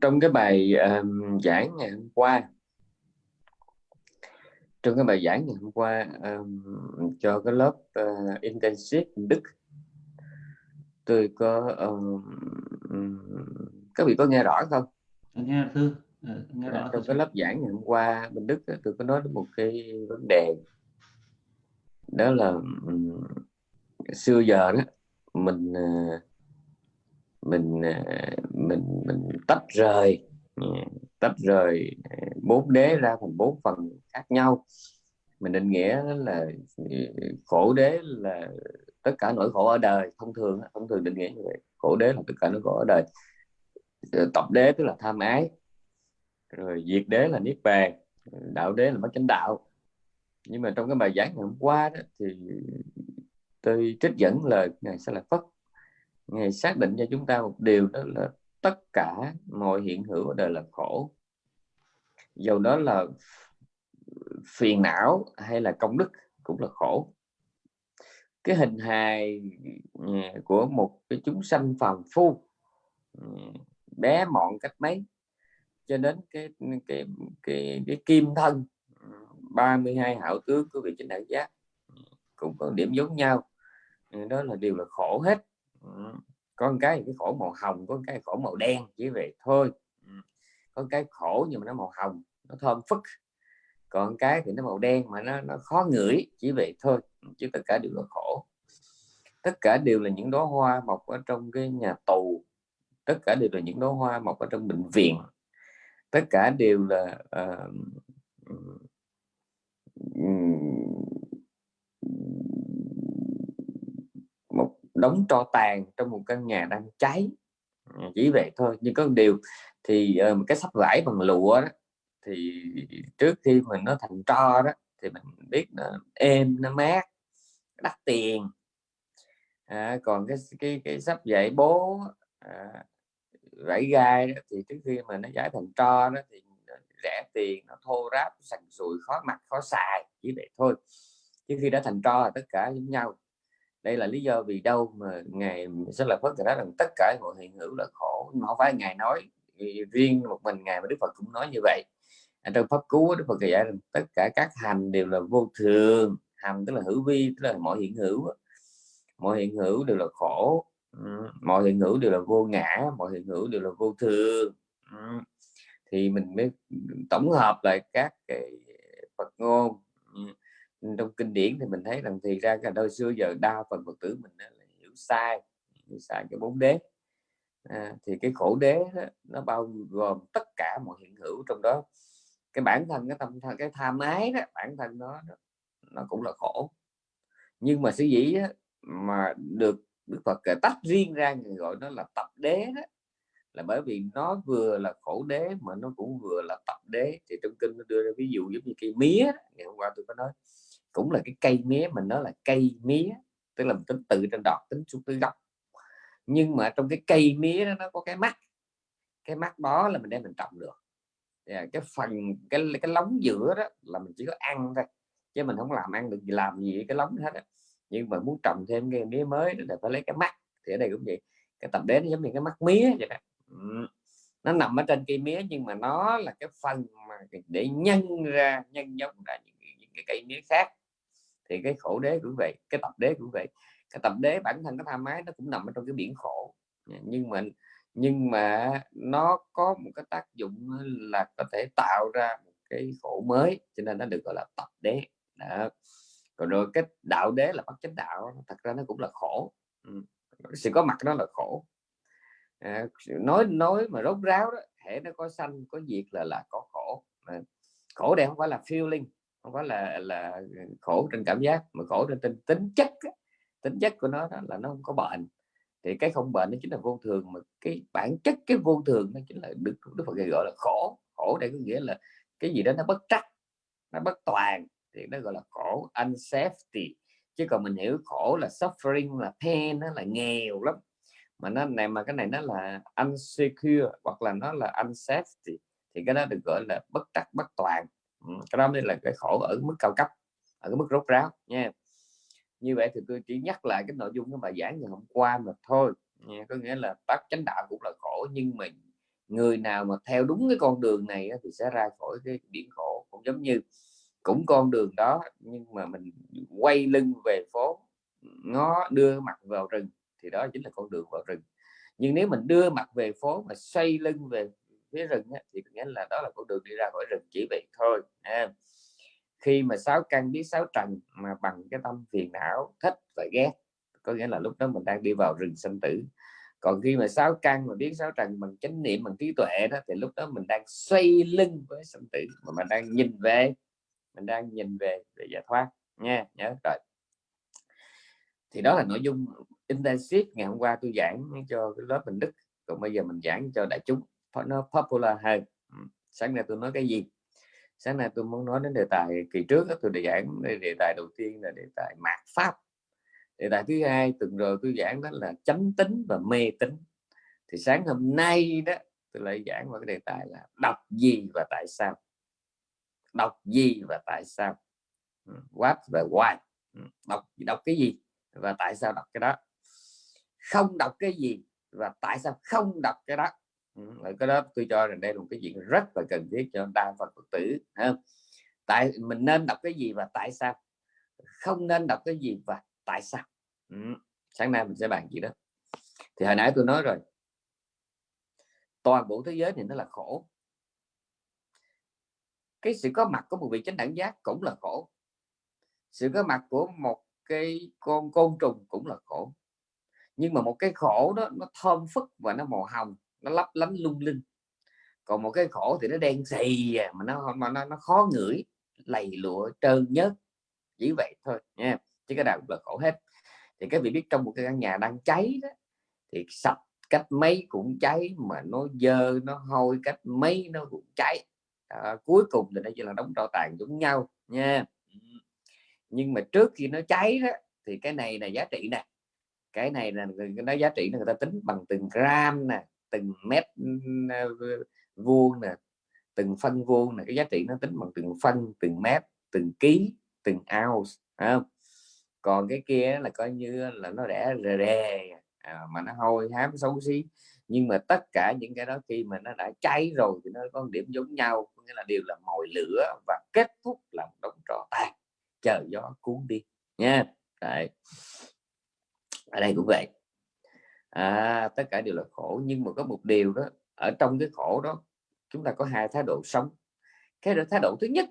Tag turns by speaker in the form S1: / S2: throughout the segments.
S1: trong cái bài um, giảng ngày hôm qua. Trong cái bài giảng ngày hôm qua um, cho cái lớp uh, intensive đức tôi có um, các vị có nghe rõ không?
S2: Nghe thư ờ,
S1: nghe rõ trong cái lớp giảng ngày hôm qua bên đức tôi có nói đến một cái vấn đề. Đó là um, xưa giờ đó mình uh, mình à, mình mình tách rời à, tách rời à, bốn đế ra thành bốn phần khác nhau. Mình định nghĩa là khổ đế là tất cả nỗi khổ ở đời. Thông thường thông thường định nghĩa như vậy. Khổ đế là tất cả nỗi khổ ở đời. Ờ, tập đế tức là tham ái. Rồi diệt đế là niết bàn. Đạo đế là bất chánh đạo. Nhưng mà trong cái bài giảng ngày hôm qua đó thì tôi trích dẫn lời ngài sẽ là phất ngài xác định cho chúng ta một điều, đó là tất cả mọi hiện hữu ở đời là khổ. Dầu đó là phiền não hay là công đức cũng là khổ. Cái hình hài ừ, của một cái chúng sanh phàm phu ừ, bé mọn cách mấy, cho đến cái cái cái cái kim thân 32 hảo tướng của vị chánh đại giác ừ, cũng có điểm giống nhau. Đó là điều là khổ hết có cái cái khổ màu hồng có cái khổ màu đen chỉ vậy thôi. Có cái khổ nhưng mà nó màu hồng nó thơm phức. Còn cái thì nó màu đen mà nó nó khó ngửi chỉ vậy thôi. Chứ tất cả đều là khổ. Tất cả đều là những đóa hoa mọc ở trong cái nhà tù. Tất cả đều là những đóa hoa mọc ở trong bệnh viện. Tất cả đều là uh, đóng tro tàn trong một căn nhà đang cháy. Ừ, chỉ vậy thôi. Nhưng có một điều thì uh, cái sắp vải bằng lụa đó thì trước khi mình nó thành tro đó thì mình biết nó êm nó mát đắt tiền. À, còn cái cái cái sắp vải bố à, vải gai đó, thì trước khi mà nó giải thành tro đó thì ờ, rẻ tiền nó thô ráp sành sùi khó mặc khó xài chỉ vậy thôi. Chứ khi đã thành tro là tất cả giống nhau đây là lý do vì đâu mà ngày sẽ là Phật nói rằng tất cả mọi hiện hữu là khổ. Nhưng mà không phải ngài nói riêng một mình ngài mà đức phật cũng nói như vậy. À, trong pháp cứu đức phật dạy rằng tất cả các hành đều là vô thường. Hành tức là hữu vi tức là mọi hiện hữu mọi hiện hữu đều là khổ. Mọi hiện hữu đều là vô ngã mọi hiện hữu đều là vô thường. Thì mình mới tổng hợp lại các cái Phật ngôn trong kinh điển thì mình thấy rằng thì ra cả đôi xưa giờ đa phần Phật tử mình là hiểu sai hiểu sai cái bốn đế. À, thì cái khổ đế đó, nó bao gồm tất cả mọi hiện hữu trong đó. Cái bản thân cái tâm cái tham ái đó bản thân nó nó cũng là khổ. Nhưng mà sở dĩ mà được Đức Phật tách riêng ra người gọi nó là tập đế đó là bởi vì nó vừa là khổ đế mà nó cũng vừa là tập đế. Thì trong kinh nó đưa ra ví dụ giống như cây mía ngày hôm qua tôi có nói cũng là cái cây mía mình nói là cây mía tức là mình tính từ trên đọt tính xuống tới gốc. Nhưng mà trong cái cây mía đó nó có cái mắt. Cái mắt đó là mình đem mình trồng được. Yeah, à, cái phần cái cái lóng giữa đó là mình chỉ có ăn thôi chứ mình không làm ăn được gì làm gì cái lóng hết đó. nhưng mà muốn trồng thêm cái mía mới là phải lấy cái mắt. Thì ở đây cũng vậy cái tập đế giống như cái mắt mía vậy đó. Nó nằm ở trên cây mía nhưng mà nó là cái phần mà để nhân ra nhân giống ra những, những cái cây mía khác thì cái khổ đế cũng vậy cái tập đế cũng vậy. Cái tập đế bản thân cái tham ái nó cũng nằm ở trong cái biển khổ. Nhưng mà nhưng mà nó có một cái tác dụng là có thể tạo ra một cái khổ mới cho nên nó được gọi là tập đế. Đó. còn rồi cái đạo đế là bất chánh đạo thật ra nó cũng là khổ. Ừ. sự có mặt nó là khổ. À, nói nói mà rốt ráo đó hệ nó có sanh có diệt là là có khổ. À, khổ đây không phải là feeling không phải là là khổ trên cảm giác mà khổ trên tính, tính chất tính chất của nó đó là nó không có bệnh. Thì cái không bệnh nó chính là vô thường mà cái bản chất cái vô thường nó chính là được đức phật gọi là khổ. Khổ đây có nghĩa là cái gì đó nó bất trắc nó bất toàn thì nó gọi là khổ unsafety. Chứ còn mình hiểu khổ là suffering là pain nó là nghèo lắm. Mà nó này mà cái này nó là unsecure hoặc là nó là unsafety thì cái đó được gọi là bất trắc bất toàn cái đó mới là cái khổ ở mức cao cấp, ở cái mức rốt ráo nha. Như vậy thì tôi chỉ nhắc lại cái nội dung cái bài giảng ngày hôm qua mà thôi, nha. có nghĩa là bác chánh đạo cũng là khổ, nhưng mình người nào mà theo đúng cái con đường này thì sẽ ra khỏi cái biển khổ. Cũng giống như cũng con đường đó, nhưng mà mình quay lưng về phố, ngó, đưa mặt vào rừng, thì đó chính là con đường vào rừng. Nhưng nếu mình đưa mặt về phố mà xoay lưng về phía rừng thì nghĩa là đó là con đường đi ra khỏi rừng chỉ vậy thôi à, khi mà sáu căn biết sáu trần mà bằng cái tâm phiền não thích và ghét có nghĩa là lúc đó mình đang đi vào rừng sinh tử. Còn khi mà sáu căn mà biết sáu trần bằng chánh niệm bằng trí tuệ đó thì lúc đó mình đang xoay lưng với sinh tử mà mình đang nhìn về mình đang nhìn về về giải thoát nha nhớ rồi. Thì đó là nội dung intensive ngày hôm qua tôi giảng cho cái lớp mình đức còn bây giờ mình giảng cho đại chúng nó popular hơn sáng nay tôi nói cái gì? Sáng nay tôi muốn nói đến đề tài kỳ trước đó, tôi đã giảng đề tài đầu tiên là đề tài mạt pháp. Đề tài thứ hai tuần rồi tôi giảng đó là chánh tính và mê tính thì sáng hôm nay đó tôi lại giảng vào cái đề tài là đọc gì và tại sao? Đọc gì và tại sao? What và why? Đọc đọc cái gì và tại sao đọc cái đó? Không đọc cái gì và tại sao không đọc cái đó? Ừ, cái đó tôi cho rằng đây là một cái chuyện rất là cần thiết cho đa phần phật tử tại mình nên đọc cái gì và tại sao? Không nên đọc cái gì và tại sao? Ừ. sáng nay mình sẽ bàn gì đó. Thì hồi nãy tôi nói rồi. Toàn bộ thế giới thì nó là khổ. Cái sự có mặt của một vị chánh đẳng giác cũng là khổ. Sự có mặt của một cái con côn trùng cũng là khổ. Nhưng mà một cái khổ đó nó thơm phức và nó màu hồng nó lấp lánh lung linh. Còn một cái khổ thì nó đen xì à, mà nó mà nó, nó khó ngửi lầy lụa trơn nhớt. Chỉ vậy thôi nha chứ cái nào cũng là khổ hết. Thì các vị biết trong một cái căn nhà đang cháy đó thì sạch cách mấy cũng cháy mà nó dơ nó hôi cách mấy nó cũng cháy. À, cuối cùng thì nó chỉ là đóng tro tàn giống nhau nha. Nhưng mà trước khi nó cháy đó thì cái này là giá trị nè. Cái này là nó giá trị là người ta tính bằng từng gram nè từng mét vuông nè từng phân vuông là cái giá trị nó tính bằng từng phân từng mét từng ký từng ounce không? còn cái kia là coi như là nó rẻ rề rề à, mà nó hôi hám xấu xí nhưng mà tất cả những cái đó khi mà nó đã cháy rồi thì nó có điểm giống nhau nghĩa là đều là mồi lửa và kết thúc là một đống trò tàn chờ gió cuốn đi nha Đấy. ở đây cũng vậy à, tất cả đều là khổ nhưng mà có một điều đó ở trong cái khổ đó chúng ta có hai thái độ sống. Cái thái độ thứ nhất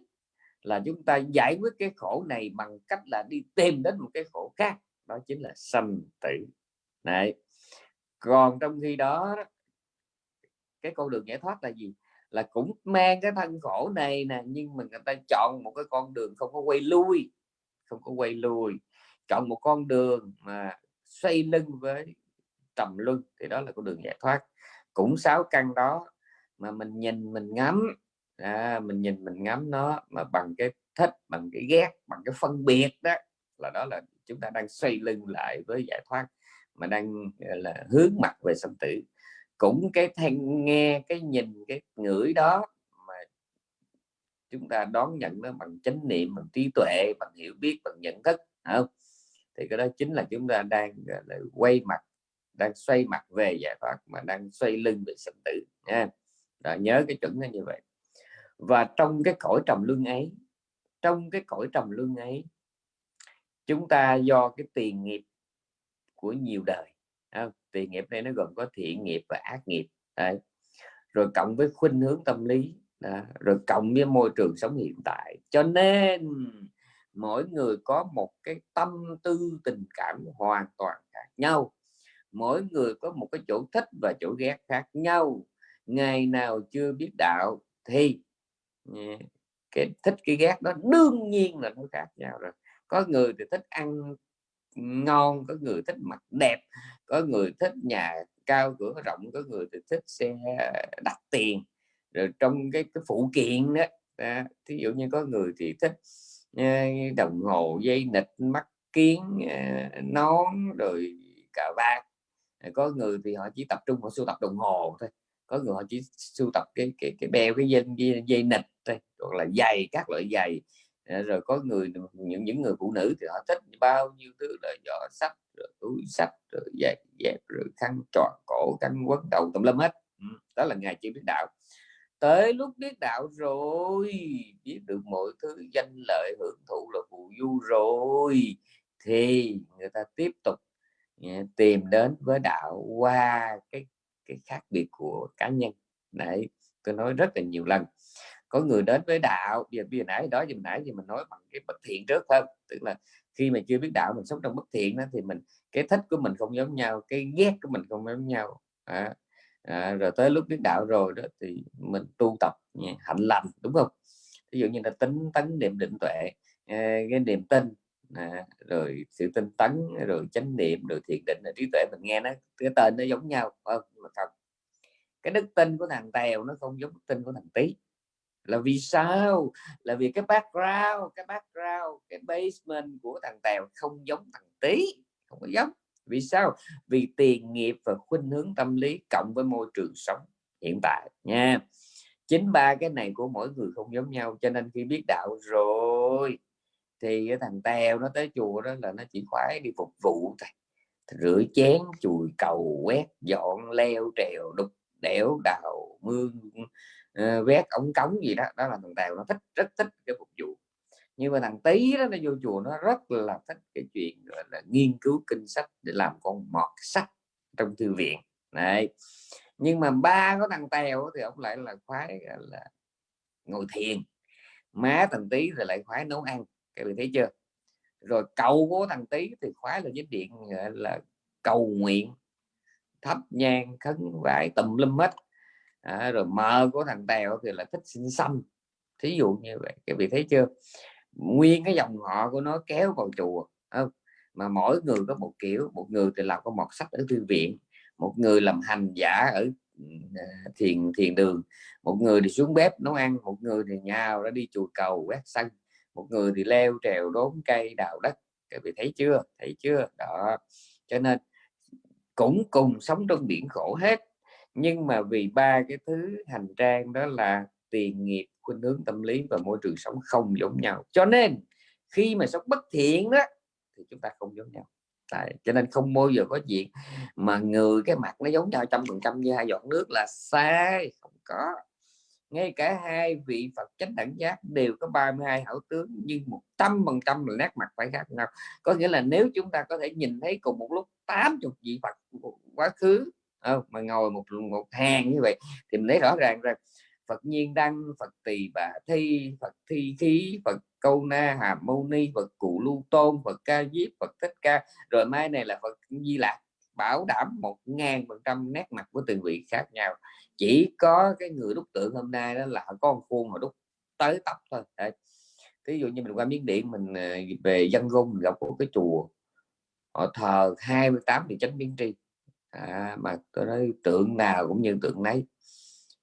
S1: là chúng ta giải quyết cái khổ này bằng cách là đi tìm đến một cái khổ khác đó chính là sanh tử. Này còn trong khi đó cái con đường giải thoát là gì? Là cũng mang cái thân khổ này nè nhưng mà người ta chọn một cái con đường không có quay lui không có quay lui chọn một con đường mà xoay lưng với trầm luân thì đó là con đường giải thoát. Cũng sáu căn đó mà mình nhìn mình ngắm à, mình nhìn mình ngắm nó mà bằng cái thích bằng cái ghét bằng cái phân biệt đó là đó là chúng ta đang xoay lưng lại với giải thoát mà đang là hướng mặt về sanh tử. Cũng cái thanh nghe cái nhìn cái ngửi đó mà chúng ta đón nhận nó bằng chánh niệm bằng trí tuệ bằng hiểu biết bằng nhận thức không? Thì cái đó chính là chúng ta đang là quay mặt đang xoay mặt về giải thoát mà đang xoay lưng về sanh tử nha đó, nhớ cái chuẩn nó như vậy và trong cái cõi trầm luân ấy trong cái cõi trầm luân ấy chúng ta do cái tiền nghiệp của nhiều đời không? tiền nghiệp này nó gồm có thiện nghiệp và ác nghiệp Đấy. rồi cộng với khuynh hướng tâm lý đó. rồi cộng với môi trường sống hiện tại cho nên mỗi người có một cái tâm tư tình cảm hoàn toàn khác nhau mỗi người có một cái chỗ thích và chỗ ghét khác nhau. Ngày nào chưa biết đạo thì ừ, cái thích cái ghét đó đương nhiên là nó khác nhau rồi. Có người thì thích ăn ngon có người thích mặt đẹp có người thích nhà cao cửa rộng có người thì thích xe đắt tiền. Rồi trong cái cái phụ kiện đó à, thí dụ như có người thì thích ờ, đồng hồ dây nịch mắt kiến ờ, nón rồi cà vạt có người thì họ chỉ tập trung vào sưu tập đồng hồ thôi có người họ chỉ sưu tập cái cái cái beo cái dây dây, dây nịch thôi hoặc là giày các loại giày. Ờ, rồi có người những những người phụ nữ thì họ thích bao nhiêu thứ là giỏ sách rồi túi sách rồi dẹp dẹp rồi khăn tròn cổ khăn quấn đầu tùm lum hết. Ừ, đó là ngày chưa biết đạo. Tới lúc biết đạo rồi biết được mọi thứ danh lợi hưởng thụ là phù du rồi thì người ta tiếp tục Ờ, tìm đến với đạo qua cái cái khác biệt của cá nhân. Đấy tôi nói rất là nhiều lần. Có người đến với đạo giờ bây giờ nãy đó giờ nãy thì mình nói bằng cái bất thiện trước không? Tức là khi mà chưa biết đạo mình sống trong bất thiện đó thì mình cái thích của mình không giống nhau cái ghét của mình không giống nhau. À, à, rồi tới lúc biết đạo rồi đó thì mình tu tập hạnh lành đúng không? Ví dụ như là tính tấn niệm định tuệ ờ, cái niềm tin à, rồi sự tinh tấn rồi chánh niệm rồi thiền định rồi trí tuệ mình nghe nó cái tên nó giống nhau. Không mà không cái đức tin của thằng tèo nó không giống đức tin của thằng tí là vì sao? Là vì cái background cái background cái basement của thằng tèo không giống thằng tí không có giống. Vì sao? Vì tiền nghiệp và khuynh hướng tâm lý cộng với môi trường sống hiện tại nha. Chính ba cái này của mỗi người không giống nhau cho nên khi biết đạo rồi thì cái thằng teo nó tới chùa đó là nó chỉ khoái đi phục vụ thôi. Rửa chén chùi cầu quét dọn leo trèo đục đẽo đào mương uh, vét ống cống gì đó. Đó là thằng tèo nó thích rất thích cái phục vụ. Nhưng mà thằng tí đó nó vô chùa nó rất là thích cái chuyện gọi là nghiên cứu kinh sách để làm con mọt sách trong thư viện. Này nhưng mà ba có thằng tèo thì ông lại là khoái là ngồi thiền. Má thằng tí thì lại khoái nấu ăn các bạn thấy chưa? Rồi cầu của thằng tí thì khóa là dính điện là cầu nguyện thấp nhang khấn vải tùm lum hết. À, rồi mờ của thằng tèo thì là thích sinh xăm thí dụ như vậy các vị thấy chưa? Nguyên cái dòng họ của nó kéo vào chùa không? mà mỗi người có một kiểu một người thì làm có một sách ở thư viện một người làm hành giả ở ừ, thiền thiền đường một người thì xuống bếp nấu ăn một người thì nhào ra đi chùa cầu quét sân một người thì leo trèo đốn cây đào đất các vị thấy chưa? Thấy chưa? Đó. Cho nên cũng cùng sống trong biển khổ hết nhưng mà vì ba cái thứ hành trang đó là tiền nghiệp khuynh hướng tâm lý và môi trường sống không giống nhau. Cho nên khi mà sống bất thiện đó thì chúng ta không giống nhau. Tại, cho nên không bao giờ có chuyện mà người cái mặt nó giống nhau trăm phần trăm như hai giọt nước là sai không có ngay cả hai vị Phật chánh đẳng giác đều có 32 hảo tướng, nhưng một trăm phần trăm là nét mặt phải khác nhau. Có nghĩa là nếu chúng ta có thể nhìn thấy cùng một lúc 80 vị Phật quá khứ ờ, mà ngồi một một hàng như vậy, thì mình thấy rõ ràng rằng Phật nhiên đăng, Phật tỳ bà thi, Phật thi khí, Phật câu na hàm mâu ni, Phật cụ lưu tôn, Phật ca diếp, Phật thích ca. Rồi mai này là Phật di lạc, bảo đảm một ngàn phần trăm nét mặt của từng vị khác nhau chỉ có cái người đúc tượng hôm nay đó là có con khuôn mà đúc tới tóc thôi. Đấy. ví dụ như mình qua miếng điện mình ờ, về dân gông mình gặp một cái chùa họ thờ 28 vị chánh biến tri. À, mà tôi nói tượng nào cũng như tượng nấy.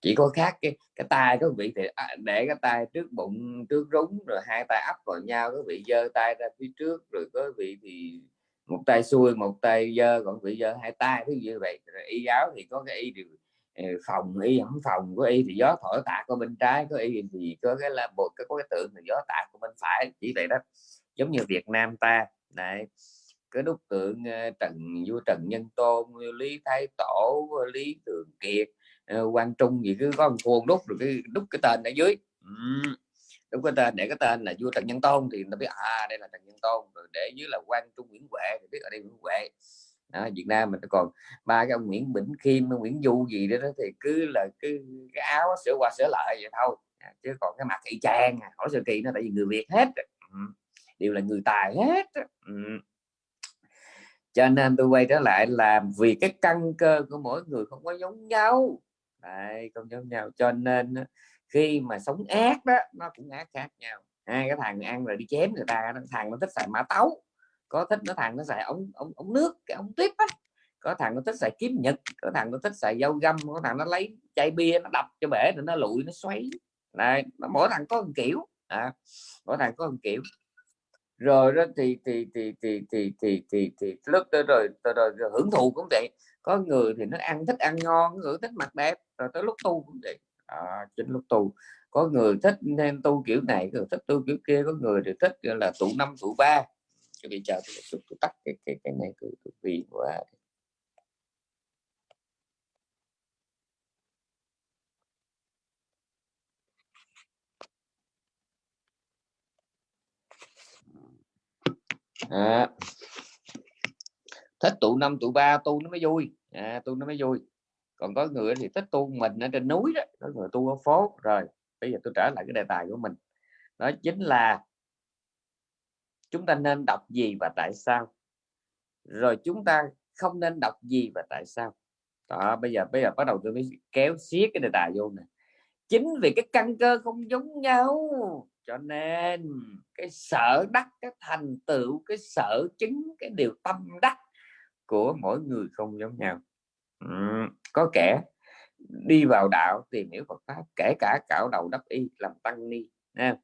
S1: Chỉ có khác cái cái tay có vị thì à, để cái tay trước bụng trước rúng rồi hai tay ấp vào nhau có vị giơ tay ra phía trước rồi có vị thì một tay xuôi một tay dơ còn vị dơ hai tay thứ như vậy. Rồi y giáo thì có cái y điều Ờ, phòng y không phòng, có y thì gió thổi tạt có bên trái, có y thì có cái là một cái có cái tượng thì gió tạt của bên phải, chỉ vậy đó. Giống như Việt Nam ta này cái đúc tượng ờ, Trần, vua Trần Nhân Tôn Lý Thái Tổ, Lý Thường Kiệt quan Quang Trung gì cứ có một khuôn đúc rồi cái đúc cái tên ở dưới. Đúc cái tên, để cái tên là vua Trần Nhân Tôn thì nó biết à đây là Trần Nhân Tôn, rồi để dưới là quan Trung Nguyễn Huệ thì biết ở đây Nguyễn Huệ đó, Việt Nam mình còn ba cái ông Nguyễn Bỉnh Khiêm Nguyễn Du gì đó, đó thì cứ là cứ cái áo sửa qua sửa lại vậy thôi. À, chứ còn cái mặt y chang à, hỏi sự kỳ nó tại vì người Việt hết ừ, đều là người tài hết ừ. cho nên tôi quay trở lại là vì cái căn cơ của mỗi người không có giống nhau. Đấy, không giống nhau. Cho nên khi mà sống ác đó nó cũng ác khác nhau. Hai cái thằng ăn rồi đi chém người ta thằng nó thích xài mã tấu có thích nó thằng nó xài ống ống ống nước cái ống tuyếp á. Có thằng nó thích xài kiếm nhật có thằng nó thích xài dao găm có thằng nó lấy chai bia nó đập cho bể rồi nó lụi nó xoáy. Này nó mỗi thằng có một kiểu. À, mỗi thằng có một kiểu. Rồi đó thì thì thì thì thì thì thì, thì lúc tới rồi, rồi, rồi, rồi hưởng thụ cũng vậy. Có người thì nó ăn thích ăn ngon người thích mặt đẹp rồi tới lúc tu cũng vậy. À, chính lúc tu. Có người thích nên tu kiểu này người thích tu kiểu kia có người thì thích là tụ năm tụ ba chuẩn bị chờ tôi, tôi, tôi tắt cái cái cái này tôi, tôi vì quá. À. thích tụ năm tụ ba tu nó mới vui. À, tu nó mới vui. Còn có người thì thích tu mình ở trên núi đó có người tu ở phố. Rồi bây giờ tôi trở lại cái đề tài của mình. Đó chính là chúng ta nên đọc gì và tại sao? Rồi chúng ta không nên đọc gì và tại sao? Đó bây giờ bây giờ bắt đầu tôi mới kéo xiết cái đề tài vô nè. Chính vì cái căn cơ không giống nhau cho nên cái sở đắc cái thành tựu cái sở chứng cái điều tâm đắc của mỗi người không giống nhau. Ừ, có kẻ đi vào đạo tìm hiểu Phật pháp kể cả cạo đầu đắp y làm tăng ni nha.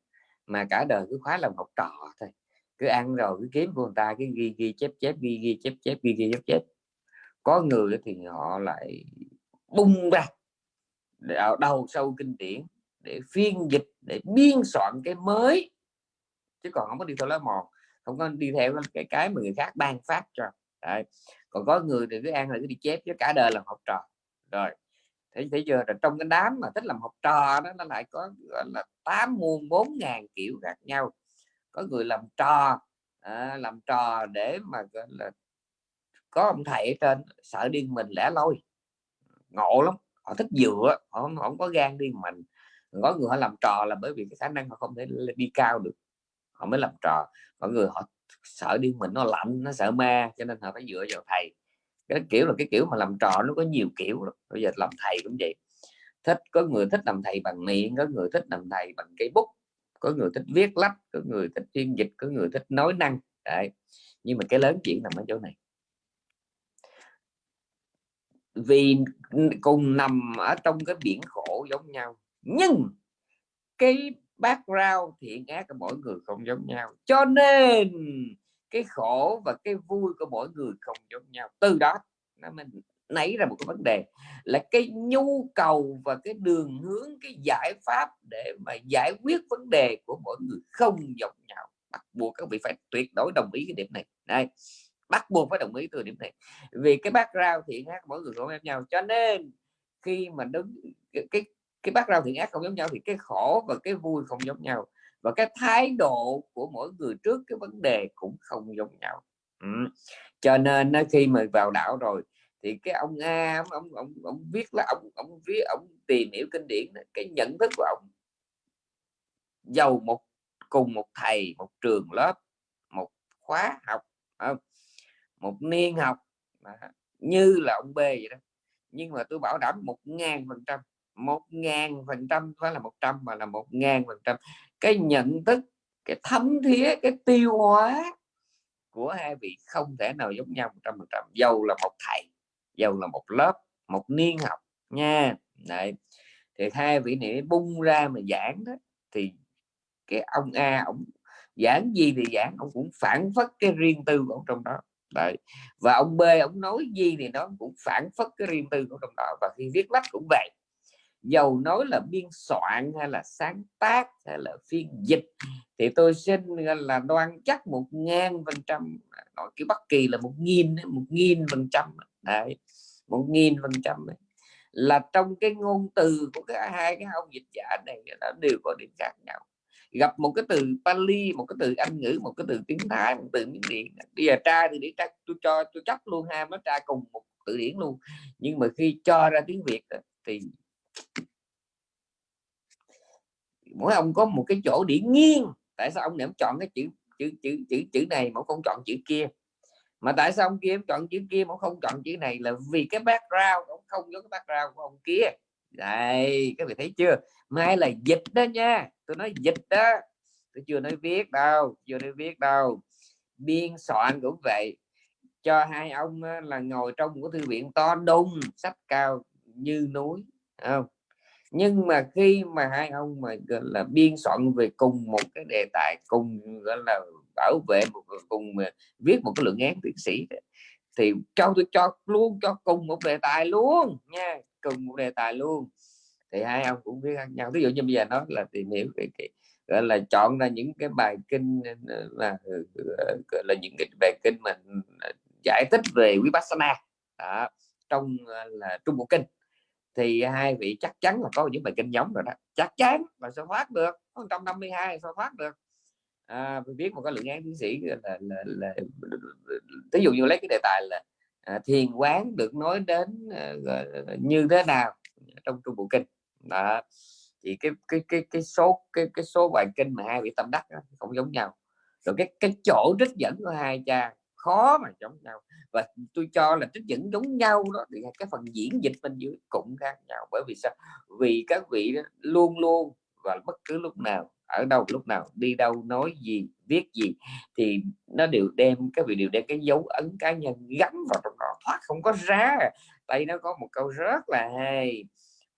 S1: mà cả đời cứ khóa làm học trò thôi cứ ăn rồi cứ kiếm của người ta cái ghi ghi chép chép, ghi ghi chép chép, ghi ghi chép chép. Có người thì họ lại bung ra đầu sâu kinh điển để phiên dịch, để biên soạn cái mới. Chứ còn không có đi theo lá mòn không có đi theo cái cái mà người khác ban phát cho. Đấy. còn có người thì cứ ăn là cứ đi chép, chứ cả đời làm học trò. Rồi, thấy thấy chưa? Là trong cái đám mà thích làm học trò đó, nó lại có, gọi là, tám muôn, bốn ngàn kiểu khác nhau có người làm trò à, làm trò để mà là có ông thầy ở trên sợ điên mình lẻ loi. Ngộ lắm họ thích dựa họ không, không có gan đi mình. Có người họ làm trò là bởi vì cái khả năng họ không thể đi cao được họ mới làm trò. Có người họ sợ điên mình nó lạnh nó sợ ma cho nên họ phải dựa vào thầy. Cái kiểu là cái kiểu mà làm trò nó có nhiều kiểu bây giờ làm thầy cũng vậy. Thích có người thích làm thầy bằng miệng có người thích làm thầy bằng cây bút có người thích viết lách, có người thích phiên dịch, có người thích nói năng. Đấy. nhưng mà cái lớn chuyện nằm ở chỗ này. Vì cùng nằm ở trong cái biển khổ giống nhau, nhưng cái background thiện ác của mỗi người không giống nhau. Cho nên cái khổ và cái vui của mỗi người không giống nhau. Từ đó nó mình nảy ra một cái vấn đề là cái nhu cầu và cái đường hướng cái giải pháp để mà giải quyết vấn đề của mỗi người không giống nhau. Bắt buộc các vị phải tuyệt đối đồng ý cái điểm này. Đây bắt buộc phải đồng ý từ điểm này. Vì cái background thiện ác mỗi người không giống nhau cho nên khi mà đứng cái cái, cái background thiện ác không giống nhau thì cái khổ và cái vui không giống nhau và cái thái độ của mỗi người trước cái vấn đề cũng không giống nhau. Ừ. cho nên khi mà vào đạo rồi thì cái ông A ông ông ông, ông viết là ông ông viết ông tìm hiểu kinh điển cái nhận thức của ông. Giàu một cùng một thầy một trường lớp một khóa học không? một niên học như là ông B vậy đó. Nhưng mà tôi bảo đảm một ngàn phần trăm một ngàn phần trăm phải là một trăm mà là một ngàn phần trăm. Cái nhận thức cái thấm thía cái tiêu hóa của hai vị không thể nào giống nhau một trăm phần trăm. Dầu là một thầy dầu là một lớp, một niên học nha Đấy. thì hai vị này bung ra mà giảng đó, thì cái ông A, ông giảng gì thì giảng, ông cũng phản phất cái riêng tư của ông trong đó Đấy. và ông B, ông nói gì thì nó cũng phản phất cái riêng tư của trong đó, và khi viết lách cũng vậy dầu nói là biên soạn hay là sáng tác hay là phiên dịch, thì tôi xin là, đoan chắc một ngàn phần trăm à, nói cái bất kỳ là một nghìn một nghìn phần trăm đấy, một nghìn phần trăm là trong cái ngôn từ của cả hai cái ông dịch giả này nó đều có điểm khác nhau. Gặp một cái từ Pali, một cái từ Anh ngữ, một cái từ tiếng Thái, một từ miếng điện bây giờ tra thì để tra, tôi cho, tôi chấp luôn ha, nó tra cùng một từ điển luôn. Nhưng mà khi cho ra tiếng Việt thì mỗi ông có một cái chỗ điểm nghiêng. Tại sao ông lại chọn cái chữ chữ chữ chữ chữ này mà không chọn chữ kia? Mà tại sao ông kia ông chọn chữ kia mà không chọn chữ này? Là vì cái background, ông không có cái background của ông kia. Đây, các vị thấy chưa? Mai là dịch đó nha. Tôi nói dịch đó. Tôi chưa nói viết đâu, chưa nói viết đâu. Biên soạn cũng vậy. Cho hai ông là ngồi trong một thư viện to đùng, sách cao như núi không? Nhưng mà khi mà hai ông mà gọi là biên soạn về cùng một cái đề tài, cùng gọi là bảo vệ một cùng viết một cái lượng án tiến sĩ. Thì cho tôi cho luôn cho cùng một đề tài luôn nha cùng một đề tài luôn. Thì hai ông cũng biết ăn nhau. Ví dụ như bây giờ nó là tìm hiểu cái, cái gọi là chọn ra những cái bài kinh ờ, là ờ, ờ, gọi là những cái bài kinh mà giải thích về vipassana. Đó, trong là trung bộ kinh. Thì hai vị chắc chắn là có những bài kinh giống rồi đó. Chắc chắn là sẽ thoát được 152 sao thoát được à, viết một cái luận án tiến sĩ là, là, là, là ví dụ như lấy cái đề tài là à, thiền quán được nói đến à, như thế nào trong trung bộ kinh. Đó. Thì cái cái cái cái số cái cái số bài kinh mà hai vị tâm đắc đó, không giống nhau. Rồi cái cái chỗ trích dẫn của hai cha khó mà giống nhau. Và tôi cho là trích dẫn giống nhau đó thì cái phần diễn dịch bên dưới cũng khác nhau. Bởi vì sao? Vì các vị đó luôn luôn và bất cứ lúc nào ở đâu lúc nào đi đâu nói gì viết gì thì nó đều đem các vị đều đem cái dấu ấn cá nhân gắn vào trong đó thoát không có ra. Đây nó có một câu rất là hay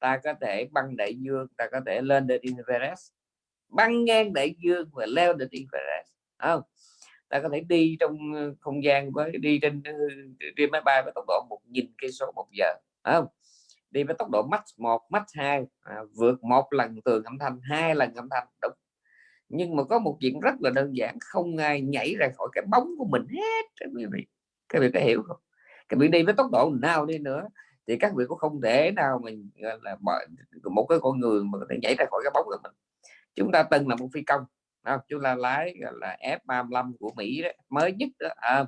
S1: ta có thể băng đại dương ta có thể lên đến Everest. Băng ngang đại dương và leo đến Everest không? Ta có thể đi trong ờ, không gian với đi trên ờ, đi máy bay với tốc độ một nghìn cây số một giờ không? Đi với tốc độ max 1 max 2 à, vượt một lần tường âm thanh hai lần âm thanh đúng nhưng mà có một chuyện rất là đơn giản không ai nhảy ra khỏi cái bóng của mình hết các vị. Các vị có hiểu không? Các vị đi với tốc độ nào đi nữa thì các vị cũng không thể nào mình là một cái con người mà có thể nhảy ra khỏi cái bóng của mình. Chúng ta từng là một phi công không? chúng ta lái là F35 của Mỹ đó, mới nhất đó à,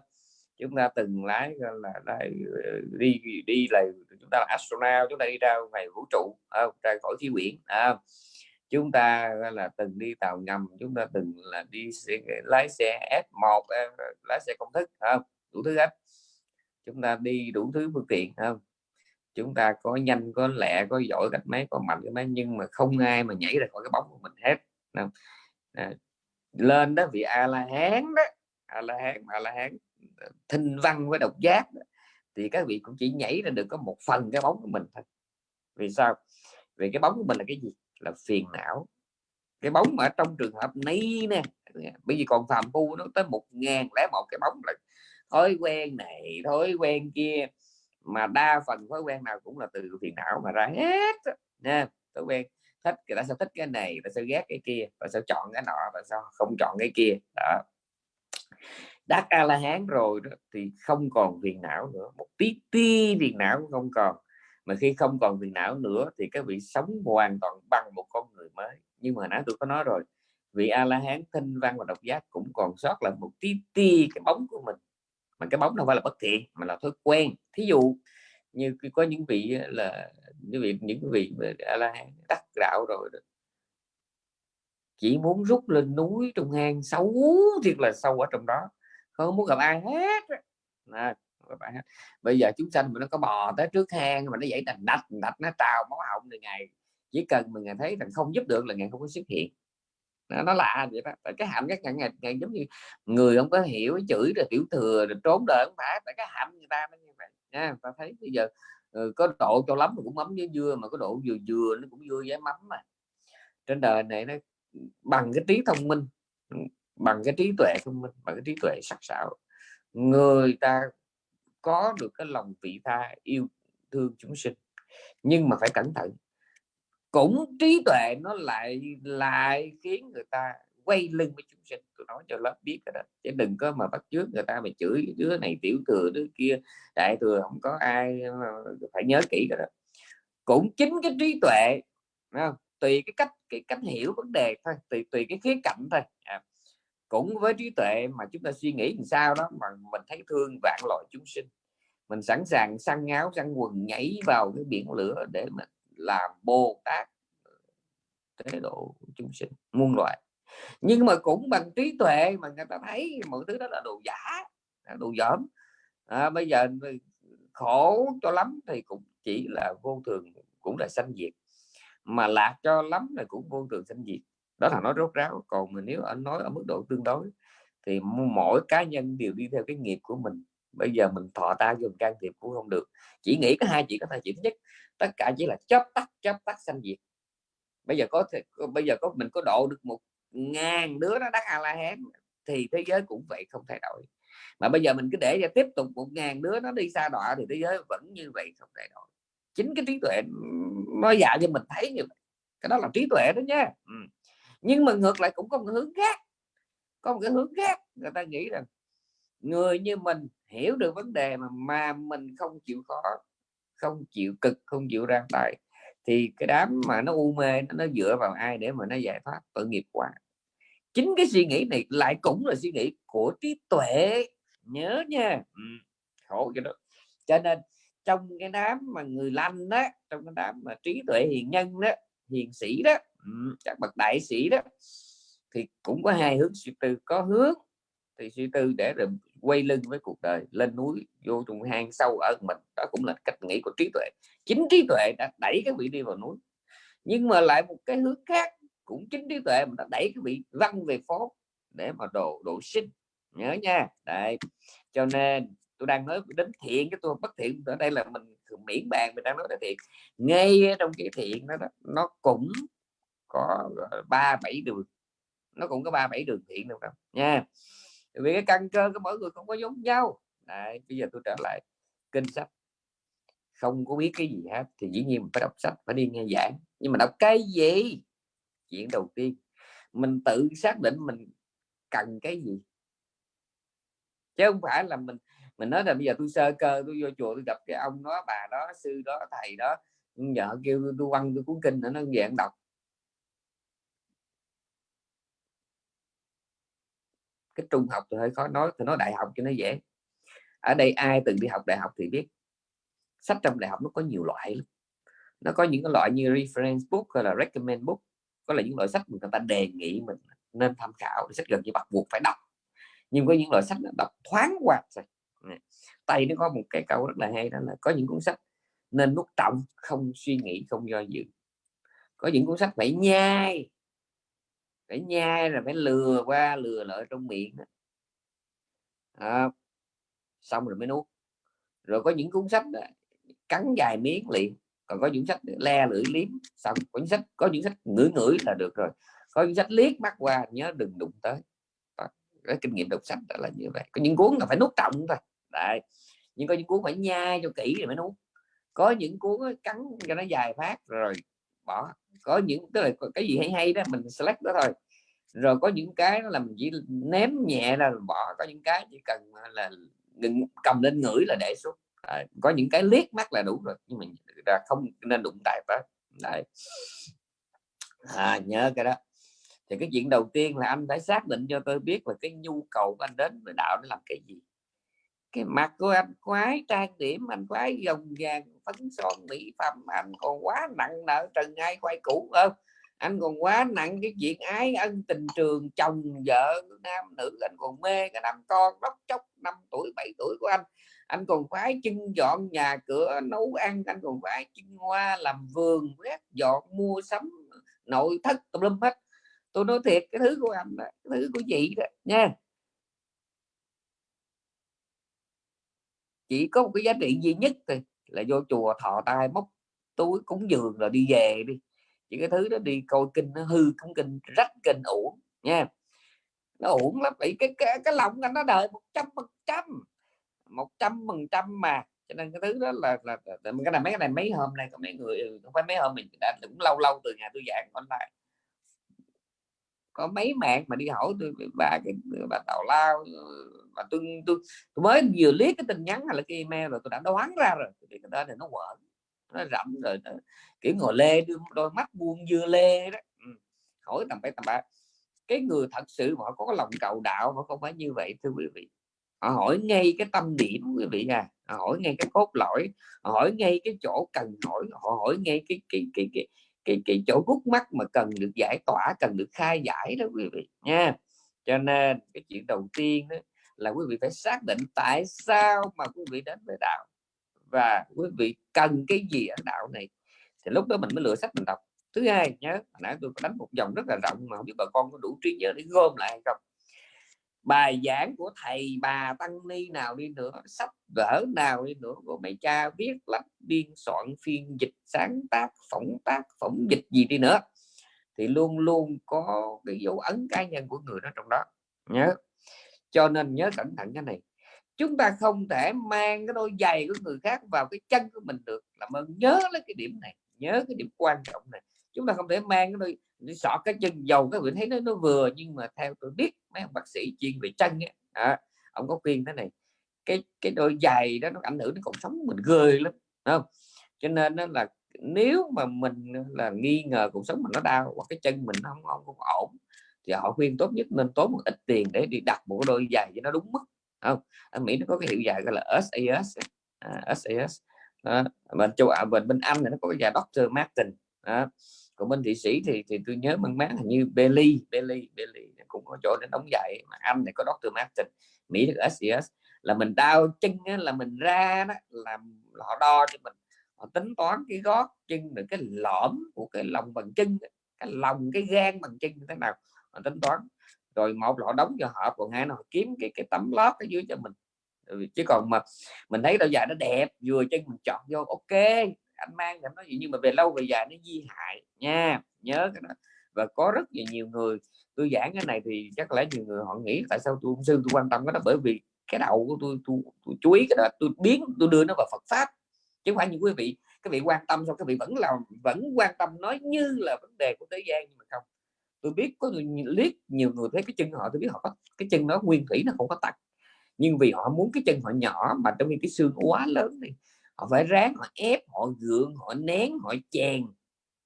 S1: chúng ta từng lái là, là ờ, đi đi là chúng ta là astronaut chúng ta đi ra ngoài vũ trụ à, ra khỏi khí quyển à, chúng ta là từng đi tàu ngầm chúng ta từng là đi xe, lái xe F1 ờ, lái xe công thức không? Đủ thứ hết. Chúng ta đi đủ thứ phương tiện không? Chúng ta có nhanh có lẹ có giỏi cách mấy có mạnh cái mấy nhưng mà không ai mà nhảy ra khỏi cái bóng của mình hết không? À, lên đó vì a la hán đó a la hán a la hán ờ, thinh văn với độc giác đó, thì các vị cũng chỉ nhảy ra được có một phần cái bóng của mình thôi. Vì sao? Vì cái bóng của mình là cái gì? Là phiền não. Cái bóng ở trong trường hợp này nè, bây giờ còn phàm phu nó tới một ngàn lẻ một cái bóng là thói quen này, thói quen kia, mà đa phần thói quen nào cũng là từ phiền não mà ra hết nha. Thói quen, thích người ta sẽ thích cái này ta sẽ ghét cái kia và sẽ chọn cái nọ và sao không chọn cái kia, đó. Đắc a la hán rồi đó thì không còn phiền não nữa, một tí tí phiền não cũng không còn mà khi không còn phiền não nữa thì các vị sống hoàn toàn bằng một con người mới. Nhưng mà nãy tôi có nói rồi vị a la hán thanh văn và độc giác cũng còn sót lại một tí ti cái bóng của mình. Mà cái bóng đâu phải là bất thiện mà là thói quen. Thí dụ như có những vị là những vị những vị a la hán đắc đạo rồi đó. chỉ muốn rút lên núi trong hang xấu thiệt là sâu ở trong đó không muốn gặp ai hết à, các bạn bây giờ chúng sanh mà nó có bò tới trước hang mà nó dậy đành đạch đạch nó trào máu họng từ ngày chỉ cần mà ngày thấy rằng không giúp được là ngày không có xuất hiện. Nó, nó lạ vậy đó. Tại cái hạnh các ngày, ngày, ngày giống như người không có hiểu chửi rồi tiểu thừa rồi trốn đời không phải. Tại cái hạnh người ta nó như vậy. Nha ta thấy bây giờ ừ, có độ cho lắm cũng mắm với dưa mà có độ vừa vừa nó cũng dưa với mắm mà. Trên đời này nó bằng cái trí thông minh bằng cái trí tuệ thông minh bằng cái trí tuệ sắc sảo. Người ta có được cái lòng vị tha yêu thương chúng sinh. Nhưng mà phải cẩn thận cũng trí tuệ nó lại lại khiến người ta quay lưng với chúng sinh. Tôi nói cho lớp biết cái đó chứ đừng có mà bắt trước người ta mà chửi đứa này tiểu thừa đứa kia đại thừa không có ai ờ, phải nhớ kỹ cái đó. Cũng chính cái trí tuệ không? tùy cái cách cái cách hiểu vấn đề thôi tùy tùy cái khía cạnh thôi. À, cũng với trí tuệ mà chúng ta suy nghĩ làm sao đó mà mình thấy thương vạn loại chúng sinh. Mình sẵn sàng săn áo săn quần nhảy vào cái biển lửa để mà làm bồ tát ờ, thế độ chúng sinh muôn loại nhưng mà cũng bằng trí tuệ mà người ta thấy mọi thứ đó là đồ giả đồ dởm. À, bây giờ khổ cho lắm thì cũng chỉ là vô thường cũng là sanh diệt. Mà lạc cho lắm là cũng vô thường sanh diệt đó là nói rốt ráo. Còn mình nếu anh nói ở mức độ tương đối thì mỗi cá nhân đều đi theo cái nghiệp của mình. Bây giờ mình thọ ta dùng can thiệp cũng không được. Chỉ nghĩ có hai chuyện có thể chỉ nhất. Tất cả chỉ là chấp tắt chấp tắt sanh diệt. Bây giờ có thể bây giờ có, mình có độ được một ngàn đứa nó đắc a la hán thì thế giới cũng vậy, không thay đổi. Mà bây giờ mình cứ để cho tiếp tục một ngàn đứa nó đi xa đọa thì thế giới vẫn như vậy, không thay đổi. Chính cái trí tuệ nó dạy cho mình thấy như vậy. Cái đó là trí tuệ đó nha. Ừ nhưng mà ngược lại cũng có một hướng khác. Có một cái hướng khác người ta nghĩ rằng người như mình hiểu được vấn đề mà mà mình không chịu khó không chịu cực không chịu ra tay thì cái đám mà nó u mê nó, nó dựa vào ai để mà nó giải thoát? Tội nghiệp quá. Chính cái suy nghĩ này lại cũng là suy nghĩ của trí tuệ. Nhớ nha. Ừ. khổ cái đó. Cho nên trong cái đám mà người lành đó trong cái đám mà trí tuệ hiền nhân đó hiền sĩ đó các bậc đại sĩ đó thì cũng có hai hướng suy tư. Có hướng thì suy tư để rồi quay lưng với cuộc đời lên núi vô trong hang sâu ở mình. Đó cũng là cách nghĩ của trí tuệ. Chính trí tuệ đã đẩy cái vị đi vào núi. Nhưng mà lại một cái hướng khác cũng chính trí tuệ mà đã đẩy cái vị văng về phố để mà độ độ sinh. Nhớ nha. Đấy. Cho nên tôi đang nói đến thiện cái tôi bất thiện ở đây là mình miễn bàn mình đang nói là thiện. Ngay trong cái thiện đó, đó nó cũng có ba bảy đường. Nó cũng có ba bảy đường thiện được đâu nha. Vì cái căn cơ của mỗi người không có giống nhau. Đấy, bây giờ tôi trở lại kinh sách. Không có biết cái gì hết thì dĩ nhiên mình phải đọc sách phải đi nghe giảng. Nhưng mà đọc cái gì? Chuyện đầu tiên. Mình tự xác định mình cần cái gì. Chứ không phải là mình mình nói là bây giờ tôi sơ cơ tôi vô chùa tôi gặp cái ông đó bà đó sư đó thầy đó vợ kêu tôi quăng tôi cuốn kinh nữa nó dạng đọc. Cái trung học thì hơi khó nói, thì nói đại học cho nó dễ. Ở đây ai từng đi học đại học thì biết, sách trong đại học nó có nhiều loại lắm. Nó có những cái loại như reference book hay là recommend book, có là những loại sách mà người ta đề nghị mình nên tham khảo sách gần như bắt buộc phải đọc. Nhưng có những loại sách nó đọc thoáng qua tay nó có một cái câu rất là hay đó là có những cuốn sách nên nút trọng không suy nghĩ, không do dự. Có những cuốn sách phải nhai phải nhai là phải lừa qua lừa lại trong miệng à, xong rồi mới nuốt. Rồi có những cuốn sách cắn dài miếng liền còn có những sách le lưỡi liếm xong. Có những sách có những sách ngửi ngửi là được rồi. Có những sách liếc mắt qua nhớ đừng đụng tới. Cái kinh nghiệm đọc sách là như vậy. Có những cuốn là phải nuốt trọng thôi. Đấy nhưng có những cuốn phải nhai cho kỹ rồi mới nuốt. Có những cuốn cắn cho nó dài phát rồi bỏ có những tức là cái gì hay hay đó mình select đó thôi. Rồi có những cái là mình chỉ ném nhẹ là bỏ có những cái chỉ cần là ngừng cầm lên ngửi là để xuống. À, có những cái liếc mắt là đủ rồi nhưng mình ra không nên đụng tại đó đấy. À, nhớ cái đó. Thì cái chuyện đầu tiên là anh phải xác định cho tôi biết là cái nhu cầu của anh đến với đạo để làm cái gì cái mặt của anh khoái trang điểm anh khoái dòng vàng phấn son mỹ phẩm anh còn quá nặng nợ trần ai quay cũ không anh còn quá nặng cái chuyện ái ân tình trường chồng vợ nam nữ anh còn mê cái năm con đốc chốc năm tuổi 7 tuổi của anh. Anh còn khoái chân dọn nhà cửa nấu ăn anh còn khoái chân hoa làm vườn quét dọn mua sắm nội thất tùm lum hết. Tôi nói thiệt cái thứ của anh đó, cái thứ của chị đó nha. Chỉ có một cái giá trị duy nhất thôi là vô chùa thọ tai móc túi cúng dường rồi đi về đi. Chỉ cái thứ đó đi coi kinh nó hư cúng kinh rách kinh uổng nha. Nó uổng lắm bị cái, cái cái lòng anh nó đời một trăm phần trăm một trăm phần trăm mà. Cho nên cái thứ đó là, là, là cái này mấy cái này mấy hôm nay có mấy người không phải mấy hôm mình đã cũng lâu lâu từ nhà tôi giảng online có mấy bạn mà đi hỏi tôi bà cái bà tào lao mà tôi, tôi tôi mới vừa liếc cái tin nhắn hay là cái email rồi tôi đã đoán ra rồi. Cái đó thì nó quẩn nó rậm rồi nó, kiểu ngồi lê đôi mắt buông dưa lê đó. Ừ. hỏi tầm bảy tầm ba cái người thật sự họ có lòng cầu đạo họ không phải như vậy thưa quý vị. Họ hỏi ngay cái tâm điểm quý vị à họ hỏi ngay cái cốt lõi họ hỏi ngay cái chỗ cần hỏi họ hỏi ngay cái cái cái cái cái cái chỗ rút mắt mà cần được giải tỏa, cần được khai giải đó quý vị nha. Cho nên cái chuyện đầu tiên đó là quý vị phải xác định tại sao mà quý vị đến với đạo và quý vị cần cái gì ở đạo này. Thì lúc đó mình mới lựa sách mình đọc. Thứ hai nhớ nãy tôi đánh một dòng rất là rộng mà không biết bà con có đủ trí nhớ để gom lại hay không bài giảng của thầy bà tăng ni nào đi nữa, sách vở nào đi nữa của mẹ cha viết lách biên soạn phiên dịch sáng tác, phỏng tác, phỏng dịch gì đi nữa. Thì luôn luôn có cái dấu ấn cá nhân của người đó trong đó, nhớ. Cho nên nhớ cẩn thận cái này. Chúng ta không thể mang cái đôi giày của người khác vào cái chân của mình được. Làm ơn nhớ lấy cái điểm này, nhớ cái điểm quan trọng này chúng ta không thể mang cái đôi đi sọt cái chân dầu các vị thấy nó nó vừa nhưng mà theo tôi biết mấy ông bác sĩ chuyên về chân ấy, à, ông có khuyên thế này cái cái đôi giày đó nó ảnh hưởng đến cuộc sống mình ghê lắm không cho nên nó là nếu mà mình là nghi ngờ cuộc sống mình nó đau hoặc cái chân mình không không, không ổn thì họ khuyên tốt nhất nên tốn một ít tiền để đi đặt một đôi giày cho nó đúng mức không ở Mỹ nó có cái hiệu dài gọi là SAS à, SAS à, bên châu Á bên bên Anh thì nó có cái giày Dr. Martin à, còn bên thị sĩ thì thì tôi nhớ mang bán hình như Belly Belly Belly cũng có chỗ để đóng dạy mà Anh này có Dr. Martin Mỹ được SAS là mình đau chân á, là mình ra đó làm họ đo cho mình. Họ tính toán cái gót chân được cái lõm của cái lòng bằng chân cái lòng cái gan bằng chân như thế nào họ tính toán. Rồi một lọ đóng cho họ còn hai nó kiếm cái cái tấm lót ở dưới cho mình. Chứ còn mà mình thấy đôi dài nó đẹp vừa chân mình chọn vô ok anh mang thì nói gì nhưng mà về lâu về dài nó di hại nha nhớ cái đó. Và có rất là nhiều người tôi giảng cái này thì chắc lẽ nhiều người họ nghĩ tại sao tôi sư tôi quan tâm cái đó bởi vì cái đầu của tôi tôi, tôi chú ý cái đó tôi biến tôi đưa nó vào Phật pháp. Chứ không phải như quý vị các vị quan tâm sao các vị vẫn làm vẫn quan tâm nói như là vấn đề của thế gian nhưng mà không. Tôi biết có người liếc nhiều người thấy cái chân họ tôi biết họ có cái chân nó nguyên thủy nó không có tật. Nhưng vì họ muốn cái chân họ nhỏ mà trong khi cái xương quá lớn thì họ phải ráng họ ép họ gượng họ nén họ chèn.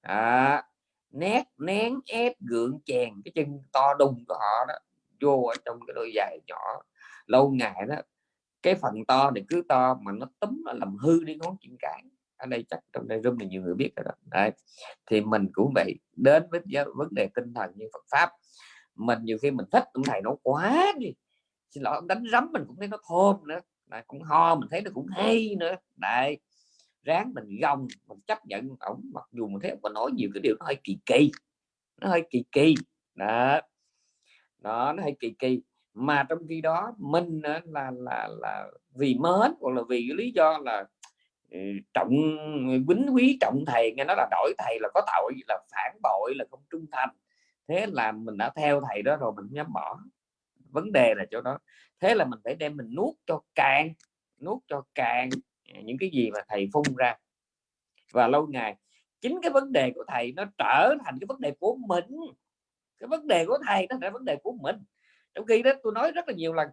S1: À, nét nén ép gượng chèn. Cái chân to đùng của họ đó vô ở trong cái đôi giày nhỏ. Lâu ngày đó cái phần to thì cứ to mà nó túm nó làm hư đi ngón chân cái. Ở đây chắc trong đây room là nhiều người biết rồi đó. Đấy. thì mình cũng vậy. Đến với vấn đề tinh thần như Phật pháp mình nhiều khi mình thích ông thầy nó quá đi. Xin lỗi ông đánh rắm mình cũng thấy nó thơm nữa. Đấy, cũng ho mình thấy nó cũng hay nữa. Đấy ráng mình gồng mình chấp nhận ổng mặc dù mình thấy ông nói nhiều cái điều nó hơi kỳ kỳ. Nó hơi kỳ kỳ. Đó. Đó nó hơi kỳ kỳ. Mà trong khi đó mình là là là vì mến hoặc là vì cái lý do là ừ, trọng quýnh quý trọng thầy nghe nói là đổi thầy là có tội là phản bội là không trung thành. Thế là mình đã theo thầy đó rồi mình không dám bỏ. Vấn đề là chỗ đó thế là mình phải đem mình nuốt cho cạn, nuốt cho cạn à, những cái gì mà thầy phun ra. Và lâu ngày chính cái vấn đề của thầy nó trở thành cái vấn đề của mình. Cái vấn đề của thầy nó là vấn đề của mình. Trong khi đó tôi nói rất là nhiều lần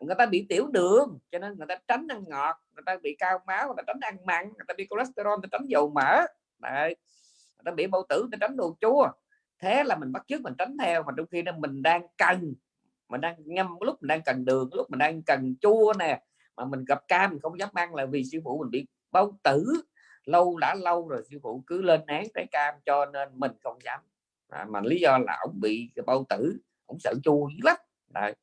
S1: người ta bị tiểu đường cho nên người ta tránh ăn ngọt người ta bị cao máu người ta tránh ăn mặn người ta bị cholesterol người ta tránh dầu mỡ. Đấy. người ta bị bao tử người ta tránh đồ chua. Thế là mình bắt chước mình tránh theo mà trong khi đó mình đang cần mình đang ngâm lúc mình đang cần đường lúc mình đang cần chua nè mà mình gặp cam mình không dám ăn là vì sư phụ mình bị bao tử. Lâu đã lâu rồi sư phụ cứ lên án trái cam cho nên mình không dám. À, mà lý do là ông bị bao tử ông sợ chua lắm. Đấy.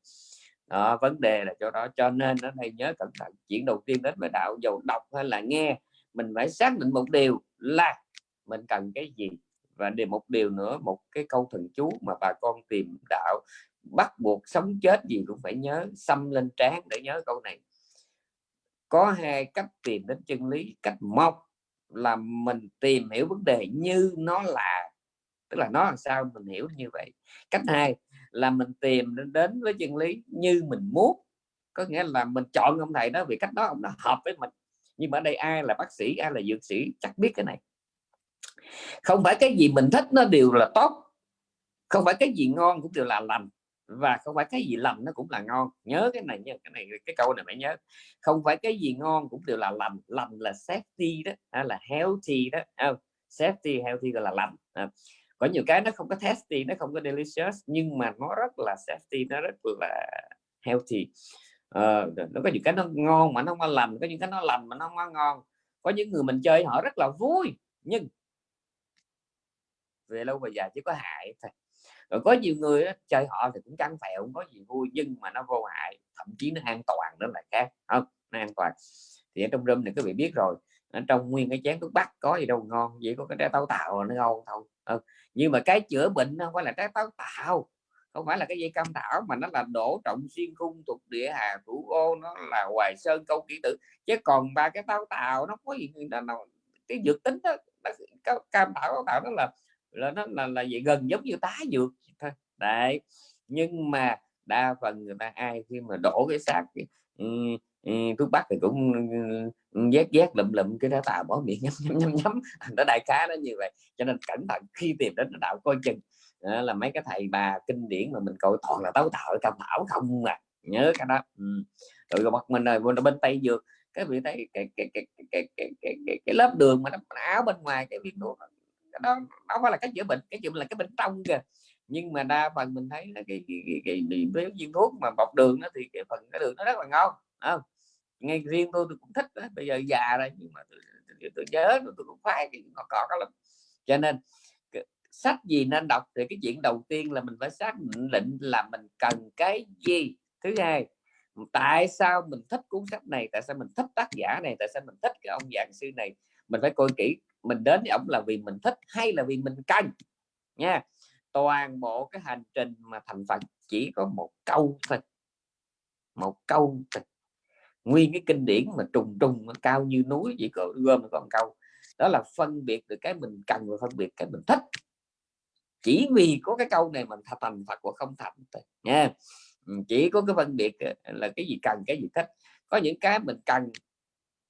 S1: Đó, vấn đề là cho đó cho nên nó thầy nhớ cẩn thận. Chuyện đầu tiên đến về đạo dầu đọc hay là nghe mình phải xác định một điều là mình cần cái gì. Và để một điều nữa một cái câu thần chú mà bà con tìm đạo bắt buộc sống chết gì cũng phải nhớ, xăm lên trán để nhớ câu này. Có hai cách tìm đến chân lý. Cách một là mình tìm hiểu vấn đề như nó là, tức là nó làm sao mình hiểu như vậy. Cách hai là mình tìm đến với chân lý như mình muốn. Có nghĩa là mình chọn ông thầy đó vì cách đó ông nó hợp với mình. Nhưng mà ở đây ai là bác sĩ, ai là dược sĩ chắc biết cái này. Không phải cái gì mình thích nó đều là tốt. Không phải cái gì ngon cũng đều là lành và không phải cái gì lành nó cũng là ngon. Nhớ cái này nhớ cái này cái câu này phải nhớ. Không phải cái gì ngon cũng đều là lành. Lành là safety đó à, là healthy đó không safety healthy gọi là lành à. Có nhiều cái nó không có tasty nó không có delicious nhưng mà nó rất là safety nó rất là healthy. Uh, nó có những cái nó ngon mà nó không có lành có những cái nó lành mà nó không có ngon. Có những người mình chơi họ rất là vui nhưng về lâu về dài chỉ có hại thôi rồi có nhiều người đó, chơi họ thì cũng căng phèo không có gì vui nhưng mà nó vô hại thậm chí nó an toàn đó là khác. Không nó an toàn. Thì ở trong room này các vị biết rồi ở trong nguyên cái chén thuốc bắc có gì đâu ngon chỉ có cái trái táo tạo nó ngon thôi. Ừ. nhưng mà cái chữa bệnh không phải là trái táo tạo không phải là cái dây cam thảo mà nó là đổ trọng xuyên khung thuộc địa hà thủ ô nó là hoài sơn câu kỹ tử. Chứ còn ba cái táo tạo nó có gì nó, nó cái dược tính đó nó, cam thảo táo tạo nó là là nó là là vậy gần giống như tá dược thôi. Đấy nhưng mà đa phần người ta ai khi mà đổ cái xác ừ, ừ, thuốc bắc thì cũng ừ, vét vét lụm lụm cái đó tà bỏ miệng nhắm nhắm nhắm nhắm. Nó đại khá nó như vậy. Cho nên cẩn thận khi tìm đến đạo coi chừng. Đó là mấy cái thầy bà kinh điển mà mình coi toàn là tấu tạo cao thảo không à. Nhớ cái đó. Ừ. rồi mặt mình rồi bên tây dược cái vị thấy cái cái cái cái cái, cái, cái, cái, cái lớp đường mà nó áo bên ngoài cái viên thuốc đó nó phải là cái chữa bệnh cái chữa là cái bên trong kìa. Nhưng mà đa phần mình thấy cái cái, cái, cái, cái, cái viên thuốc mà bọc đường đó thì cái phần cái đường nó rất là ngon không? Ngay riêng tôi tôi cũng thích đó. bây giờ già rồi nhưng mà tôi, tôi, tôi nhớ tôi, tôi cũng khoái cái ngọt ngọt lắm. Cho nên sách gì nên đọc thì cái chuyện đầu tiên là mình phải xác định là mình cần cái gì. Thứ hai tại sao mình thích cuốn sách này tại sao mình thích tác giả này tại sao mình thích cái ông giảng sư này mình phải coi kỹ mình đến với ông là vì mình thích hay là vì mình cần? Nha, toàn bộ cái hành trình mà thành phật chỉ có một câu thôi, một câu thôi. Nguyên cái kinh điển mà trùng trùng cao như núi, chỉ có gom còn câu. Đó là phân biệt được cái mình cần và phân biệt cái mình thích. Chỉ vì có cái câu này mình thành Phật và không thành thôi, nha. Ừ, chỉ có cái phân biệt ờ, là cái gì cần, cái gì thích. Có những cái mình cần,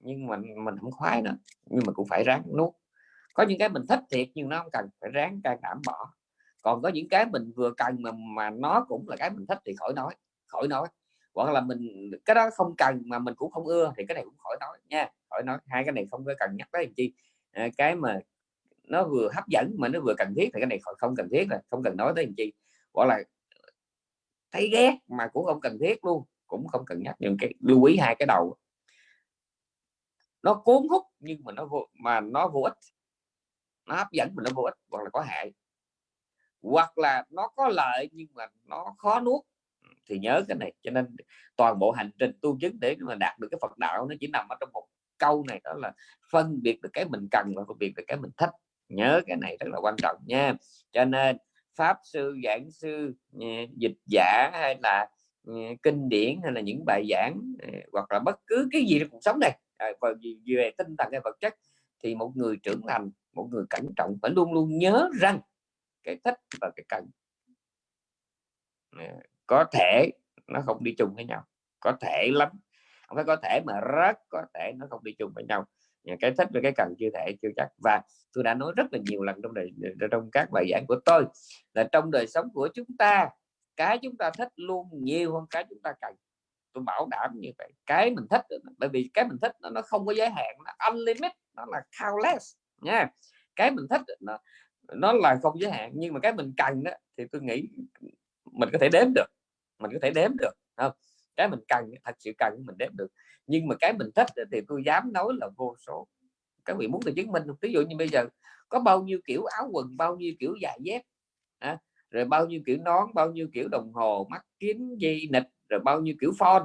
S1: nhưng mà mình không khoái nữa, nhưng mà cũng phải ráng nuốt có những cái mình thích thiệt nhưng nó không cần phải ráng can đảm bỏ. Còn có những cái mình vừa cần mà mà nó cũng là cái mình thích thì khỏi nói khỏi nói. Hoặc là mình cái đó không cần mà mình cũng không ưa thì cái này cũng khỏi nói nha khỏi nói. Hai cái này không có cần nhắc tới làm chi. À, cái mà nó vừa hấp dẫn mà nó vừa cần thiết thì cái này không cần thiết là không cần nói tới làm chi. Gọi là thấy ghét mà cũng không cần thiết luôn cũng không cần nhắc. Nhưng cái lưu ý hai cái đầu. Nó cuốn hút nhưng mà nó vô mà nó vô ích nó hấp dẫn mà nó vô ích, hoặc là có hại. Hoặc là nó có lợi nhưng mà nó khó nuốt. Thì nhớ cái này, cho nên toàn bộ hành trình tu chứng để mà đạt được cái Phật đạo nó chỉ nằm ở trong một câu này, đó là phân biệt được cái mình cần và phân biệt được cái mình thích. Nhớ cái này rất là quan trọng nha. Cho nên, pháp sư, giảng sư ừ, dịch giả hay là ừ, kinh điển hay là những bài giảng ừ, hoặc là bất cứ cái gì trong cuộc sống này à, về tinh thần hay vật chất, thì một người trưởng thành một người cẩn trọng phải luôn luôn nhớ rằng cái thích và cái cần. Có thể nó không đi chung với nhau có thể lắm. Không phải có thể mà rất có thể nó không đi chung với nhau. Cái thích và cái cần chưa thể chưa chắc. Và tôi đã nói rất là nhiều lần trong đời trong các bài giảng của tôi là trong đời sống của chúng ta cái chúng ta thích luôn nhiều hơn cái chúng ta cần. Tôi bảo đảm như vậy. Cái mình thích bởi vì cái mình thích nó, nó không có giới hạn nó unlimited nó là countless nha. Cái mình thích nó nó là không giới hạn nhưng mà cái mình cần đó thì tôi nghĩ mình có thể đếm được mình có thể đếm được không cái mình cần thật sự cần mình đếm được. Nhưng mà cái mình thích thì tôi dám nói là vô số. Các vị muốn tôi chứng minh ví dụ như bây giờ có bao nhiêu kiểu áo quần bao nhiêu kiểu giày dép à, rồi bao nhiêu kiểu nón bao nhiêu kiểu đồng hồ mắt kính dây nịch rồi bao nhiêu kiểu phone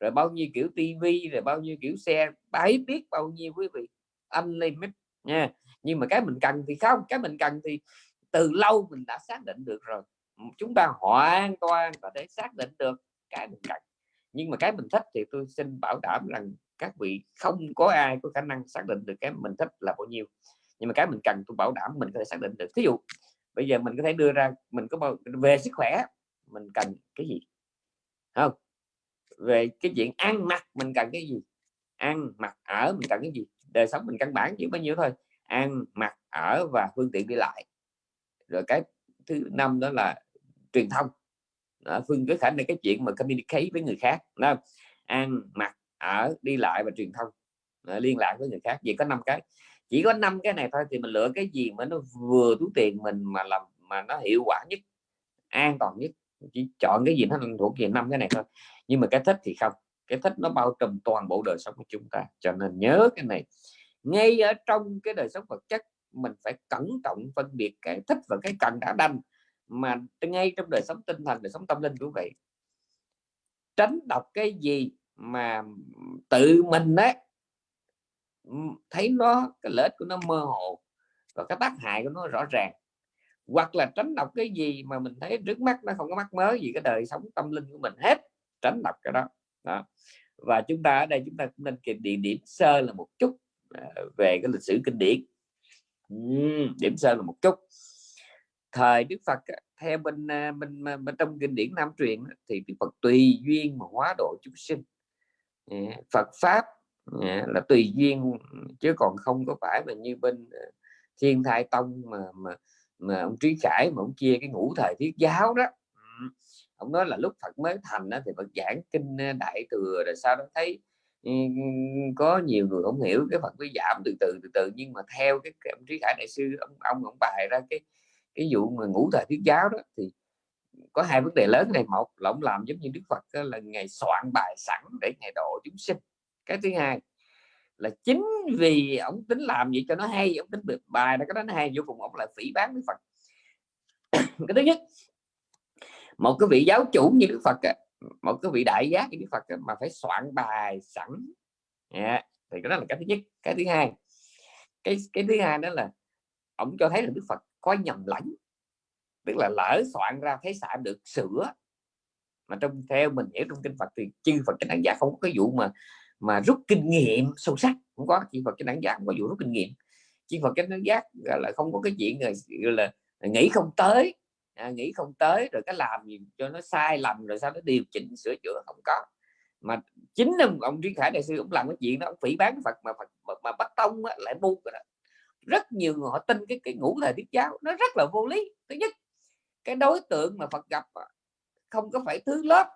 S1: rồi bao nhiêu kiểu tivi rồi bao nhiêu kiểu xe bái biết bao nhiêu quý vị. Anh lên nha. Nhưng mà cái mình cần thì không, cái mình cần thì từ lâu mình đã xác định được rồi. Chúng ta hoàn toàn có thể xác định được cái mình cần. Nhưng mà cái mình thích thì tôi xin bảo đảm rằng các vị không có ai có khả năng xác định được cái mình thích là bao nhiêu. Nhưng mà cái mình cần tôi bảo đảm mình có thể xác định được. Ví dụ, bây giờ mình có thể đưa ra, mình có bao, về sức khỏe, mình cần cái gì? Không. Về cái chuyện ăn mặc mình cần cái gì? Ăn mặc ở mình cần cái gì? Đời sống mình căn bản chỉ bao nhiêu thôi ăn mặc ở và phương tiện đi lại. Rồi cái thứ năm đó là truyền thông. Đó, phương cái khả năng cái chuyện mà communicate với người khác đó. ăn mặc ở đi lại và truyền thông. Đó, liên lạc với người khác. Chỉ có năm cái. Chỉ có năm cái này thôi thì mình lựa cái gì mà nó vừa túi tiền mình mà làm mà nó hiệu quả nhất an toàn nhất. Chỉ chọn cái gì nó thuộc về năm cái này thôi. Nhưng mà cái thích thì không cái thích nó bao trùm toàn bộ đời sống của chúng ta. Cho nên nhớ cái này ngay ở trong cái đời sống vật chất mình phải cẩn trọng phân biệt cái thích và cái cần đã đành mà ngay trong đời sống tinh thần đời sống tâm linh cũng vậy. Tránh đọc cái gì mà tự mình đấy thấy nó cái lợi ích của nó mơ hồ và cái tác hại của nó rõ ràng. Hoặc là tránh đọc cái gì mà mình thấy trước mắt nó không có mắc mới gì cái đời sống tâm linh của mình hết tránh đọc cái đó, đó. và chúng ta ở đây chúng ta cũng nên kịp địa điểm sơ là một chút à, về cái lịch sử kinh điển. Điểm sơ là một chút. Thời Đức Phật theo bên à, bên, à, bên trong kinh điển Nam truyền thì Đức Phật tùy duyên mà hóa độ chúng sinh. Dạ, Phật pháp dạ, là tùy duyên chứ còn không có phải là như bên Thiên Thai Tông mà mà mà ông Trí Khải mà ông chia cái ngũ thời thiết giáo đó ông nói là lúc Phật mới thành đó, thì Phật giảng kinh đại thừa rồi sau đó thấy ừ, có nhiều người không hiểu cái Phật mới giảm từ từ từ từ. Nhưng mà theo cái, cái ông Trí Khải đại sư ông ông ông bài ra cái cái vụ mà ngũ thời thuyết giáo đó thì có hai vấn đề lớn này. Một là ông làm giống như đức phật là ngày soạn bài sẵn để ngày độ chúng sinh. Cái thứ hai là chính vì ông tính làm gì cho nó hay ông tính được bài nó cái đó nó hay vô cùng ông lại phỉ bán với phật. Cái thứ nhất một cái vị giáo chủ như đức phật một cái vị đại giác như đức phật mà phải soạn bài sẵn. Yeah. thì cái đó là cái thứ nhất. Cái thứ hai cái cái thứ hai đó là ông cho thấy là đức phật có nhầm lẫn. Tức là lỡ soạn ra thấy xạ được sửa. Mà trong theo mình hiểu trong kinh Phật thì chư Phật cái đánh giá không có cái vụ mà mà rút kinh nghiệm sâu sắc. Không có chư Phật cái đánh giá không có vụ rút kinh nghiệm. Chư Phật cái đánh giá là không có cái chuyện là, là nghĩ không tới à, nghĩ không tới rồi cái làm gì cho nó sai lầm rồi sao nó điều chỉnh sửa chữa không có. Mà chính ông, ông Trí Khải đại sư cũng làm cái chuyện đó ông phỉ bán Phật mà Phật mà, mà bắt tông á, lại bu đó. Rất nhiều người họ tin cái cái ngũ thời tiết giáo nó rất là vô lý. Thứ nhất cái đối tượng mà Phật gặp không có phải thứ lớp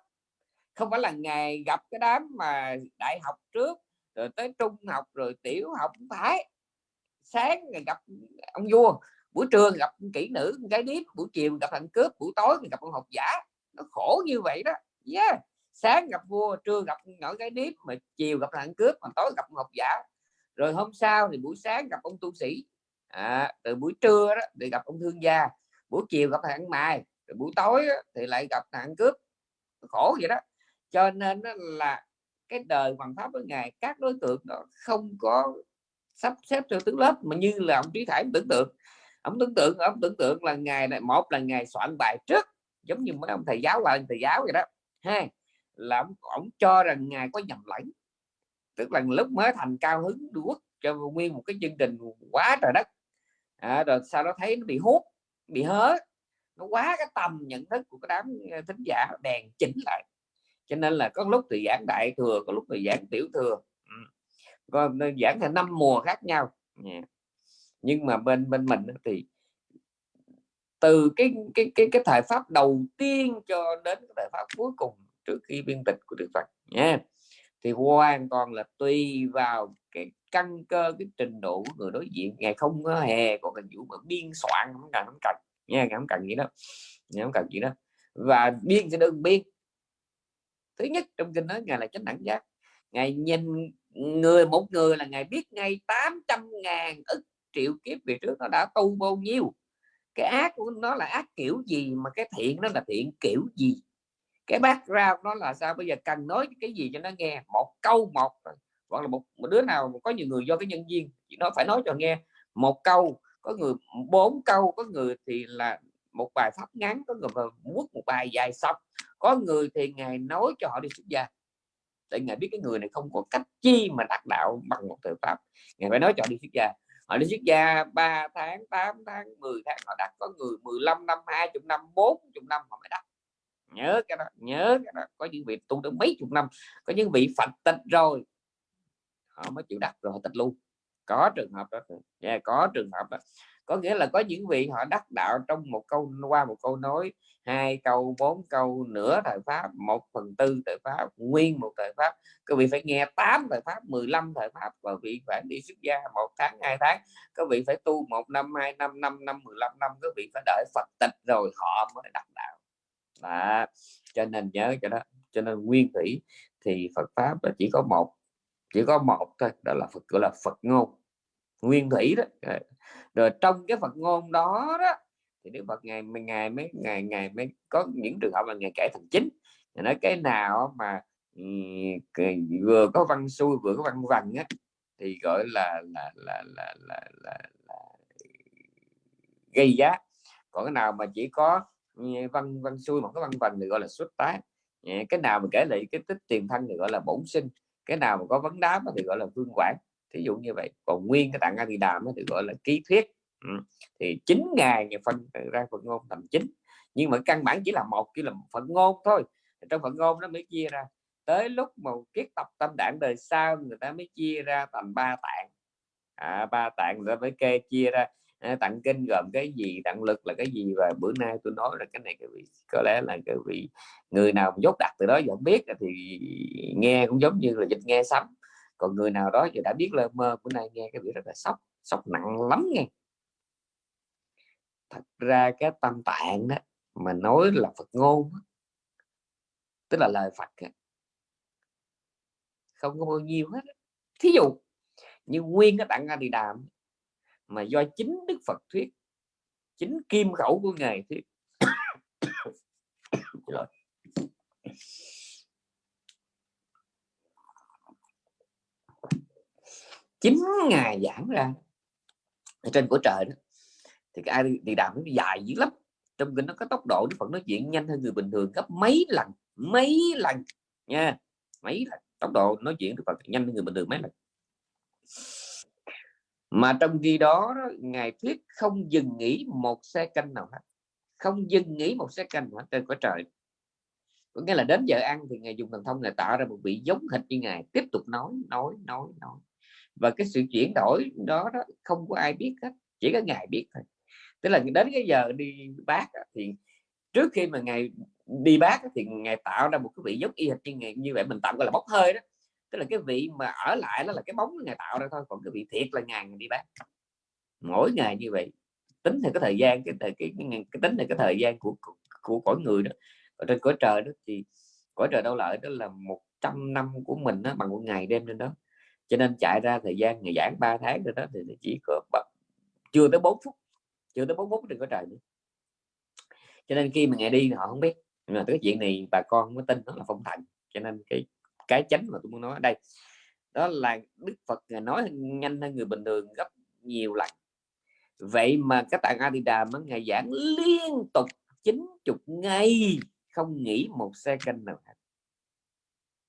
S1: không phải là ngày gặp cái đám mà đại học trước rồi tới trung học rồi tiểu học không phải. Sáng ngày gặp ông vua buổi trưa gặp kỹ nữ gái điếm buổi chiều gặp thằng cướp buổi tối gặp con học giả. Nó khổ như vậy đó. Yeah. sáng gặp vua trưa gặp nhỏ gái điếm mà chiều gặp thằng cướp mà tối gặp con học giả. Rồi hôm sau thì buổi sáng gặp ông tu sĩ. À, từ buổi trưa đó thì gặp ông thương gia. Buổi chiều gặp thằng mài rồi buổi tối thì lại gặp thằng cướp. Khổ vậy đó. Cho nên là cái đời hoàng pháp với ngài các đối tượng đó không có sắp xếp theo tướng lớp mà như là ông trí thải tưởng tượng ông tưởng tượng ông tưởng tượng là ngày này một là ngày soạn bài trước giống như mấy ông thầy giáo là thầy giáo vậy đó. Hai là ông, ông cho rằng ngài có nhầm lẫn tức là lúc mới thành cao hứng quốc cho nguyên một cái chương trình quá trời đất. À, rồi sau đó thấy nó bị hút bị hớ nó quá cái tầm nhận thức của cái đám ờ, thính giả đèn chỉnh lại. Cho nên là có lúc thì giảng đại thừa có lúc thì giảng tiểu thừa. Ừ. Còn ờ, giảng thành năm mùa khác nhau nhưng mà bên bên mình thì từ cái cái cái cái thời pháp đầu tiên cho đến cái thời pháp cuối cùng trước khi biên tịch của Đức Phật nha thì hoàn toàn là tùy vào cái căn cơ, cái trình độ của người đối diện. Ngày không có hề còn cần vụ mà biên soạn, không cần không cần nha không cần gì đó không cần gì đó và biên sẽ đơn biên. Thứ nhất trong kinh nói ngài là chánh đẳng giác. Ngài nhìn người, một người là ngài biết ngay 800 ngàn ức triệu kiếp về trước nó đã tu bao nhiêu. Cái ác của nó là ác kiểu gì mà cái thiện nó là thiện kiểu gì? Cái bác nó là sao? Bây giờ cần nói cái gì cho nó nghe? Một câu một. Hoặc là một, một đứa nào có nhiều người do cái nhân viên chỉ nó phải nói cho nghe. Một câu có người bốn câu có người thì là một bài pháp ngắn có người muốn một bài dài xong có người thì ngài nói cho họ đi xuất gia. Để ngài biết cái người này không có cách chi mà đạt đạo bằng một thời pháp. Ngài phải nói cho đi xuất gia họ đi xuất gia 3 tháng 8 tháng 10 tháng họ đặt có người 15 năm 20 năm 40 năm họ mới đặt. Nhớ cái đó nhớ cái đó. Có những vị tu được mấy chục năm có những vị phật tịch rồi họ mới chịu đặt rồi họ tịch luôn. Có trường hợp đó yeah, có trường hợp đó có nghĩa là có những vị họ đắc đạo trong một câu, qua một câu nói, hai câu, bốn câu, nửa thời pháp, một phần tư thời pháp, nguyên một thời pháp. Các vị phải nghe 8 thời pháp 15 thời pháp và vị phải đi xuất gia một tháng, hai tháng. Các vị phải tu một năm, hai năm năm năm 15 năm. Các vị phải đợi Phật tịch rồi họ mới đắc đạo. Đó. cho nên nhớ cho đó. Cho nên nguyên thủy thì Phật pháp là chỉ có một, chỉ có một thôi, đó là Phật, gọi là Phật ngôn nguyên thủy đó. Rồi trong cái Phật ngôn đó đó thì Đức Phật ngày ngày mấy ngày ngày mới có những trường hợp là ngày kể thành chính. Nói cái nào mà vừa có văn xuôi vừa có văn vần á thì gọi là là là là là, là, là gây giá. Còn cái nào mà chỉ có ừ, văn văn xuôi mà có văn vần thì gọi là xuất tán. Cái nào mà kể lại cái tích tiền thân thì gọi là bổn sinh. Cái nào mà có vấn đáp thì gọi là vương quản thí dụ như vậy. Còn nguyên cái tạng a thì đàm thì gọi là ký thuyết. Ừ. thì chín ngày ngày phân ra phần ngôn thành chín. Nhưng mà căn bản chỉ là một chỉ là phần ngôn thôi. Trong phần ngôn nó mới chia ra. Tới lúc mà kiết tập tâm đảng đời sau người ta mới chia ra thành ba tạng. À, ba tạng rồi mới kê chia ra. À, tặng kinh gồm cái gì tặng lực là cái gì? Và bữa nay tôi nói là cái này cái vị có lẽ là cái vị người nào dốt đặt từ đó giờ biết. Thì nghe cũng giống như là dịch nghe sắm còn người nào đó thì đã biết lơ mơ bữa nay nghe cái việc rất là sốc sốc nặng lắm nghe. Thật ra cái tâm tạng đó mà nói là Phật ngôn tức là lời Phật không có bao nhiêu hết thí dụ như nguyên cái tạng A Di Đàm mà do chính Đức Phật thuyết, chính kim khẩu của ngài thuyết chín ngày giảng ra ở trên của trời đó, thì cái ai đi đạo nó dài dữ lắm. Trong kinh nó có tốc độ, đức phật nói chuyện nhanh hơn người bình thường gấp mấy lần mấy lần, nha, mấy lần. Tốc độ nói chuyện đức phật nhanh hơn người bình thường mấy lần. Mà trong khi đó ngài thuyết không dừng nghỉ một xe canh nào hết, không dừng nghỉ một xe canh hết trên cõi trời. Có nghĩa là đến giờ ăn thì ngài dùng thần thông ngài tạo ra một vị giống hệt như ngài, tiếp tục nói nói nói nói và cái sự chuyển đổi đó đó không có ai biết hết chỉ có ngài biết thôi. Tức là đến cái giờ đi bác thì trước khi mà ngài đi bác thì ngài tạo ra một cái vị giống y hệt như ngài như vậy mình tạm gọi là bốc hơi đó. Tức là cái vị mà ở lại đó là cái bóng ngài tạo ra thôi còn cái vị thiệt là ngài đi bác. Mỗi ngày như vậy tính theo cái thời gian cái thời cái, cái, cái tính theo cái thời gian của của, của cõi người đó ở trên cõi trời đó thì cõi trời đâu lợi đó là 100 năm của mình đó, bằng một ngày đêm lên đó cho nên chạy ra thời gian ngày giảng 3 tháng rồi đó, thì chỉ có chưa tới 4 phút, chưa tới 4 phút đừng có trời nữa. Cho nên khi mà ngày đi họ không biết. Nhưng mà cái chuyện này bà con không có tin nó là phong thần. Cho nên cái cái chánh mà tôi muốn nói ở đây, đó là Đức Phật nói nhanh hơn người bình thường gấp nhiều lần. Vậy mà các tạng Adida mới ngày giảng liên tục 90 ngày không nghỉ một xe nào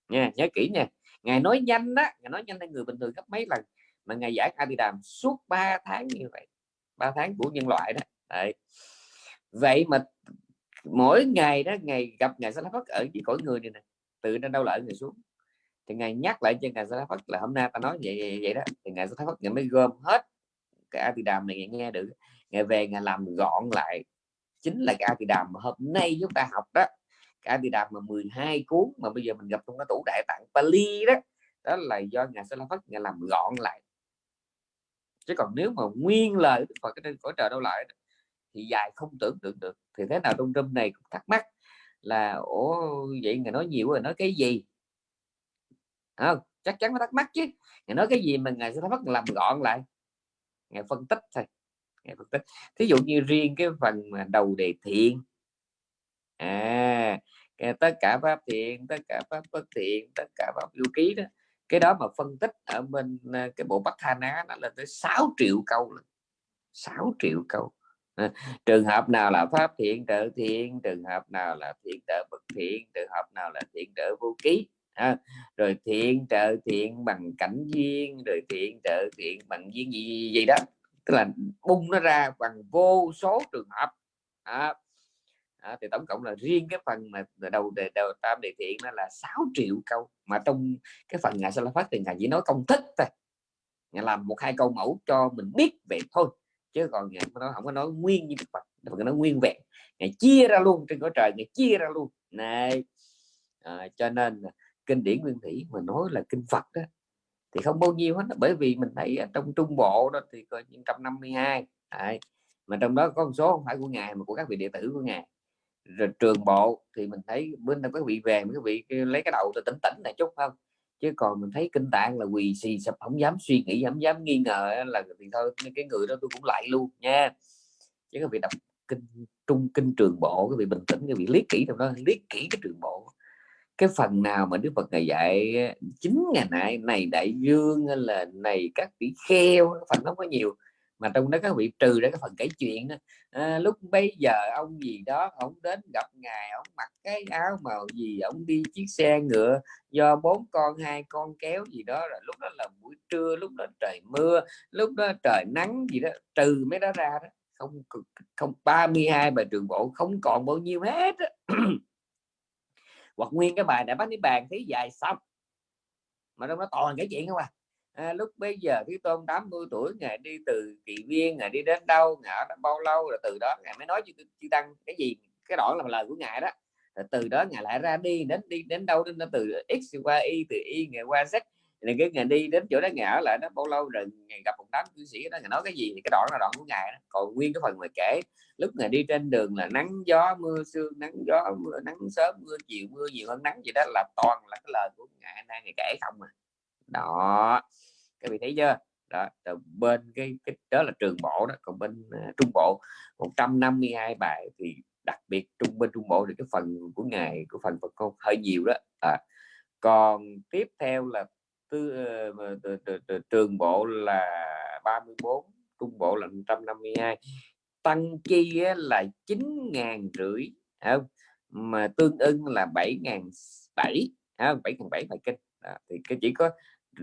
S1: nha, nhớ kỹ nha ngài nói nhanh đó ngài nói nhanh hơn người bình thường gấp mấy lần mà ngài giải a di đàm suốt 3 tháng như vậy 3 tháng của nhân loại đó. Đấy. vậy mà mỗi ngày đó ngày gặp ngài sa phất ở dưới cõi người này nè tự nó đâu lại người xuống. Thì ngài nhắc lại cho ngài sa phất là hôm nay ta nói vậy vậy, vậy đó. Thì ngài sa phất ngài mới gom hết cái a đàm này ngài nghe được. Ngài về ngài làm gọn lại chính là cái a đàm mà hôm nay chúng ta học đó cả đi đàm mà 12 cuốn mà bây giờ mình gặp trong cái tủ đại tạng Pali đó đó là do ngài Sa La Phất ngài làm gọn lại. Chứ còn nếu mà nguyên lời Phật trên cõi trời đâu lại thì dài không tưởng tượng được. Thì thế nào trong trâm này cũng thắc mắc là ủa vậy ngài nói nhiều rồi nói cái gì? À, chắc chắn nó thắc mắc chứ. Ngài nói cái gì mà ngài sẽ phát làm gọn lại? Ngài phân tích thôi ngài phân tích. Thí dụ như riêng cái phần mà đầu đề thiện à tất cả pháp thiện tất cả pháp bất thiện tất cả pháp lưu ký đó. Cái đó mà phân tích ở bên ờ, cái bộ Bắc Hà Ná nó là tới 6 triệu câu 6 triệu câu. À, trường hợp nào là pháp thiện trợ thiện trường hợp nào là thiện trợ bất thiện trường hợp nào là thiện trợ vô ký. À, rồi thiện trợ thiện bằng cảnh duyên rồi thiện trợ thiện bằng duyên gì, gì, gì đó. Tức là bung nó ra bằng vô số trường hợp. À, à, thì tổng cộng là riêng cái phần mà đầu đề đầu tam đề thiện nó là 6 triệu câu. Mà trong cái phần ngài sa la phát thì ngài chỉ nói công thức thôi. Ngài làm một hai câu mẫu cho mình biết vậy thôi. Chứ còn ngài nó không có nói nguyên như Phật Phật nói nguyên vẹn. Ngài chia ra luôn trên cõi trời ngài chia ra luôn. Này à, cho nên kinh điển nguyên thủy mà nói là kinh Phật đó thì không bao nhiêu hết. Bởi vì mình thấy trong trung bộ đó thì có 152 hai. Mà trong đó có một số không phải của ngài mà của các vị đệ tử của ngài rồi trường bộ thì mình thấy bên đây có vị về mấy vị lấy cái đầu tôi tỉnh tỉnh này chút không? Chứ còn mình thấy kinh tạng là quỳ xì sập không dám suy nghĩ không dám nghi ngờ là thì thôi cái người đó tôi cũng lại luôn nha. Chứ có vị đọc kinh, trung kinh trường bộ, cái vị bình tĩnh, cái vị liếc kỹ trong đó, liếc kỹ cái trường bộ. Cái phần nào mà Đức Phật ngày dạy chính ngày nay, này đại dương là này các tỷ kheo phần nó có nhiều mà trong đó các vị trừ ra cái phần kể chuyện đó. À, lúc bây giờ ông gì đó ông đến gặp ngài ông mặc cái áo màu gì ông đi chiếc xe ngựa do bốn con hai con kéo gì đó rồi lúc đó là buổi trưa lúc đó trời mưa lúc đó trời nắng gì đó trừ mấy đó ra đó. Không không 32 bài trường bộ không còn bao nhiêu hết hoặc nguyên cái bài đã bắt đi bàn thấy dài xong. Mà trong đó toàn cái chuyện không à à, lúc bây giờ cái tôn 80 tuổi ngài đi từ kỳ viên ngài đi đến đâu ngài đã bao lâu rồi từ đó ngài mới nói cho chư tăng cái gì cái đoạn là lời của ngài đó. Rồi từ đó ngài lại ra đi đến đi đến đâu đến từ x qua y từ y ngài qua z. Này cái ngày đi đến chỗ đó ngã lại đó bao lâu rồi ngày gặp một đám cư sĩ đó ngày nói cái gì thì cái đoạn là đoạn của ngài đó. còn nguyên cái phần mà kể lúc ngày đi trên đường là nắng gió mưa sương nắng gió mưa nắng sớm mưa chiều mưa nhiều hơn nắng gì đó là toàn là cái lời của ngài. Nay ngày kể không à đó. Các vị thấy chưa? Đó từ bên cái, cái đó là trường bộ đó còn bên uh, trung bộ 152 bài thì đặc biệt trung bên trung bộ thì cái phần của ngài của phần Phật con hơi nhiều đó. À, còn tiếp theo là tư uh, trường bộ là 34 trung bộ là 152 tăng chi là chín ngàn rưỡi không? Mà tương ưng là bảy ngàn bảy bảy ngàn bảy bài kinh. À, thì cái chỉ có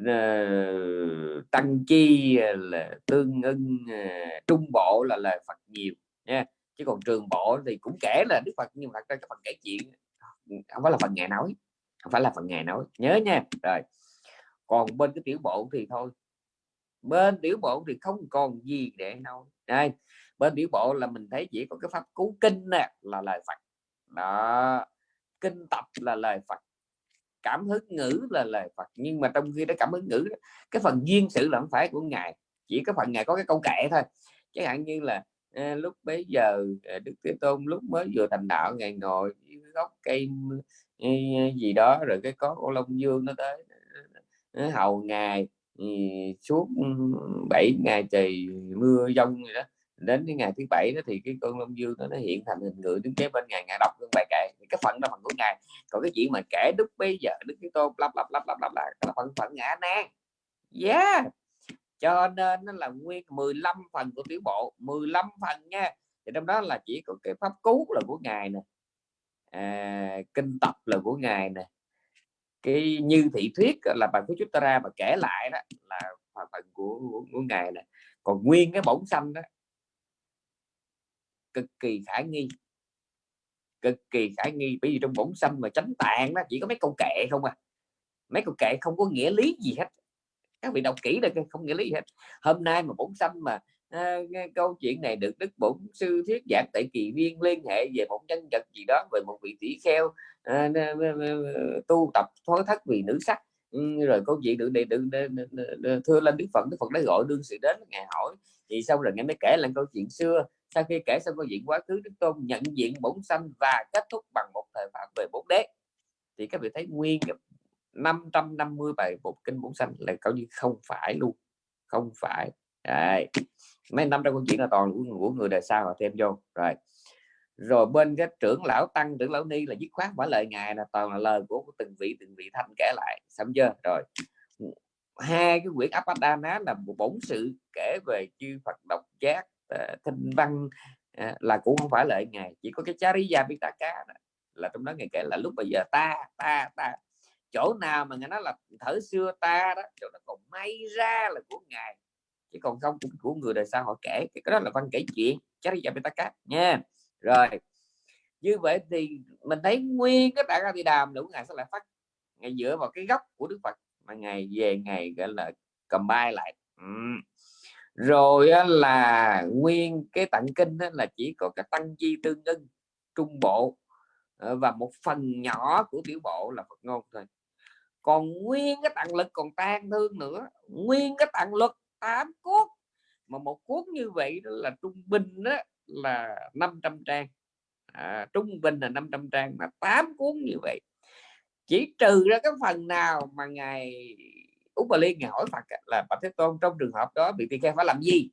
S1: uh, tăng chi ờ, là tương ưng uh, trung bộ là lời Phật nhiều nha. Chứ còn trường bộ thì cũng kể là Đức Phật nhưng mà cái phần kể chuyện không phải là phần ngày nói không phải là phần ngày nói. Nhớ nha. Rồi còn bên cái tiểu bộ thì thôi. Bên tiểu bộ thì không còn gì để nói. Đây bên tiểu bộ là mình thấy chỉ có cái pháp cứu kinh nè là lời Phật. Đó kinh tập là lời Phật cảm hứng ngữ là lời Phật. Nhưng mà trong khi đó cảm hứng ngữ cái phần duyên sự là không phải của ngài chỉ có phần ngài có cái câu kệ thôi. Chẳng hạn như là à, lúc bấy giờ ờ, Đức Thế Tôn lúc mới vừa thành đạo ngài ngồi gốc cây gì đó rồi cái có con Long Dương nó tới nó hầu ngài suốt 7 ngày trời mưa giông gì đó đến cái ngày thứ bảy đó thì cái con long dương đó nó hiện thành hình người đứng kế bên ngài ngài đọc cái bài kệ thì cái phần đó phần của ngài. Còn cái chuyện mà kể đức bây giờ đức cái tôn lắp lắp lắp lắp lắp là cái phần phận ngã nan yeah! Cho nên nó là nguyên 15 phần của tiểu bộ 15 phần nha. Thì trong đó là chỉ có cái pháp cứu là của ngài nè à, kinh tập là của ngài nè. Cái như thị thuyết là bài của chúng ta ra mà kể lại đó là phần của, của, của ngài nè. Còn nguyên cái bổng xanh đó cực kỳ khả nghi. Cực kỳ khả nghi bởi vì trong bổn xâm mà tránh tạng đó chỉ có mấy câu kệ không à. Mấy câu kệ không có nghĩa lý gì hết. Các vị đọc kỹ được không nghĩa lý gì hết. Hôm nay mà bổn xâm mà à, câu chuyện này được đức bổn sư thuyết giảng tại kỳ viên liên hệ về một nhân vật gì đó về một vị tỷ kheo à, tu tập thối thất vì nữ sắc. Ừ, rồi câu chuyện được được, được, thưa lên đức phật đức phật đã gọi đương sự đến ngài hỏi thì xong rồi nghe mới kể lại câu chuyện xưa sau khi kể xong câu chuyện quá khứ đức tôn nhận diện bổn sanh và kết thúc bằng một thời pháp về bốn đế. Thì các vị thấy nguyên 550 bài một kinh bổn sanh là coi như không phải luôn không phải. Đấy. mấy năm trong câu chuyện là toàn của, của người đời sau họ thêm vô. Rồi. Rồi bên cái trưởng lão tăng trưởng lão ni là dứt khoát phải lời ngài là toàn là lời của từng vị từng vị thanh kể lại. Xong chưa? Rồi. Hai cái quyển Apadana là một bổn sự kể về chư Phật độc giác uh, văn uh, là cũng không phải lợi ngài chỉ có cái chariya pitaka đó, là trong đó ngài kể là lúc bây giờ ta ta ta chỗ nào mà ngài nói là thở xưa ta đó chỗ đó còn may ra là của ngài chứ còn không của người đời sau họ kể cái đó là văn kể chuyện chariya pitaka nha rồi như vậy thì mình thấy nguyên cái đại di đàm đủ của ngài sẽ lại phát ngày dựa vào cái gốc của đức phật mà ngày về ngày gọi là cầm bay lại ừ rồi là nguyên cái tặng kinh là chỉ có cái tăng chi tương ưng trung bộ. Ờ, và một phần nhỏ của tiểu bộ là Phật ngôn thôi. Còn nguyên cái tặng lực còn tan thương nữa. Nguyên cái tặng lực tám cuốn mà một cuốn như vậy là trung bình đó là 500 trang. À, trung bình là 500 trang mà tám cuốn như vậy. Chỉ trừ ra cái phần nào mà ngài úc bà liên ngài hỏi phật là bạch thế tôn trong trường hợp đó bị tỳ kheo phải làm gì?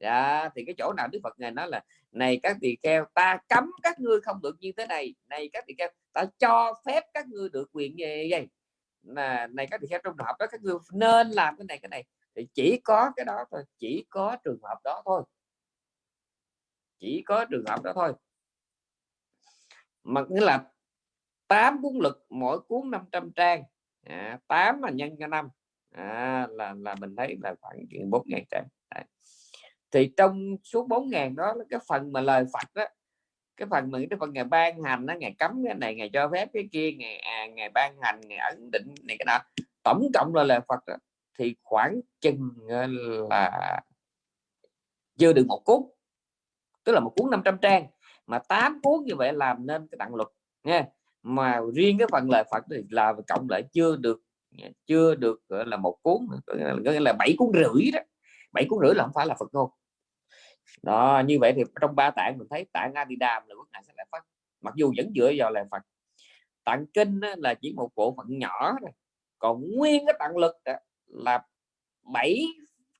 S1: Dạ, thì cái chỗ nào đức phật ngài nói là này các tỳ kheo ta cấm các ngươi không được như thế này. Này các tỳ kheo ta cho phép các ngươi được quyền như vậy là này các tỳ kheo trong trường hợp đó các ngươi nên làm cái này cái này. Thì chỉ có cái đó thôi chỉ có trường hợp đó thôi. Chỉ có trường hợp đó thôi. Mà nghĩa là 8 cuốn lực mỗi cuốn 500 trang. Dạ, à, 8 mà nhân cho năm à, là là mình thấy là khoảng chuyện bốn ngàn trang. À. thì trong số bốn ngàn đó cái phần mà lời Phật đó cái phần mà cái phần ngày ban hành nó ngày cấm cái này ngày cho phép cái kia ngày à, ngày ban hành ngày ấn định này cái nào tổng cộng là lời Phật đó, thì khoảng chừng ờ, là chưa được một cuốn. Tức là một cuốn 500 trang. Mà tám cuốn như vậy làm nên cái tặng luật nha mà riêng cái phần lời Phật thì là cộng lại chưa được chưa được, gọi là, một cuốn gọi là bảy cuốn rưỡi đó. Bảy cuốn rưỡi là không phải là Phật ngôn. Đó, như vậy thì trong ba tạng mình thấy tạng Adidam là quốc ngài sẽ lại Phật. Mặc dù vẫn dựa vào là Phật. Tạng kinh là chỉ một bộ phận nhỏ thôi. Còn nguyên cái tạng lực là bảy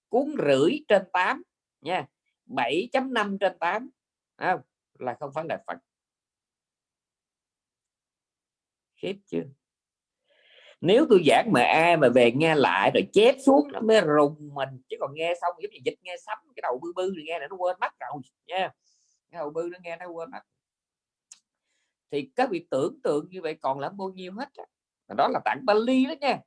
S1: cuốn rưỡi trên 8 nha. 7.5 trên 8 không? Là không phải là Phật. Khiếp chưa? Nếu tôi giảng mà ai mà về nghe lại rồi chép xuống nó mới rùng mình chứ còn nghe xong giống như dịch nghe sắm cái đầu bư bư thì nghe nó quên mất rồi nha. Cái đầu bư nó nghe nó quên mất. Thì các vị tưởng tượng như vậy còn lắm bao nhiêu hết đó, đó là tặng Bali đó nha.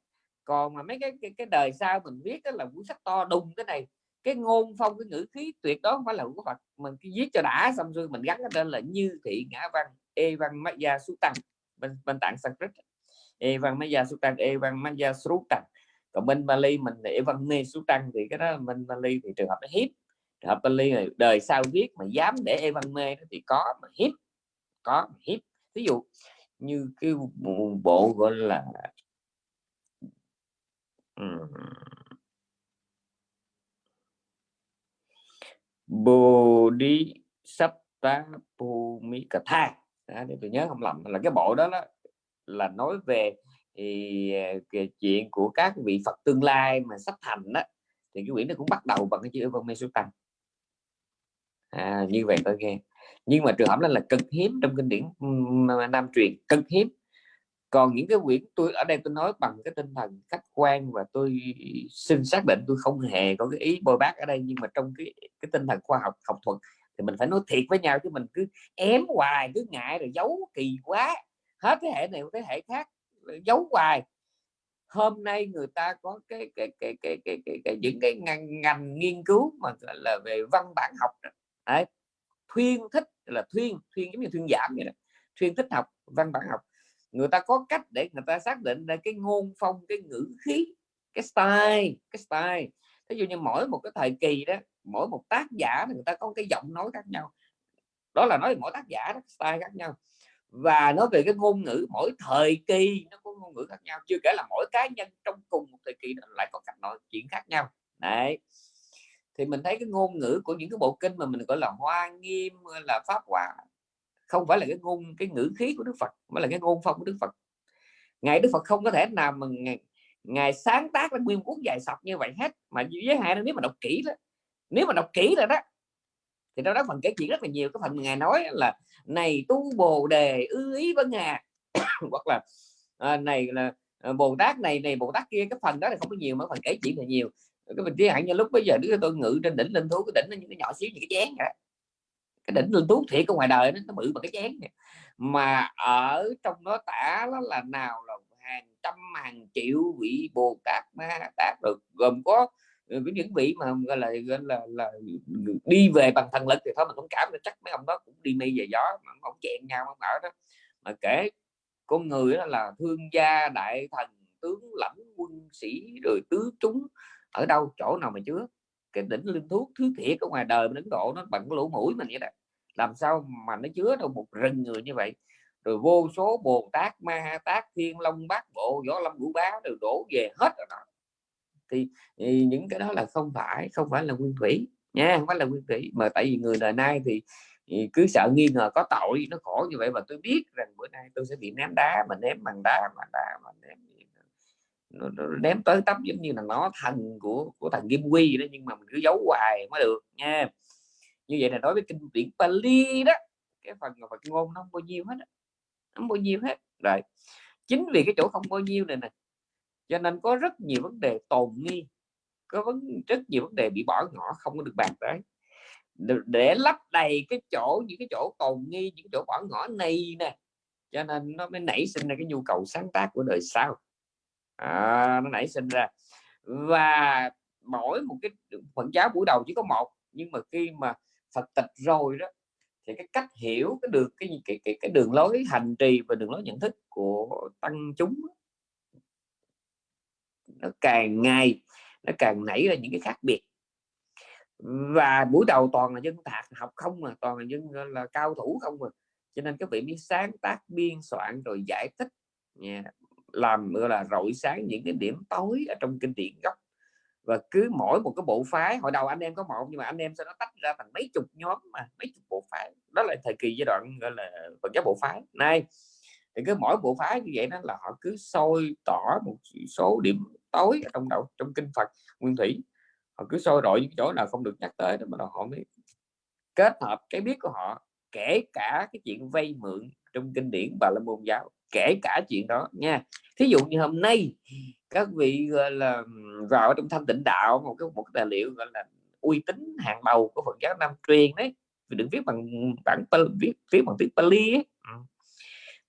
S1: Còn mà mấy cái cái, cái đời sau mình viết đó là cuốn sách to đùng cái này cái ngôn phong cái ngữ khí tuyệt đó không phải là của Phật. Mình cứ viết cho đã xong rồi mình gắn cái tên là như thị ngã văn e văn maya sú tăng bên bên tạng Sanskrit e văn maya số tăng e văn maya số tăng. Còn bên Bali mình e văn mê số tăng thì cái đó bên Bali thì trường hợp nó hiếp. Trường hợp Bali này đời sau viết mà dám để e văn mê thì có mà hiếp có hiếp. Ví dụ như cái bộ gọi là Bodhi Bhumikatha à, để tôi nhớ không lầm là cái bộ đó, đó là nói về thì à, cái chuyện của các vị Phật tương lai mà sắp thành đó thì cái quyển này cũng bắt đầu bằng cái chữ Vân Số Tăng à, như vậy tôi nghe. Nhưng mà trường hợp đó là cực hiếm trong kinh điển Nam truyền cực hiếm. Còn những cái quyển tôi ở đây tôi nói bằng cái tinh thần khách quan và tôi xin xác định tôi không hề có cái ý bôi bác ở đây nhưng mà trong cái cái tinh thần khoa học học thuật thì mình phải nói thiệt với nhau chứ mình cứ ém hoài cứ ngại rồi giấu kỳ quá hết thế hệ này thế hệ khác giấu hoài. Hôm nay người ta có cái cái cái cái cái, cái, cái những cái ngành, ngành nghiên cứu mà là về văn bản học đấy. Thuyên thích là thuyên thuyên giống như thuyên giảm vậy đó. Thuyên thích học văn bản học. Người ta có cách để người ta xác định ra cái ngôn phong cái ngữ khí cái style cái style. Ví dụ như mỗi một cái thời kỳ đó mỗi một tác giả người ta có cái giọng nói khác nhau. Đó là nói mỗi tác giả đó, style khác nhau và nói về cái ngôn ngữ mỗi thời kỳ nó có ngôn ngữ khác nhau chưa kể là mỗi cá nhân trong cùng một thời kỳ lại có cách nói chuyện khác nhau. Đấy. Thì mình thấy cái ngôn ngữ của những cái bộ kinh mà mình gọi là hoa nghiêm là pháp hòa không phải là cái ngôn cái ngữ khí của Đức Phật mà là cái ngôn phong của Đức Phật. Ngài Đức Phật không có thể nào mà ngài, ngài sáng tác ra nguyên cuốn dài sọc như vậy hết mà giới hạn nếu mà đọc kỹ đó nếu mà đọc kỹ rồi đó thì đó đó phần kể chuyện rất là nhiều. Cái phần ngài nói là này tu bồ đề ư ý với ngài. Hoặc là à, này là à, bồ tát này này bồ tát kia. Cái phần đó là không có nhiều mà phần kể chuyện là nhiều. Cái mình chỉ hạn như lúc bây giờ đứa tôi ngự trên đỉnh linh thú cái đỉnh nó những cái nhỏ xíu như cái chén vậy cái đỉnh linh thú thiệt ở ngoài đời nó, nó bự bằng cái chén vậy. mà ở trong đó tả nó là nào là hàng trăm hàng triệu vị bồ tát ma tát được gồm có Ờ, với những vị mà gọi là gọi là, là đi về bằng thần lực thì thôi mình không cảm là chắc mấy ông đó cũng đi mây về gió mà không chèn nhau không ở đó. Mà kể con người đó là thương gia đại thần tướng lãnh quân sĩ rồi tứ chúng ở đâu chỗ nào mà chứa. Cái đỉnh linh thuốc thứ thiệt ở ngoài đời Ấn Độ nó bằng cái lỗ mũi mình vậy đó. Làm sao mà nó chứa đâu một rừng người như vậy? Rồi vô số bồ tát ma tát thiên long bát bộ võ lâm ngũ bá đều đổ về hết rồi đó thì, thì những cái đó là không phải không phải là nguyên thủy nha không phải là nguyên thủy. Mà tại vì người đời nay thì, thì cứ sợ nghi ngờ có tội nó khổ như vậy mà tôi biết rằng bữa nay tôi sẽ bị ném đá mà ném bằng đá mà đá mà ném nó, nó ném tới tấp giống như là nó thần của của thằng kim quy đó nhưng mà mình cứ giấu hoài mới được nha. Như vậy là đối với kinh điển Pali đó cái phần Phật ngôn nó không bao nhiêu hết không bao nhiêu hết. Rồi chính vì cái chỗ không bao nhiêu này nè cho nên có rất nhiều vấn đề tồn nghi có vấn rất nhiều vấn đề bị bỏ ngỏ không có được bàn tới. Để lấp đầy cái chỗ những cái chỗ tồn nghi những chỗ bỏ ngỏ này nè cho nên nó mới nảy sinh ra cái nhu cầu sáng tác của đời sau. À, nó nảy sinh ra. Và mỗi một cái phần giáo buổi đầu chỉ có một nhưng mà khi mà Phật tịch rồi đó thì cái cách hiểu cái được cái cái cái, cái đường lối hành trì và đường lối nhận thức của tăng chúng nó càng ngày nó càng nảy ra những cái khác biệt. Và buổi đầu toàn là dân thạc học không mà, toàn là dân là, cao thủ không mà. Cho nên các vị mới sáng tác biên soạn rồi giải thích yeah làm, gọi là, rọi sáng những cái điểm tối ở trong kinh điển gốc. Và cứ mỗi một cái bộ phái, hồi đầu anh em có một, nhưng mà anh em sẽ nó tách ra thành mấy chục nhóm mà, mấy chục bộ phái. Đó là thời kỳ giai đoạn, gọi là Phật giáo bộ phái. Này thì cứ mỗi bộ phái như vậy đó là họ cứ soi tỏ một số điểm tối ở trong đầu, trong kinh Phật, nguyên thủy. Họ cứ soi rọi những chỗ nào không được nhắc tới đó mà họ mới kết hợp cái biết của họ, kể cả cái chuyện vay mượn trong kinh điển bà la môn giáo, kể cả chuyện đó nha. Thí dụ như hôm nay, các vị, gọi là, vào trong thanh tịnh đạo, một cái một cái tài liệu, gọi là, uy tín hàng đầu của Phật giáo Nam truyền đấy vì đừng viết bằng bản, viết viết bằng tiếng Pali ấy. Ừ.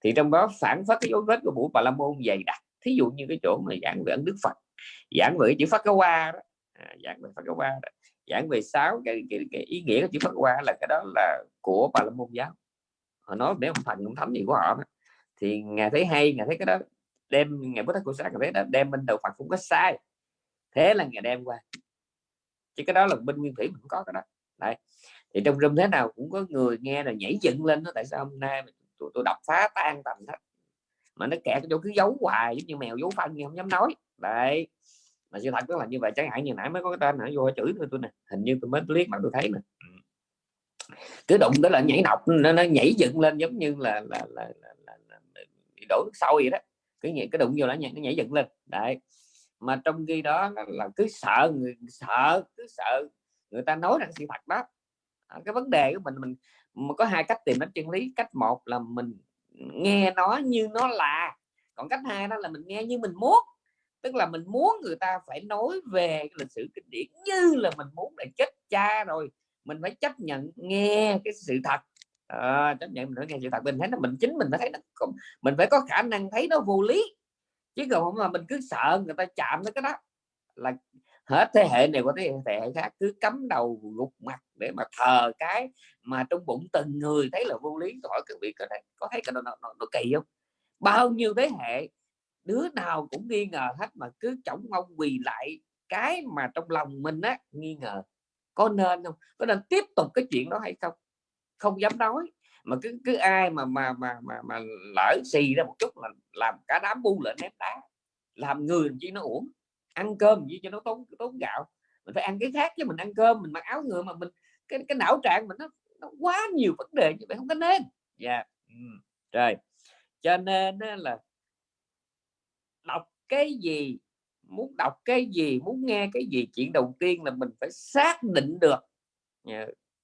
S1: Thì trong đó phản phát cái dấu vết của buổi Bà La Môn dày đặc. Thí dụ như cái chỗ mà giảng về ấn Đức Phật giảng về chữ Phát cái Hoa đó. À, giảng về Phát cái Hoa đó. Giảng về sáu cái, cái, cái ý nghĩa của chữ Phát Hoa là cái đó là của Bà La Môn giáo. Họ nói để ông thành ông thánh gì của họ đó. thì ngài thấy hay ngài thấy cái đó đem ngày bút của sáng thấy đó đem bên đầu Phật cũng có sai. Thế là ngày đem qua. Chứ cái đó là bên nguyên thủy mình có cái đó. Đấy. Thì trong rừng thế nào cũng có người nghe là nhảy dựng lên đó tại sao hôm nay tôi, tôi đọc phá tan tầm hết. Mà nó kẹt chỗ cứ giấu hoài giống như mèo giấu phân không dám nói. Đấy. Mà sự thật đó là như vậy chẳng hạn như nãy mới có cái tên nãy vô chửi tôi, tôi nè. Hình như tôi mới liếc mà tôi thấy nè. Ừ. Cứ đụng đó là nhảy nọc nó, nó nhảy dựng lên giống như là là, là, là, là, là, là đổ nước sôi vậy đó. Cứ nhảy cái đụng vô là nhảy, nó nhảy dựng lên. Đấy. Mà trong khi đó là cứ sợ người sợ cứ sợ người ta nói rằng sự thật đó. Ờ, cái vấn đề của mình mình có hai cách tìm đến chân lý. Cách một là mình nghe nó như nó là. Còn cách hai đó là mình nghe như mình muốn. Tức là mình muốn người ta phải nói về lịch sử kinh điển như là mình muốn để chết cha rồi. Mình phải chấp nhận nghe cái sự thật. À, chấp nhận mình phải nghe sự thật. Mình thấy là mình chính mình phải thấy nó mình phải có khả năng thấy nó vô lý. Chứ còn không là mình cứ sợ người ta chạm tới cái đó là hết thế hệ này qua thế hệ khác cứ cắm đầu gục mặt để mà thờ cái mà trong bụng từng người thấy là vô lý. Hỏi các vị có thấy có thấy cái nó, nó, nó, nó kỳ không? Bao nhiêu thế hệ đứa nào cũng nghi ngờ hết mà cứ chổng mông quỳ lại. Cái mà trong lòng mình á nghi ngờ có nên không? Có nên tiếp tục cái chuyện đó hay không? Không dám nói. Mà cứ cứ ai mà mà mà mà, mà lỡ xì ra một chút là làm cả đám bu lên ném đá làm người chỉ nó uổng ăn cơm gì cho nó tốn tốn gạo mình phải ăn cái khác chứ mình ăn cơm mình mặc áo người mà mình cái cái não trạng mình nó, nó quá nhiều vấn đề như vậy không có nên dạ yeah. ừ. rồi cho nên là đọc cái gì muốn đọc cái gì muốn nghe cái gì chuyện đầu tiên là mình phải xác định được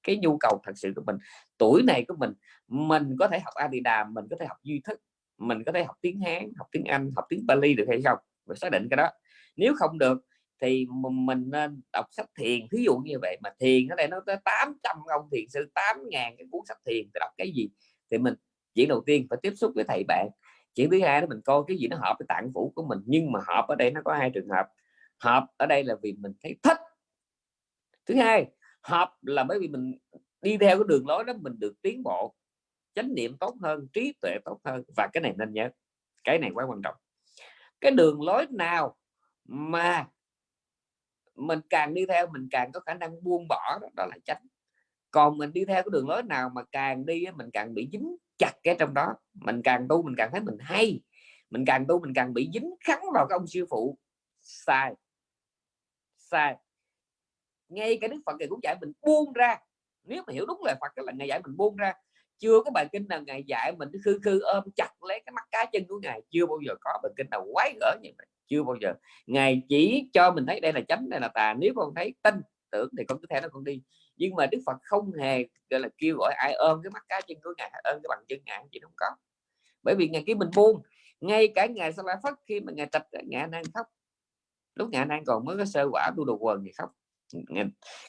S1: cái nhu cầu thật sự của mình tuổi này của mình mình có thể học a đi đàm mình có thể học duy thức mình có thể học tiếng hán học tiếng anh học tiếng bali được hay không phải xác định cái đó nếu không được thì mình nên đọc sách thiền. Thí dụ như vậy mà thiền ở đây nó tới 800 ông thiền sư 8 ngàn cái cuốn sách thiền thì đọc cái gì thì mình, chuyện đầu tiên phải tiếp xúc với thầy bạn. Chuyện thứ hai đó mình coi cái gì nó hợp với tạng phủ của mình, nhưng mà hợp ở đây nó có hai trường hợp. Hợp ở đây là vì mình thấy thích. Thứ hai, hợp là bởi vì mình đi theo cái đường lối đó, mình được tiến bộ, chánh niệm tốt hơn, trí tuệ tốt hơn, và cái này nên nhớ, cái này quá quan trọng. Cái đường lối nào mà mình càng đi theo mình càng có khả năng buông bỏ đó, đó là tránh. Còn mình đi theo cái đường lối nào mà càng đi mình càng bị dính chặt cái trong đó. Mình càng tu mình càng thấy mình hay mình càng tu mình càng bị dính khắn vào cái ông sư phụ. Sai. Sai. Ngay cái đức phật này cũng dạy mình buông ra. Nếu mà hiểu đúng lời phật là ngày dạy mình buông ra. Chưa có bài kinh nào ngày dạy mình khư khư ôm chặt lấy cái mắt cá chân của ngài chưa bao giờ có bài kinh nào quái gở như vậy chưa bao giờ. Ngài chỉ cho mình thấy đây là chánh đây là tà nếu con thấy tin tưởng thì con cứ theo nó con đi. Nhưng mà đức phật không hề gọi là kêu gọi ai ôm cái mắt cá chân của ngài ôm cái bằng chân ngài chỉ không có. Bởi vì ngày kia mình buông ngay cả ngài sa la phất khi mà ngài trạch ngài đang khóc lúc ngài đang còn mới có sơ quả tu đồ quần thì khóc.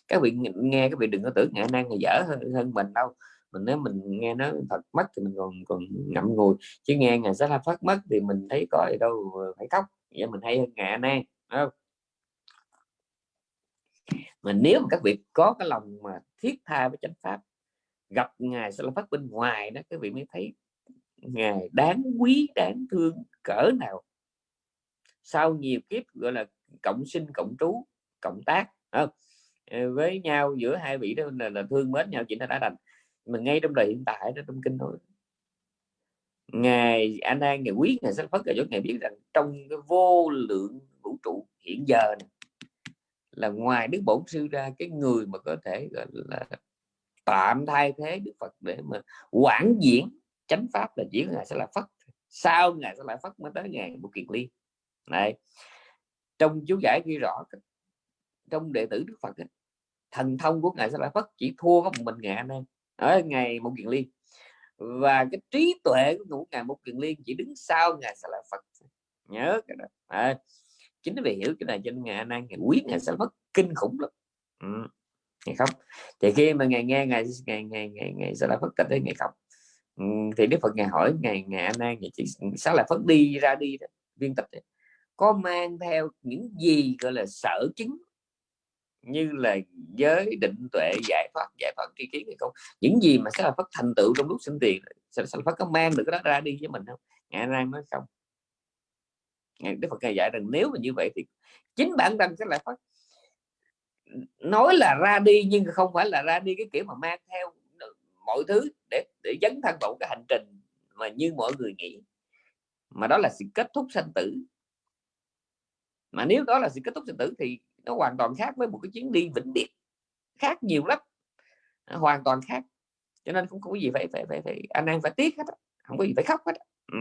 S1: Các vị nghe các vị đừng có tưởng ngài năng dở hơn, hơn mình đâu. Mình nếu mình nghe nó thật mất thì mình còn còn ngậm ngùi. Chứ nghe ngài sa la phát mất thì mình thấy có gì đâu phải khóc vậy mình hay hơn ngài nan không? Mà nếu mà các vị có cái lòng mà thiết tha với chánh pháp gặp ngài sẽ là phát bên ngoài đó các vị mới thấy ngài đáng quý đáng thương cỡ nào. Sau nhiều kiếp gọi là cộng sinh cộng trú cộng tác không? Ờ, với nhau giữa hai vị đó là, là thương mến nhau chỉ nó đã thành mình ngay trong đời hiện tại đó trong kinh nói ngài anh an ngài quý ngài sách phất là cho ngài biết rằng trong cái vô lượng vũ trụ hiện giờ này, là ngoài đức bổn sư ra cái người mà có thể gọi là tạm thay thế đức phật để mà quảng diễn chánh pháp là chỉ ngài sẽ là phất sau ngài sẽ lại phất mới tới ngài một kiệt ly. Này trong chú giải ghi rõ trong đệ tử đức phật thần thông của ngài sẽ lại phất chỉ thua có một mình ngài anh em. Ở ngày một kiền ly và cái trí tuệ của ngài một kiền liên chỉ đứng sau ngài sẽ là phật nhớ cái đó. À, chính vì hiểu cái này cho nên ngài anh ngài quý ngài sẽ mất kinh khủng lắm. Ừ. ngày khóc. Thì khi mà ngài nghe ngài ngày ngày ngày ngày sẽ là phật cách tới ngày khóc ừ, thì đức phật ngài hỏi ngài ngài anh an ngài chỉ sẽ lại phất đi ra đi đó, viên tịch có mang theo những gì gọi là sở chứng như là giới định tuệ giải thoát giải thoát tri kiến hay không? Những gì mà sẽ là phát thành tựu trong lúc sinh tiền sẽ phát có mang được cái đó ra đi với mình không? Ngày nay nói không. Ngài, đức phật ngài dạy rằng nếu mà như vậy thì chính bản thân sẽ lại phát nói là ra đi nhưng không phải là ra đi cái kiểu mà mang theo mọi thứ để để dấn thân vào cái hành trình mà như mọi người nghĩ. Mà đó là sự kết thúc sanh tử. Mà nếu đó là sự kết thúc sinh tử thì nó hoàn toàn khác với một cái chuyến đi vĩnh biệt. Khác nhiều lắm. Hoàn toàn khác. Cho nên cũng không có gì phải phải phải, phải anh em phải tiếc hết không có gì phải khóc hết ừ.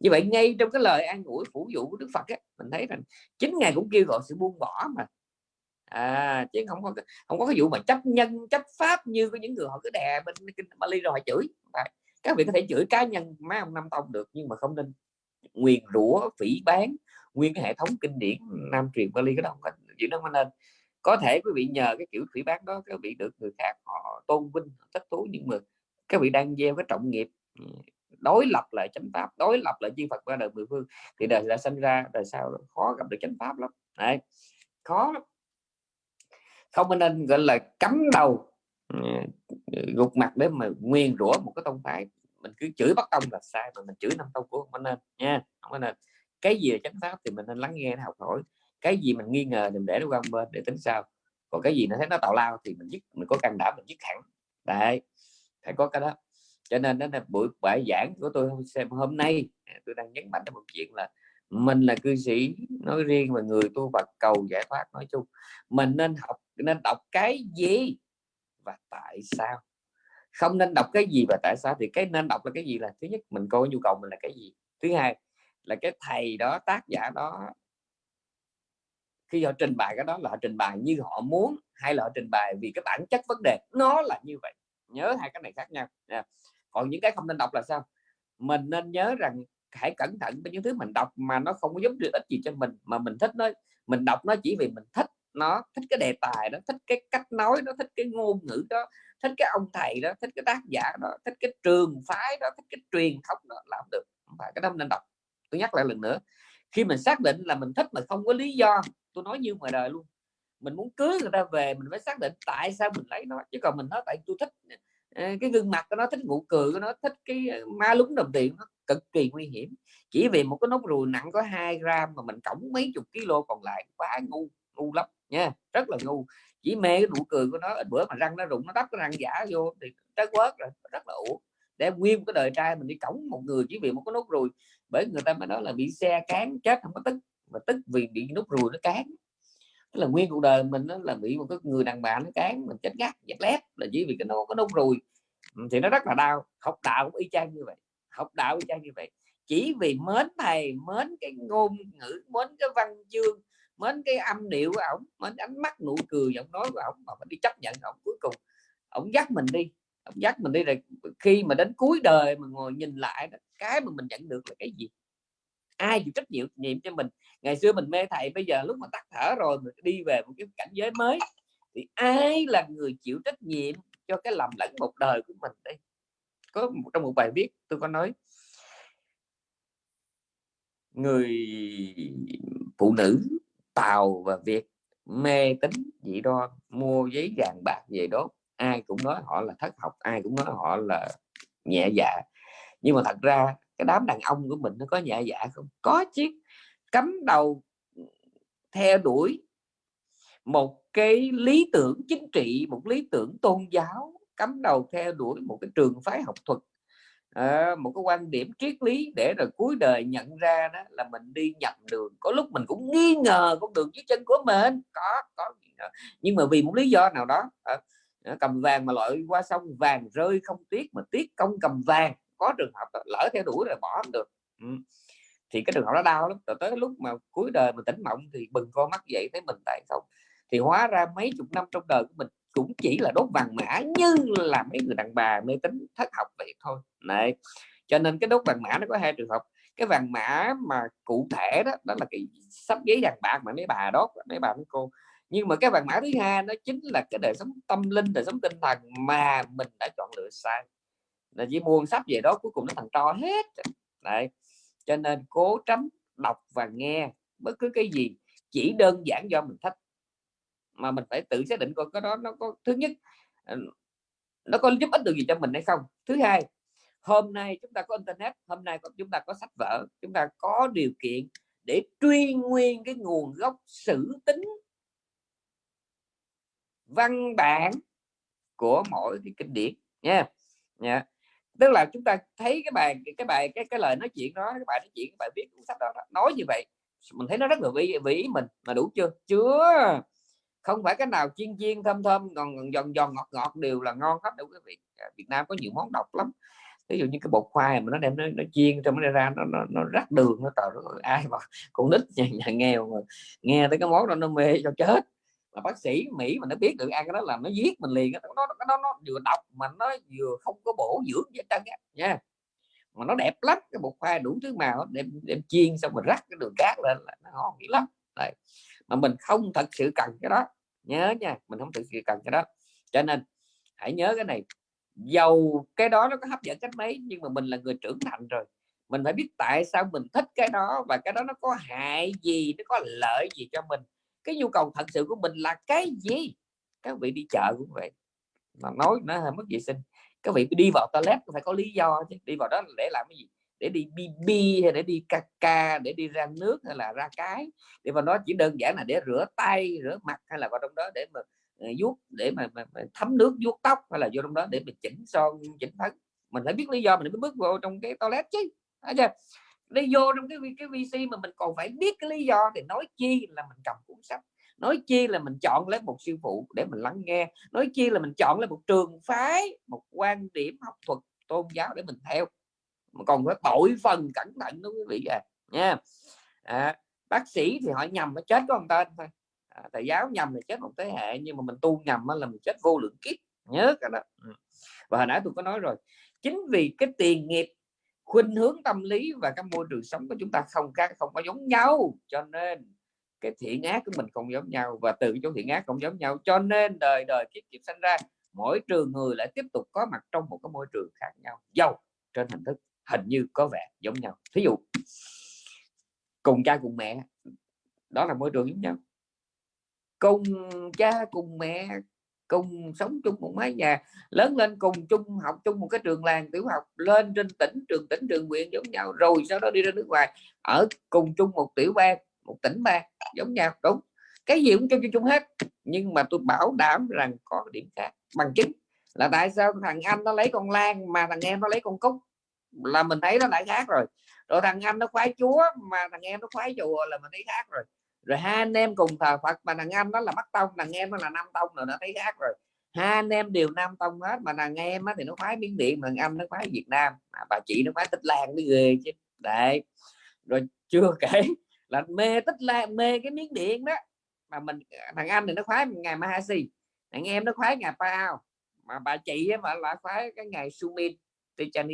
S1: như vậy ngay trong cái lời an ủi phủ dụ của đức phật ấy, mình thấy rằng chính ngài cũng kêu gọi sự buông bỏ mà. À chứ không có không có cái vụ mà chấp nhân chấp pháp như có những người họ cứ đè bên kinh Bali rồi họ chửi. Các vị có thể chửi cá nhân mấy ông năm tông được nhưng mà không nên. Nguyền rủa phỉ bán nguyên cái hệ thống kinh điển nam truyền Bali cái đó không chuyện đó nên có thể quý vị nhờ cái kiểu thủy bán đó các vị được người khác họ tôn vinh thích thú, nhưng mà các vị đang gieo cái trọng nghiệp ừ, đối lập lại chánh pháp, đối lập lại chư Phật qua đời mười phương thì đời đã sinh ra, đời sau khó gặp được chánh pháp lắm. Đấy. khó lắm. Không nên gọi là cắm đầu ừ, gục mặt để mà nguyên rủa một cái tông phái. Mình cứ chửi bắt tông là sai, mà mình chửi năm tông của không nên nha, không nên. Cái gì là chánh pháp thì mình nên lắng nghe, học hỏi cái gì mình nghi ngờ thì mình để nó qua bên để tính sao còn cái gì nó thấy nó tạo lao thì mình dứt, mình có căn đảm mình dứt hẳn. Đấy, phải có cái đó. Cho nên đó là buổi bài giảng của tôi xem hôm nay à, tôi đang nhấn mạnh một chuyện là mình là cư sĩ, nói riêng và người tu Phật, cầu giải thoát nói chung. Mình nên học, nên đọc cái gì và tại sao? Không nên đọc cái gì và tại sao thì cái nên đọc là cái gì là thứ nhất, mình coi nhu cầu mình là cái gì. Thứ hai là cái thầy đó, tác giả đó khi họ trình bày cái đó là họ trình bày như họ muốn hay là họ trình bày vì cái bản chất vấn đề. Nó là như vậy. Nhớ hai cái này khác nhau. Còn những cái không nên đọc là sao? Mình nên nhớ rằng hãy cẩn thận với những thứ mình đọc mà nó không có giúp được ích gì cho mình, mà mình thích nó. Mình đọc nó chỉ vì mình thích nó, thích cái đề tài đó, thích cái cách nói nó thích cái ngôn ngữ đó, thích cái ông thầy đó, thích cái tác giả đó, thích cái trường phái đó, thích cái truyền thống đó làm được. Không phải, cái đó nên đọc. Tôi nhắc lại lần nữa. Khi mình xác định là mình thích mà không có lý do tôi nói như ngoài đời luôn. Mình muốn cưới người ta về, mình phải xác định tại sao mình lấy nó, chứ còn mình nói tại tôi thích ờ, cái gương mặt của nó, thích nụ cười của nó, thích cái ờ, ma lúng đồng tiền nó, cực kỳ nguy hiểm. Chỉ vì một cái nốt ruồi nặng có 2 gram mà mình cổng mấy chục kg còn lại, quá ngu ngu lắm nha, rất là ngu. Chỉ mê cái nụ cười của nó bữa mà răng nó rụng, nó đắp cái răng giả vô thì trái quớt rồi, rất là ủ để nguyên cái đời trai mình đi cổng một người chỉ vì một cái nốt ruồi, bởi người ta mới nói là bị xe cán chết không có tức mà tức vì bị nút ruồi nó cán. Tức là nguyên cuộc đời mình nó là bị một cái người đàn bà nó cán mình chết gắt chết lép là chỉ vì cái nó có nút ruồi ừ, thì nó rất là đau. Học đạo cũng y chang như vậy. Học đạo y chang như vậy. Chỉ vì mến thầy mến cái ngôn ngữ mến cái văn chương mến cái âm điệu của ổng mến ánh mắt nụ cười giọng nói của ổng mà mình đi chấp nhận ổng cuối cùng. Ổng dắt mình đi. Ổng dắt mình đi rồi khi mà đến cuối đời mà ngồi nhìn lại đó, cái mà mình nhận được là cái gì? Ai chịu trách nhiệm nhiệm cho mình. Ngày xưa mình mê thầy, bây giờ lúc mà tắt thở rồi mình đi về một cái cảnh giới mới. Thì ai là người chịu trách nhiệm cho cái lầm lẫn một đời của mình đây? Có một, trong một bài viết tôi có nói. Người phụ nữ tàu và việt mê tính dị đoan, mua giấy vàng bạc về đó ai cũng nói họ là thất học, ai cũng nói họ là nhẹ dạ. Nhưng mà thật ra cái đám đàn ông của mình nó có nhẹ dạ không? Có chứ. Cắm đầu theo đuổi một cái lý tưởng chính trị một lý tưởng tôn giáo cắm đầu theo đuổi một cái trường phái học thuật. À, một cái quan điểm triết lý để rồi cuối đời nhận ra đó là mình đi nhầm đường. Có lúc mình cũng nghi ngờ con đường dưới chân của mình. Có có nhưng mà vì một lý do nào đó à, cầm vàng mà loại qua sông vàng rơi không tiếc mà tiếc công cầm vàng có trường hợp lỡ theo đuổi rồi bỏ không được. Ừ. thì cái trường hợp đó đau lắm. Rồi tới lúc mà cuối đời mình tỉnh mộng thì bừng con mắt dậy thấy mình tại không thì hóa ra mấy chục năm trong đời của mình cũng chỉ là đốt vàng mã như là mấy người đàn bà mê tính thất học vậy thôi. Này cho nên cái đốt vàng mã nó có hai trường hợp. Cái vàng mã mà cụ thể đó đó là cái sắp giấy vàng bạc mà mấy bà đốt, mấy bà mấy cô. Nhưng mà cái vàng mã thứ hai nó chính là cái đời sống tâm linh, đời sống tinh thần mà mình đã chọn lựa sai là chỉ mua sách về đó, cuối cùng nó thành to hết. Đấy, cho nên cố tránh đọc và nghe bất cứ cái gì, chỉ đơn giản do mình thích. Mà mình phải tự xác định coi cái đó, nó có, thứ nhất ờ, nó có giúp ích được gì cho mình hay không. Thứ hai, hôm nay chúng ta có internet, hôm nay chúng ta có sách vở, chúng ta có điều kiện để truy nguyên cái nguồn gốc sử tính văn bản của mỗi cái kinh điển nha. Nha tức là chúng ta thấy cái bài cái bài cái cái lời nói chuyện đó cái bài nói chuyện các bài viết cuốn sách đó, đó nói như vậy. Mình thấy nó rất là vĩ vĩ mình mà đủ chưa? Chưa. Không phải cái nào chiên chiên thơm thơm còn giòn giòn ngọt ngọt đều là ngon hết đâu quý vị. À, Việt Nam có nhiều món độc lắm. Ví dụ như cái bột khoai mà nó đem nó, nó chiên trong nó ra nó nó, nó rắc đường nó trời ơi ai mà con nít nhà, nhà nghèo mà nghe tới cái món đó nó mê cho chết là bác sĩ Mỹ mà nó biết được ăn cái đó là nó giết mình liền nó nó nó, nó vừa độc mà nó vừa không có bổ dưỡng gì hết nha. Mà nó đẹp lắm cái bột khoai đủ thứ màu đem đem chiên xong rồi rắc cái đường cát lên là nó ngon dữ lắm. Đấy. mà mình không thật sự cần cái đó nhớ nha mình không thực sự cần cái đó. Cho nên hãy nhớ cái này dầu cái đó nó có hấp dẫn cách mấy nhưng mà mình là người trưởng thành rồi mình phải biết tại sao mình thích cái đó và cái đó nó có hại gì nó có lợi gì cho mình cái nhu cầu thật sự của mình là cái gì? Các vị đi chợ cũng vậy. Mà nói nó hơi mất vệ sinh. Các vị đi vào toilet phải có lý do chứ. Đi vào đó để làm cái gì? Để đi bb hay để đi caca để đi ra nước hay là ra cái? Để mà nó chỉ đơn giản là để rửa tay rửa mặt hay là vào trong đó để mà ờ, vuốt để mà, mà, mà thấm nước vuốt tóc hay là vô trong đó để mình chỉnh son chỉnh phấn. Mình phải biết lý do mình mới bước vào trong cái toilet chứ. Chưa? Nó vô trong cái cái VC mà mình còn phải biết cái lý do thì nói chi là mình cầm cuốn sách nói chi là mình chọn lấy một sư phụ để mình lắng nghe nói chi là mình chọn lấy một trường phái một quan điểm học thuật tôn giáo để mình theo. Mà còn phải tội phần cẩn thận đó quý vị à nha. À, bác sĩ thì họ nhầm nó chết có một tên thôi. À, thầy giáo nhầm thì chết một thế hệ nhưng mà mình tu nhầm là mình chết vô lượng kiếp nhớ cái đó. Ừ. Và hồi nãy tôi có nói rồi chính vì cái tiền nghiệp khuynh hướng tâm lý và cái môi trường sống của chúng ta không khác, không có giống nhau. Cho nên, cái thiện ác của mình không giống nhau và từ chỗ thiện ác không giống nhau. Cho nên đời đời kiếp kiếp sinh ra, mỗi trường người lại tiếp tục có mặt trong một cái môi trường khác nhau, giàu trên hình thức hình như có vẻ giống nhau. Thí dụ, cùng cha cùng mẹ, đó là môi trường giống nhau. Cùng cha cùng mẹ cùng sống chung một mái nhà lớn lên cùng chung học chung một cái trường làng tiểu học lên trên tỉnh trường tỉnh trường huyện giống nhau rồi sau đó đi ra nước ngoài ở cùng chung một tiểu bang một tỉnh bang giống nhau đúng. Cái gì cũng chung chung, chung hết nhưng mà tôi bảo đảm rằng có điểm khác bằng chứng là tại sao thằng anh nó lấy con lan mà thằng em nó lấy con cúc là mình thấy nó lại khác rồi. Rồi thằng anh nó khoái chúa mà thằng em nó khoái chùa là mình thấy khác rồi rồi hai anh em cùng thờ Phật mà thằng anh nó là bắt tông thằng em nó là Nam tông rồi nó thấy khác rồi. Hai anh em đều nam tông hết mà thằng em á, thì nó khoái miếng điện mà thằng anh nó khoái Việt Nam à, bà chị nó khoái tích lan mới ghê chứ. Đấy. Rồi chưa kể là mê tích lan mê cái miếng điện đó. Mà mình thằng anh thì nó khoái ngày Mahasi thằng em nó khoái ngày Pao. Mà bà chị mà là khoái cái ngày Sumin các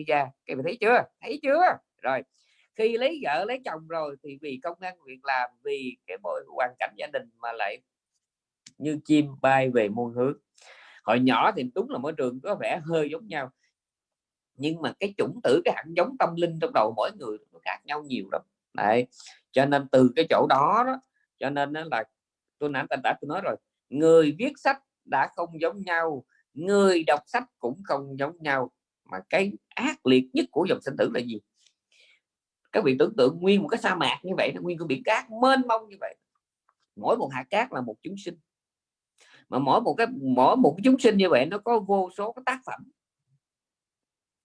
S1: cái thấy chưa? Thấy chưa? Rồi khi lấy vợ lấy chồng rồi thì vì công ăn việc làm vì cái mọi hoàn cảnh gia đình mà lại như chim bay về muôn hướng. Hồi nhỏ thì đúng là mỗi trường có vẻ hơi giống nhau nhưng mà cái chủng tử cái hạt giống tâm linh trong đầu mỗi người nó khác nhau nhiều lắm. Đấy cho nên từ cái chỗ đó, đó cho nên là tôi nãy đã tôi nói rồi người viết sách đã không giống nhau người đọc sách cũng không giống nhau mà cái ác liệt nhất của dòng sinh tử là gì? Các vị tưởng tượng nguyên một cái sa mạc như vậy nguyên cái biển cát mênh mông như vậy. Mỗi một hạt cát là một chúng sinh. Mà mỗi một cái, mỗi một cái chúng sinh như vậy nó có vô số cái tác phẩm.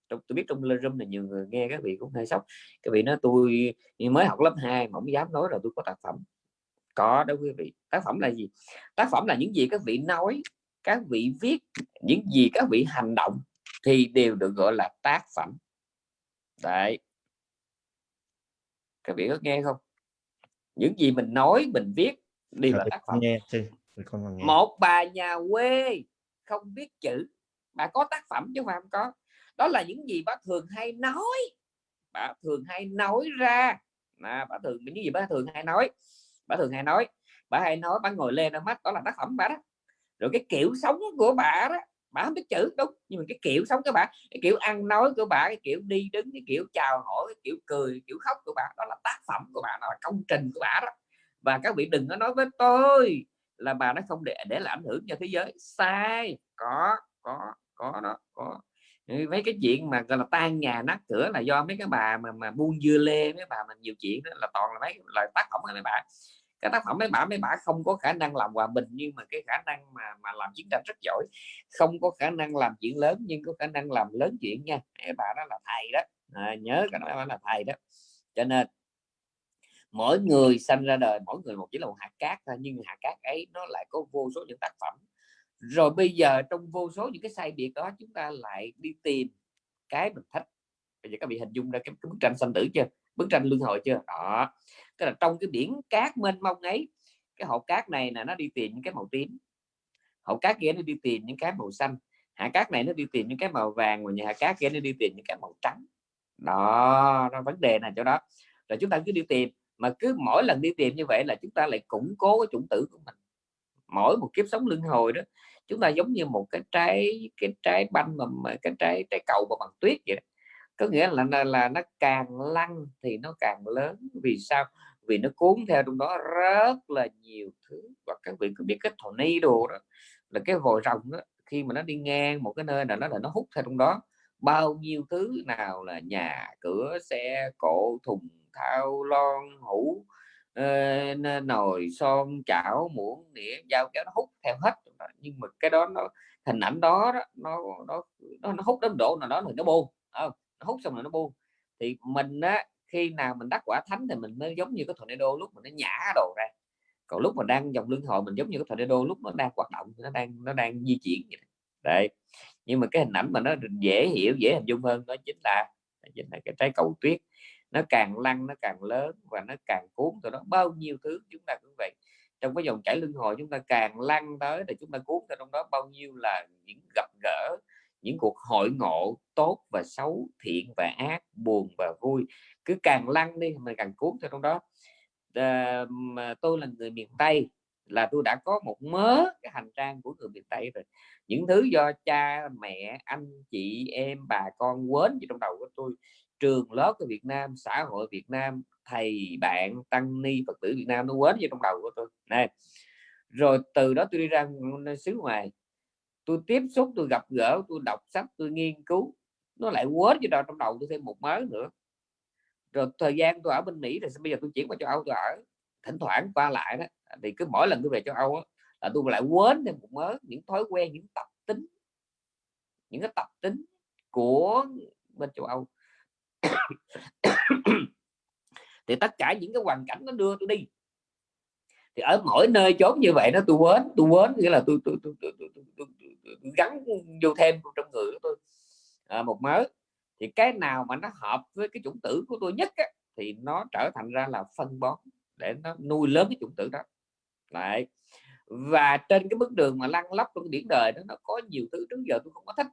S1: Tôi biết trong room này nhiều người nghe, các vị cũng hơi sốc. Các vị nói tôi mới học lớp 2 mà không dám nói là tôi có tác phẩm. Có đó quý vị. Tác phẩm là gì? Tác phẩm là những gì các vị nói, các vị viết, những gì các vị hành động thì đều được gọi là tác phẩm. Đấy các vị có nghe không? Những gì mình nói mình viết đều là tác phẩm. nghe, nghe. một bà nhà quê không biết chữ bà có tác phẩm chứ không có. Đó là những gì bà thường hay nói. Bà thường hay nói ra. À, bà thường những gì bà thường hay nói bà thường hay nói. Bà hay nói bà ngồi lên mắt đó là tác phẩm bà đó. Rồi cái kiểu sống của bà đó bà không biết chữ đúng, nhưng mà cái kiểu sống của bà, cái kiểu ăn nói của bà, cái kiểu đi đứng, cái kiểu chào hỏi, cái kiểu cười kiểu khóc của bà, đó là tác phẩm của bà, đó là công trình của bà đó. Và các vị đừng có nói với tôi là bà nó không để để làm ảnh hưởng cho thế giới. Sai, có có có đó, có. Mấy cái chuyện mà, gọi là, tan nhà nát cửa là do mấy cái bà mà mà buôn dưa lê, mấy bà mình nhiều chuyện đó là toàn là mấy lời tác phẩm của mấy bà cái tác phẩm mấy bà mấy bà không có khả năng làm hòa bình nhưng mà cái khả năng mà mà làm chiến tranh rất giỏi. Không có khả năng làm chuyện lớn nhưng có khả năng làm lớn chuyện nha. Mấy bà đó là thầy đó. À, nhớ cái nói là thầy đó. Cho nên mỗi người sanh ra đời mỗi người một chỉ là một hạt cát thôi nhưng hạt cát ấy nó lại có vô số những tác phẩm. Rồi bây giờ trong vô số những cái sai biệt đó chúng ta lại đi tìm cái mình thích. Bây giờ các vị hình dung ra cái, cái bức tranh sanh tử chưa? Bức tranh luân hồi chưa? Đó. Tức là trong cái biển cát mênh mông ấy, cái hộp cát này là nó đi tìm những cái màu tím. Hộp cát kia nó đi tìm những cái màu xanh hạt cát này nó đi tìm những cái màu vàng và nhà hạt cát kia nó đi tìm những cái màu trắng. Đó, nó vấn đề này chỗ đó. Rồi chúng ta cứ đi tìm, mà cứ mỗi lần đi tìm như vậy là chúng ta lại củng cố cái chủng tử của mình. Mỗi một kiếp sống luân hồi đó, chúng ta giống như một cái trái cái trái banh mà, cái trái trái cầu mà bằng tuyết vậy đó có nghĩa là, là là nó càng lăn thì nó càng lớn. Vì sao? Vì nó cuốn theo trong đó rất là nhiều thứ. Và các vị có biết cái đồ đó là cái vòi rồng đó khi mà nó đi ngang một cái nơi nào đó là nó hút theo trong đó bao nhiêu thứ nào là nhà cửa xe cộ thùng thao lon hũ ờ, nồi son chảo muỗng đĩa dao kéo nó hút theo hết nhưng mà cái đó nó hình ảnh đó, đó nó nó nó, nó hút đến độ nào đó thì nó buồn không? Hút xong rồi nó buông thì mình á, khi nào mình đắc quả thánh thì mình mới giống như cái tornado lúc mà nó nhả đồ ra. Còn lúc mà đang dòng luân hồi mình giống như cái tornado lúc nó đang hoạt động, nó đang nó đang di chuyển vậy. đấy. Nhưng mà cái hình ảnh mà nó dễ hiểu, dễ hình dung hơn đó chính là chính là cái trái cầu tuyết. Nó càng lăn nó càng lớn và nó càng cuốn từ đó bao nhiêu thứ chúng ta cũng vậy. Trong cái dòng chảy luân hồi chúng ta càng lăn tới thì chúng ta cuốn theo trong đó bao nhiêu là những gặp gỡ những cuộc hội ngộ tốt và xấu thiện và ác buồn và vui. Cứ càng lăn đi mình càng cuốn theo trong đó. À, mà tôi là người miền Tây là tôi đã có một mớ cái hành trang của người miền Tây rồi. Những thứ do cha mẹ anh chị em bà con quên trong đầu của tôi. Trường lớp của Việt Nam xã hội Việt Nam thầy bạn tăng ni Phật tử Việt Nam nó quên vô trong đầu của tôi. Này rồi từ đó tôi đi ra xứ ngoài tôi tiếp xúc tôi gặp gỡ tôi đọc sách tôi nghiên cứu. Nó lại quên vô trong đầu tôi thêm một mớ nữa. Rồi thời gian tôi ở bên Mỹ rồi bây giờ tôi chuyển qua châu Âu tôi ở? Thỉnh thoảng qua lại đó. Thì cứ mỗi lần tôi về châu Âu đó, là tôi lại quên thêm một mớ những thói quen những tập tính. Những cái tập tính của bên châu Âu. Thì tất cả những cái hoàn cảnh nó đưa tôi đi thì ở mỗi nơi chốn như vậy nó tôi quên tôi quên nghĩa là tôi tôi, tôi, tôi, tôi, tôi, tôi, tôi, tôi gắn vô thêm trong người của tôi. À, một mớ thì cái nào mà nó hợp với cái chủng tử của tôi nhất á, thì nó trở thành ra là phân bón để nó nuôi lớn cái chủng tử đó. Lại và trên cái bước đường mà lăn lóc trong biển đời đó nó có nhiều thứ trước giờ tôi không có thích.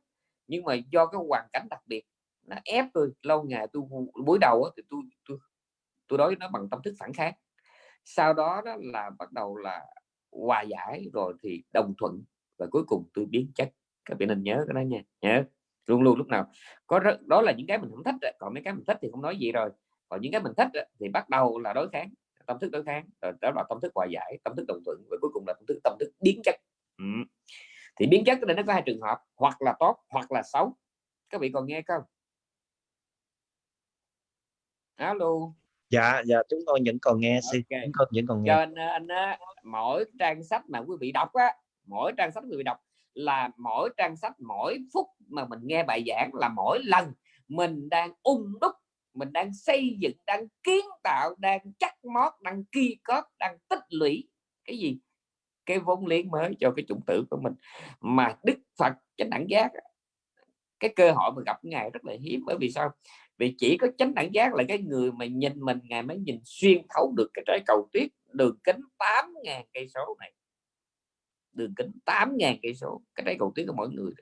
S1: Nhưng mà do cái hoàn cảnh đặc biệt nó ép tôi lâu ngày tôi buổi đầu thì tôi tôi tôi đối nó bằng tâm thức phản kháng sau đó đó là bắt đầu là hòa giải rồi thì đồng thuận và cuối cùng tôi biến chất. Các bạn nên nhớ cái đó nha nhớ. Luôn luôn lúc nào có rất, đó là những cái mình không thích còn mấy cái mình thích thì không nói gì rồi. Còn những cái mình thích thì bắt đầu là đối kháng tâm thức đối kháng rồi đó là tâm thức hòa giải tâm thức đồng thuận và cuối cùng là tâm thức tâm thức biến chất. Ừ. thì biến chất đây nó có hai trường hợp hoặc là tốt hoặc là xấu. Các vị còn nghe không? Alo
S3: dạ dạ chúng tôi vẫn còn nghe okay. chúng tôi vẫn còn nghe.
S1: Cho nên anh á, mỗi trang sách mà quý vị đọc á mỗi trang sách quý vị đọc là mỗi trang sách mỗi phút mà mình nghe bài giảng là mỗi lần mình đang ung đúc mình đang xây dựng đang kiến tạo đang chắc mót đang ki cóp đang tích lũy. Cái gì? Cái vốn liếng mới cho cái chủng tử của mình. Mà đức phật chánh đẳng giác cái cơ hội mà gặp ngài rất là hiếm. Bởi vì sao vì chỉ có chánh đẳng giác là cái người mà nhìn mình ngài mới nhìn xuyên thấu được cái trái cầu tuyết đường kính 8.000 cây số này. Đường kính 8.000 cây số cái trái cầu tuyết của mỗi người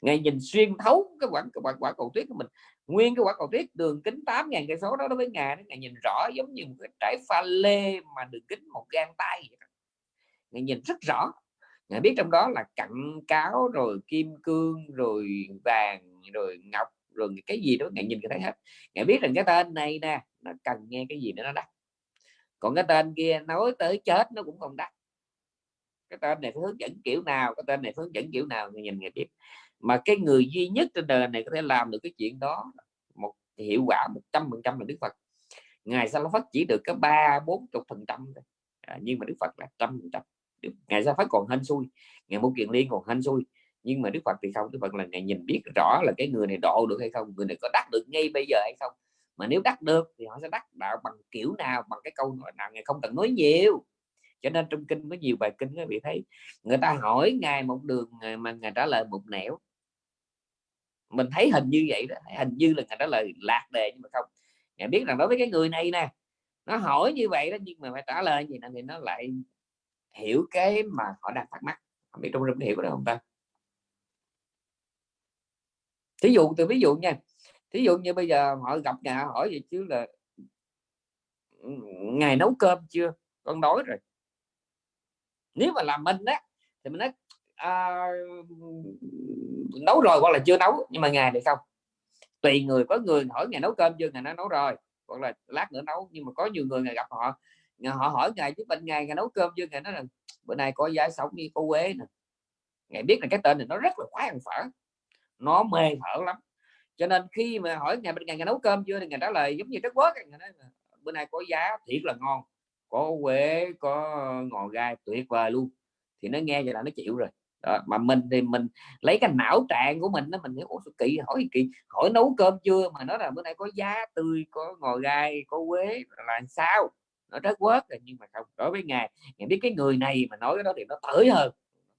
S1: ngài nhìn xuyên thấu cái quả quả, quả cầu tuyết của mình. Nguyên cái quả cầu tuyết đường kính 8.000 cây số đó đối với ngài ngài nhìn rõ giống như một cái trái pha lê mà đường kính một gang tay vậy ngài nhìn rất rõ. Ngài biết trong đó là cặn cáo rồi kim cương rồi vàng rồi ngọc rồi cái gì đó ngài nhìn cái thấy hết. Ngài biết rằng cái tên này nè, nó cần nghe cái gì để nó đắt còn cái tên kia nói tới chết nó cũng không đắt cái tên này hướng dẫn kiểu nào, cái tên này hướng dẫn kiểu nào người nhìn người biết. Mà cái người duy nhất trên đời này có thể làm được cái chuyện đó, một hiệu quả một trăm phần trăm là Đức Phật. Ngài sa phất chỉ được có ba, bốn chục phần trăm à, nhưng mà Đức Phật là trăm phần trăm. Ngài sa phất còn hên xui, ngài một kiện liên còn hên xui nhưng mà Đức Phật thì không, Đức Phật là ngài nhìn biết rõ là cái người này độ được hay không, người này có đắc được ngay bây giờ hay không. Mà nếu đắc được thì họ sẽ đắc đạo bằng kiểu nào, bằng cái câu nào, ngài không cần nói nhiều. Cho nên trong kinh có nhiều bài kinh các vị thấy, người ta hỏi ngài một đường mà ngài trả lời một nẻo. Mình thấy hình như vậy đó, hình như là ngài trả lời lạc đề nhưng mà không. Ngài biết rằng đối với cái người này nè, nó hỏi như vậy đó nhưng mà phải trả lời gì thì nó lại hiểu cái mà họ đang thắc mắc. Không biết trong rừng hiểu được không ta? Thí dụ từ ví dụ nha thí dụ như bây giờ họ gặp nhà hỏi gì chứ là ngày nấu cơm chưa? Con đói rồi. Nếu mà làm mình á thì mình nói à, nấu rồi hoặc là chưa nấu nhưng mà ngày này không. Tùy người có người hỏi ngày nấu cơm chưa ngày nó nấu rồi hoặc là lát nữa nấu nhưng mà có nhiều người ngày gặp họ họ hỏi ngày chứ bên ngày ngày nấu cơm chưa ngày nói là bữa nay có giá sống đi có quế nè. Ngày biết là cái tên này nó rất là khoái ăn phở nó mê thở lắm. Cho nên khi mà hỏi ngày bên ngày, ngày nấu cơm chưa thì ngày trả lời giống như đất quốc ngày nói bữa nay có giá thiệt là ngon có quế có ngò gai tuyệt vời luôn. Thì nó nghe vậy là nó chịu rồi. Đó. mà mình thì mình lấy cái não trạng của mình đó mình ủa kỳ hỏi kỳ? Hỏi nấu cơm chưa mà nói là bữa nay có giá tươi có ngò gai có quế là sao? Nó rất quớt rồi nhưng mà không đối với ngài ngài biết cái người này mà nói cái đó thì nó tới hơn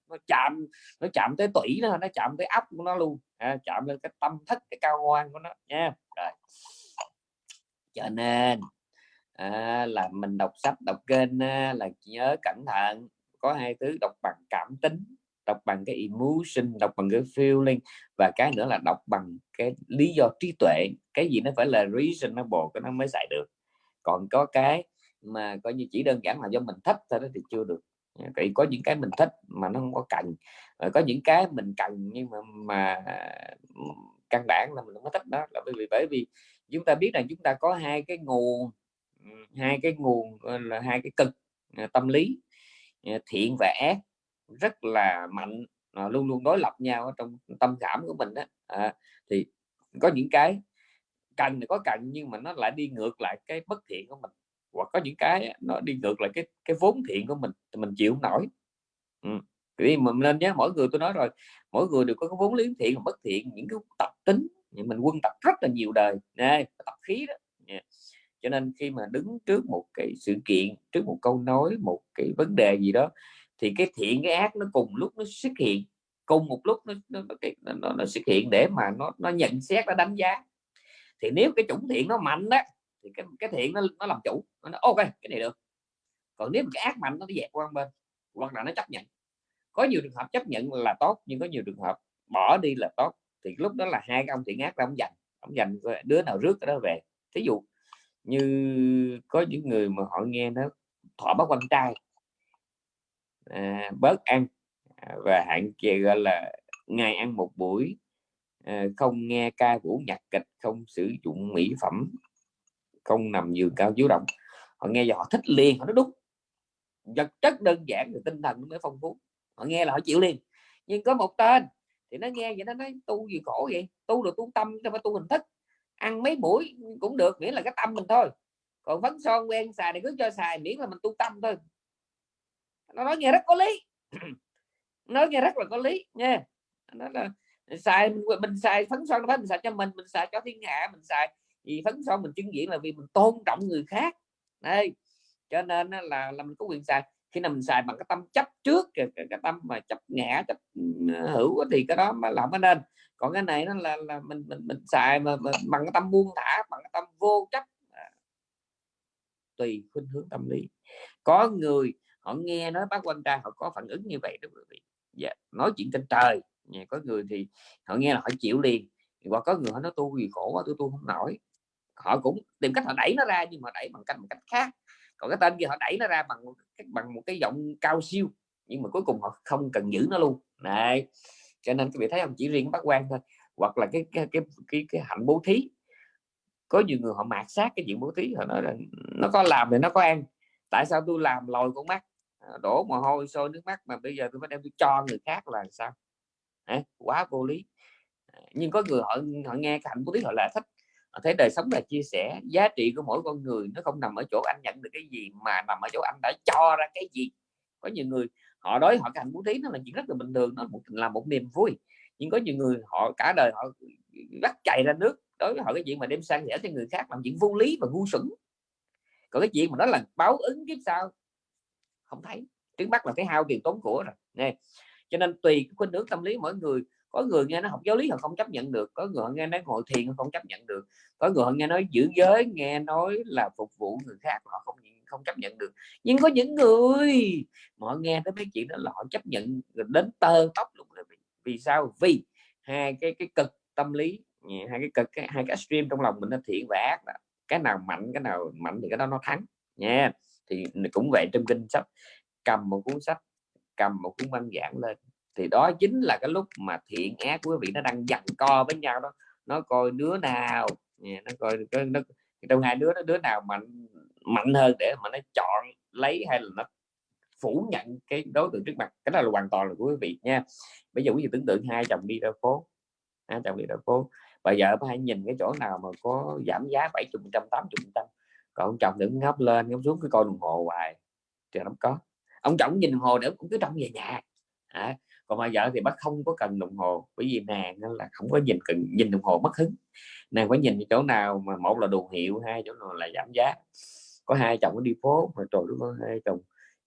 S1: nó chạm nó chạm tới tủy nó nó chạm tới ấp của nó luôn. À, chạm lên cái tâm thức cái cao ngoan của nó nha. Rồi. Cho nên à, là mình đọc sách đọc kênh à, là nhớ cẩn thận có hai thứ đọc bằng cảm tính đọc bằng cái emotion đọc bằng cái feeling và cái nữa là đọc bằng cái lý do trí tuệ. Cái gì nó phải là reasonable cái nó mới xài được. Còn có cái mà coi như chỉ đơn giản là do mình thích thôi đó thì chưa được vậy có những cái mình thích mà nó không có cần. Ờ, có những cái mình cần nhưng mà mà căn bản là mình không có thích đó. Là bởi vì bởi vì chúng ta biết rằng chúng ta có hai cái nguồn hai cái nguồn là hai cái cực ờ, tâm lý ờ, thiện và ác rất là mạnh luôn luôn đối lập nhau ở trong tâm cảm của mình đó à, thì có những cái cần thì có cần nhưng mà nó lại đi ngược lại cái bất thiện của mình hoặc có những cái nó đi ngược lại cái cái vốn thiện của mình thì mình chịu không nổi ừ. vì mình lên nhé mỗi người tôi nói rồi mỗi người đều có cái vốn liếng thiện và bất thiện những cái tập tính mình quân tập rất là nhiều đời nè tập khí đó yeah. cho nên khi mà đứng trước một cái sự kiện trước một câu nói một cái vấn đề gì đó thì cái thiện cái ác nó cùng lúc nó xuất hiện cùng một lúc nó nó, nó, nó, nó xuất hiện để mà nó nó nhận xét nó đánh giá thì nếu cái chủng thiện nó mạnh đó thì cái cái thiện nó nó làm chủ nó nói, ok cái này được. Còn nếu cái ác mạnh nó dẹp qua bên hoặc là nó chấp nhận. Có nhiều trường hợp chấp nhận là tốt nhưng có nhiều trường hợp bỏ đi là tốt thì lúc đó là hai cái ông thiện ác là ông dành ông dành đứa nào rước đó về. Thí dụ như có những người mà họ nghe nó thọ bắt quan trai à, bớt ăn à, và hạn chế gọi là ngày ăn một buổi à, không nghe ca vũ nhạc kịch không sử dụng mỹ phẩm không nằm giường cao chiếu động họ nghe giờ họ thích liền, họ nói, đúng. Vật chất đơn giản thì tinh thần nó mới phong phú. Họ nghe là họ chịu liền. Nhưng có một tên thì nó nghe vậy nó nói, tu gì khổ vậy? Tu được tu tâm cho phải tu hình thức. Ăn mấy buổi cũng được, miễn là cái tâm mình thôi. Còn phấn son, quen, xài thì cứ cho xài, miễn là mình tu tâm thôi. Nó nói nghe rất có lý. Nói nghe rất là có lý, nha. Nó là, xài mình xài phấn son đó mình xài cho mình mình xài cho thiên hạ, mình xài vì phấn son mình chứng diễn là vì mình tôn trọng người khác. Đây cho nên là là mình có quyền xài. Khi nào mình xài bằng cái tâm chấp trước cái, cái, cái tâm mà chấp ngã chấp ừ, hữu thì cái đó mà làm cái nên. Còn cái này nó là là mình mình mình xài mà, mà bằng cái tâm buông thả bằng cái tâm vô chấp. À, tùy khuynh hướng tâm lý. Có người họ nghe nói bác quan trai họ có phản ứng như vậy đó quý vị. Dạ, nói chuyện trên trời. Dạ, có người thì họ nghe là họ chịu liền. Hoặc có người họ nói tôi vì khổ quá tôi tôi không nổi họ cũng tìm cách họ đẩy nó ra nhưng mà đẩy bằng cách một cách khác. Còn cái tên kia họ đẩy nó ra bằng bằng một cái giọng cao siêu nhưng mà cuối cùng họ không cần giữ nó luôn. Này cho nên các vị thấy không chỉ riêng bác quan thôi hoặc là cái cái cái cái, cái hạnh bố thí. Có nhiều người họ mạt sát cái chuyện bố thí họ nói là nó có làm thì nó có ăn tại sao tôi làm lòi con mắt? À, đổ mồ hôi sôi nước mắt mà bây giờ tôi phải đem tôi cho người khác là sao? À, quá vô lý. À, nhưng có người họ họ nghe cái hạnh bố thí họ là thích thấy đời sống là chia sẻ, giá trị của mỗi con người nó không nằm ở chỗ anh nhận được cái gì, mà nằm ở chỗ anh đã cho ra cái gì. Có nhiều người họ đối họ cái hạnh bố thí, nó là chuyện rất là bình thường, nó một, là một niềm vui. Nhưng có nhiều người họ cả đời họ bắt chạy ra nước, đối với họ cái chuyện mà đem sang sẻ cho người khác làm chuyện vô lý và ngu xuẩn. Còn cái chuyện mà nó là báo ứng kiếp sao không thấy. Trước mắt là cái hao tiền tốn của rồi, nè. Cho nên tùy cái khuynh hướng tâm lý mỗi người có người nghe nó học giáo lý họ không chấp nhận được có người họ nghe nói ngồi thiền họ không chấp nhận được có người họ nghe nói giữ giới nghe nói là phục vụ người khác họ không không chấp nhận được. Nhưng có những người mà họ nghe tới mấy chuyện đó là họ chấp nhận đến tơ tóc luôn rồi vì sao? Vì hai cái cái cực tâm lý hai cái cực cái, hai cái stream trong lòng mình nó thiện và ác đó. cái nào mạnh cái nào mạnh thì cái đó nó thắng nha. Thì cũng vậy trong kinh sách cầm một cuốn sách cầm một cuốn văn giảng lên thì đó chính là cái lúc mà thiện ác quý vị nó đang giằng co với nhau đó. Nó coi đứa nào nó coi nó, trong hai đứa nó đứa nào mạnh mạnh hơn để mà nó chọn lấy hay là nó phủ nhận cái đối tượng trước mặt. Cái đó là hoàn toàn là của quý vị nha. Bây giờ quý vị tưởng tượng hai chồng đi ra phố hai chồng đi ra phố bây giờ phải nhìn cái chỗ nào mà có giảm giá 70 trăm 80 trăm. Còn chồng đừng ngóc lên ngóc xuống cái coi đồng hồ hoài thì nó có. Ông chồng nhìn đồng hồ nữa cũng cứ trong về nhà. À, còn mà vợ thì bác không có cần đồng hồ, bởi vì nàng là không có nhìn cần, nhìn đồng hồ mất hứng. Nàng phải nhìn chỗ nào mà một là đồ hiệu, hai chỗ nào là giảm giá. Có hai chồng đi phố, mà trời đúng hai chồng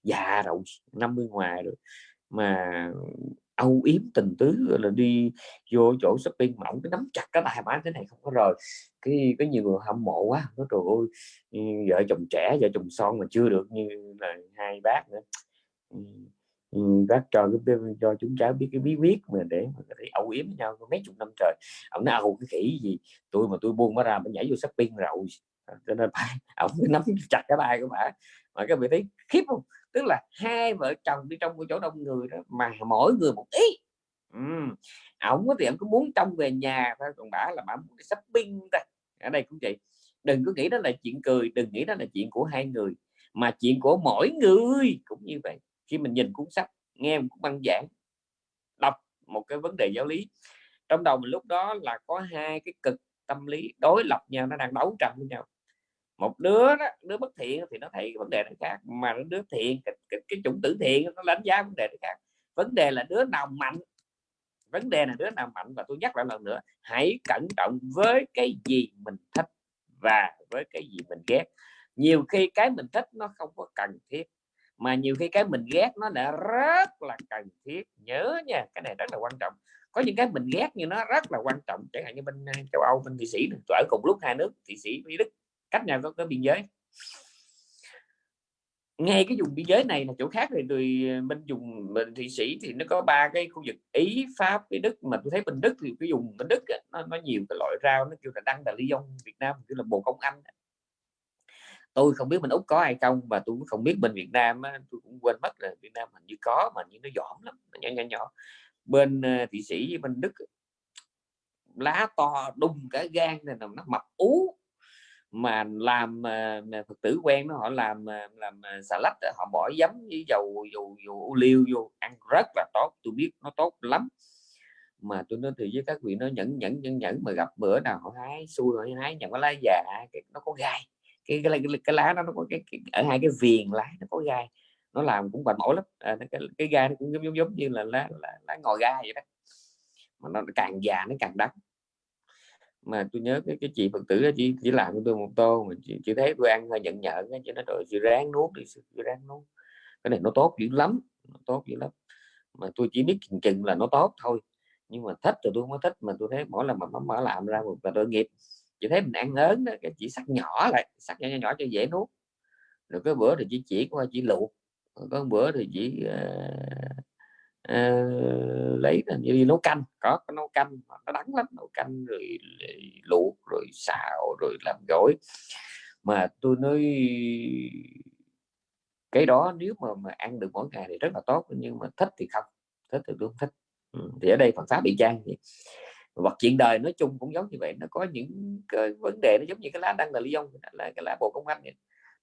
S1: già rồi 50 ngoài rồi, mà âu yếm tình tứ là đi vô chỗ shopping mỏng cái nắm chặt cái bài bán thế này không có rồi cái có nhiều người hâm mộ quá, nói trời ơi, vợ chồng trẻ, vợ chồng son mà chưa được như là hai bác nữa. Ừ, bác cho cái cho chúng cháu biết cái bí quyết mà để mà có thể âu yếm với nhau mấy chục năm trời. Ông nó âu cái khỉ gì? Tôi mà tôi buông nó ra mà nhảy vô shopping rồi. À, cho nên phải ông nắm chặt cái tay của bà. Mà các vị thấy khiếp không? Tức là hai vợ chồng đi trong cái chỗ đông người đó, mà mỗi người một ý. Uhm. ổng thì ông có muốn trong về nhà thôi, còn bà là bà muốn đi shopping ta ở đây cũng vậy. Đừng có nghĩ đó là chuyện cười, đừng nghĩ đó là chuyện của hai người, mà chuyện của mỗi người cũng như vậy khi mình nhìn cuốn sách nghe một băng giảng đọc một cái vấn đề giáo lý. Trong đầu mình lúc đó là có hai cái cực tâm lý đối lập nhau nó đang đấu tranh với nhau. Một đứa đó đứa bất thiện thì nó thấy vấn đề nó khác mà đứa thiện cái, cái, cái chủng tử thiện nó đánh giá vấn đề nó khác. Vấn đề là đứa nào mạnh? Vấn đề là đứa nào mạnh? Và tôi nhắc lại lần nữa hãy cẩn trọng với cái gì mình thích và với cái gì mình ghét. Nhiều khi cái mình thích nó không có cần thiết mà nhiều khi cái mình ghét nó đã rất là cần thiết. Nhớ nha cái này rất là quan trọng. Có những cái mình ghét như nó rất là quan trọng chẳng hạn như bên ờ, châu Âu bên Thụy Sĩ ở cùng lúc hai nước Thụy Sĩ với Đức cách nhau có, có biên giới. Ngay cái vùng biên giới này là chỗ khác thì người ờ, bên vùng bên thụy sĩ thì nó có ba cái khu vực ý pháp với đức. Mà tôi thấy bên đức thì cái vùng bên đức nó, nó nhiều cái loại rau nó kêu là đăng đà ly dông việt nam kêu là bồ công anh tôi không biết bên úc có hay không và tôi cũng không biết bên việt nam á, tôi cũng quên mất là việt nam hình như có mà như nó dỏm lắm nhỏ nhỏ nhỏ. Bên thị thụy sĩ với bên đức lá to đùng cả gan này nó mập ú. Mà làm ờ, mà phật tử quen nó họ làm ờ, làm xà lách họ bỏ giấm với dầu dầu dầu ô liu vô ăn rất là tốt tôi biết nó tốt lắm. Mà tôi nói thì với các vị nó nhẫn nhẫn nhẫn nhẫn mà gặp bữa nào họ hái xui họ hái nhận có lá già nó có gai cái cái, cái, cái lá nó, nó có cái, cái ở hai cái viền lá nó có gai nó làm cũng bệnh mỏi lắm. À, cái, cái gai nó cũng giống giống giống như là lá lá, lá ngồi gai vậy đó mà nó càng già nó càng đắt mà tôi nhớ cái cái chị phật tử đó, chỉ chỉ làm cho tôi một tô mà chị, chị thấy tôi ăn hơi nhận nhận cho nó rồi chị ráng nuốt đi chị ráng nuốt. Cái này nó tốt dữ lắm nó tốt dữ lắm. Mà tôi chỉ biết chừng chừng là nó tốt thôi nhưng mà thích thì tôi không có thích mà tôi thấy mỗi lần mà nó mở làm ra một là tội nghiệp chị thấy mình ăn ớn đó cái chỉ sắc nhỏ lại sắc nhỏ, nhỏ nhỏ cho dễ nuốt. Rồi cái bữa thì chỉ chỉ qua chỉ luộc có bữa thì chỉ uh, uh, lấy như đi nấu canh. Có, có nấu canh nó đắng lắm nấu canh rồi luộc rồi xào rồi làm gỏi. Mà tôi nói cái đó nếu mà mà ăn được mỗi ngày thì rất là tốt nhưng mà thích thì không thích thì tôi không thích. Ừ. thì ở đây Phật pháp bị trang gì hoặc chuyện đời nói chung cũng giống như vậy nó có những cái vấn đề nó giống như cái lá đăng là ly ông là cái lá bồ công anh vậy.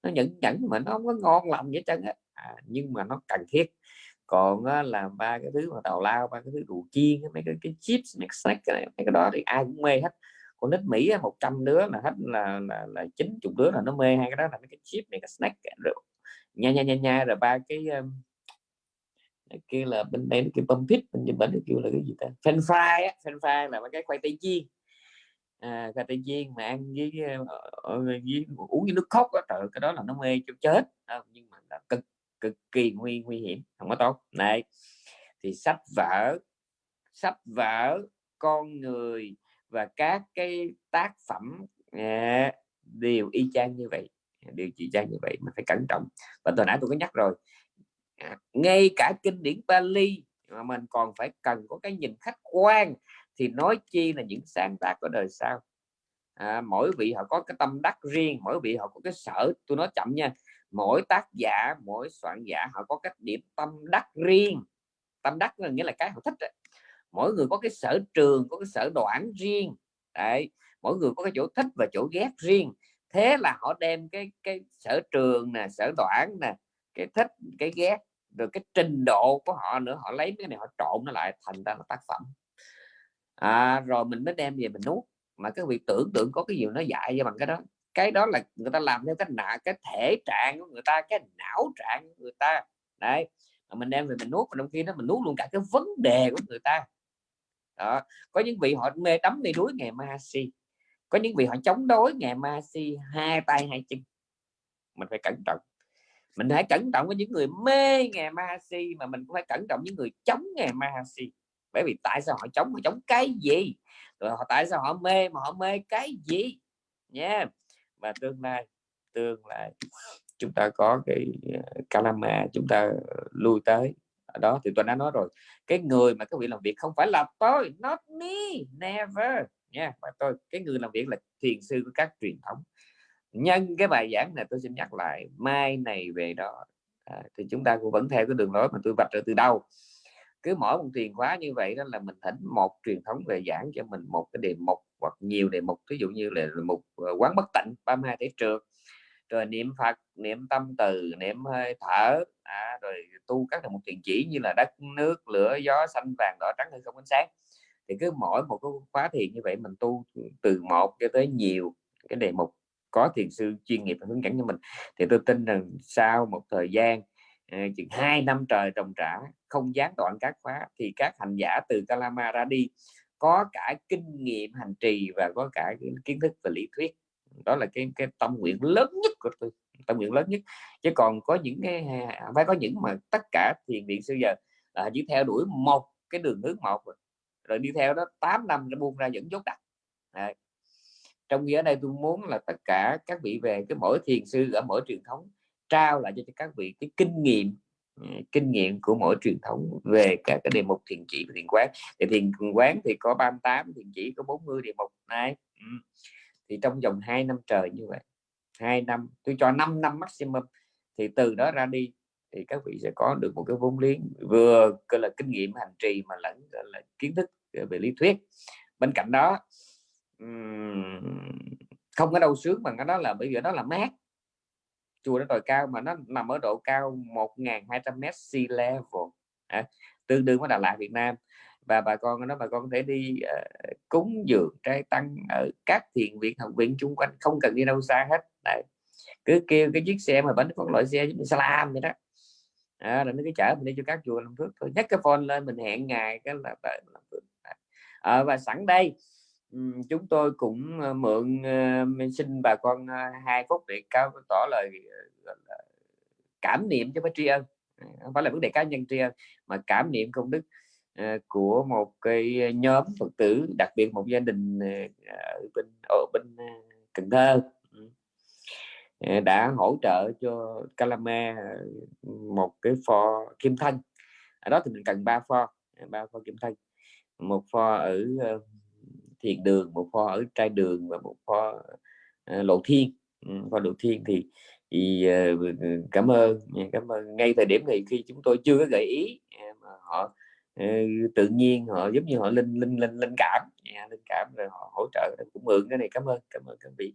S1: nó nhẫn nhẫn mà nó không có ngon lành vậy chân á. À, nhưng mà nó cần thiết. Còn á, là ba cái thứ mà tàu lao ba cái thứ đồ chiên mấy cái, cái chips mấy cái snack này mấy cái đó thì ai cũng mê hết. Còn nít Mỹ 100 đứa là hết là là, là 90 đứa là nó mê hai cái đó là mấy cái chip mấy cái snack rồi nha nha nha nha rồi ba cái um, kia là bên đây nó kêu bông pít bên bên nó kêu là cái gì ta? Fan fry á fan fry là cái khoai tây chiên. À, khoai tây chiên mà ăn với, với, với uống với nước khóc á trời cái đó là nó mê cho chết. À, nhưng mà là cực cực kỳ nguy nguy hiểm không có tốt. Này thì sách vở sách vở con người và các cái tác phẩm à, đều y chang như vậy đều trị chang như vậy mình phải cẩn trọng. Và tôi nãy tôi có nhắc rồi ngay cả kinh điển Bali mà mình còn phải cần có cái nhìn khách quan thì nói chi là những sáng tác của đời sau. À, mỗi vị họ có cái tâm đắc riêng mỗi vị họ có cái sở tôi nói chậm nha mỗi tác giả mỗi soạn giả họ có cái điểm tâm đắc riêng. Tâm đắc là nghĩa là cái họ thích đấy. mỗi người có cái sở trường có cái sở đoạn riêng. Đấy mỗi người có cái chỗ thích và chỗ ghét riêng. Thế là họ đem cái cái sở trường nè sở đoạn nè cái thích cái ghét rồi cái trình độ của họ nữa họ lấy cái này họ trộn nó lại thành ra là tác phẩm. À, rồi mình mới đem về mình nuốt. Mà cái việc tưởng tượng có cái gì nó dạy cho bằng cái đó. Cái đó là người ta làm theo cái nạ cái thể trạng của người ta cái não trạng của người ta. Đấy mà mình đem về mình nuốt mà trong khi đó mình nuốt luôn cả cái vấn đề của người ta. Đó. có những vị họ mê tắm mê đuối ngày ma si. Có những vị họ chống đối ngày ma si hai tay hai chân. Mình phải cẩn trọng mình hãy cẩn trọng với những người mê ngày ma si, mà mình cũng phải cẩn trọng những người chống ngày ma si. Bởi vì tại sao họ chống? Họ chống cái gì? Rồi họ, tại sao họ mê mà họ mê cái gì? Nha yeah. và tương lai tương lai chúng ta có cái ờ, Kalama chúng ta ờ, lui tới. Ở đó thì tôi đã nói rồi, cái người mà các vị làm việc không phải là tôi, not me, never. Nha mà tôi, cái người làm việc là thiền sư của các truyền thống nhân cái bài giảng này tôi xin nhắc lại mai này về đó à, thì chúng ta cũng vẫn theo cái đường lối mà tôi vạch ra từ đâu. Cứ mỗi một truyền khóa như vậy đó là mình thỉnh một truyền thống về giảng cho mình một cái đề mục hoặc nhiều đề mục ví dụ như là một ờ, quán bất tịnh 32 thể trượt rồi niệm phật niệm tâm từ niệm hơi thở à, rồi tu các một thiền chỉ như là đất nước lửa gió xanh vàng đỏ trắng hay không ánh sáng. Thì cứ mỗi một cái khóa thiền như vậy mình tu từ một cho tới nhiều cái đề mục có thiền sư chuyên nghiệp hướng dẫn cho mình. Thì tôi tin rằng sau một thời gian ờ, chừng hai năm trời trồng trả không gián đoạn các khóa thì các hành giả từ Kalama ra đi có cả kinh nghiệm hành trì và có cả kiến thức về lý thuyết. Đó là cái cái tâm nguyện lớn nhất của tôi tâm nguyện lớn nhất. Chứ còn có những cái phải có những mà tất cả thiền viện sư giờ là chỉ theo đuổi một cái đường hướng một rồi, rồi đi theo đó 8 năm nó buông ra dẫn dốt đặt trong khi ở đây tôi muốn là tất cả các vị về cái mỗi thiền sư ở mỗi truyền thống trao lại cho các vị cái kinh nghiệm ừ, kinh nghiệm của mỗi truyền thống về các cái đề mục thiền chỉ và thiền quán. Thì thiền quán thì có 38 thiền chỉ có 40 đề mục này. Ừ. thì trong vòng 2 năm trời như vậy, hai năm, tôi cho 5 năm maximum, thì từ đó ra đi thì các vị sẽ có được một cái vốn liếng vừa gọi là kinh nghiệm hành trì mà lẫn là kiến thức về lý thuyết. Bên cạnh đó không có đâu sướng bằng cái đó là bởi vì đó là mát. Chùa nó đồi cao mà nó nằm ở độ cao 1.200 m sea level. À, tương đương với Đà Lạt Việt Nam. Và bà con nó bà con có thể đi uh, cúng dường trai tăng ở các thiền viện học viện chung quanh không cần đi đâu xa hết. Đấy. cứ kêu cái chiếc xe mà bánh con loại xe giống như salam vậy đó. À, rồi nó cứ chở mình đi cho các chùa làm phước thôi. Nhắc cái phone lên mình hẹn ngày cái là tới làm phước. À, và sẵn đây chúng tôi cũng ờ, mượn ờ, xin bà con ờ, hai phút để cao tỏ lời cảm niệm cho bác tri ân. Không phải là vấn đề cá nhân tri ân, mà cảm niệm công đức của một cái nhóm phật tử, đặc biệt một gia đình ở bên ở bên Cần Thơ. Đã hỗ trợ cho Calama một cái pho kim thân ở đó thì mình cần ba pho ba pho kim thân một pho ở thiền đường một kho ở trai đường và một kho uh, lộ thiên. Ừ, kho lộ thiên thì thì uh, cảm ơn cảm ơn. Ngay thời điểm này khi chúng tôi chưa có gợi ý à, mà họ uh, tự nhiên họ giống như họ linh linh linh linh cảm linh cảm rồi họ hỗ trợ cũng mượn cái này cảm ơn cảm ơn các vị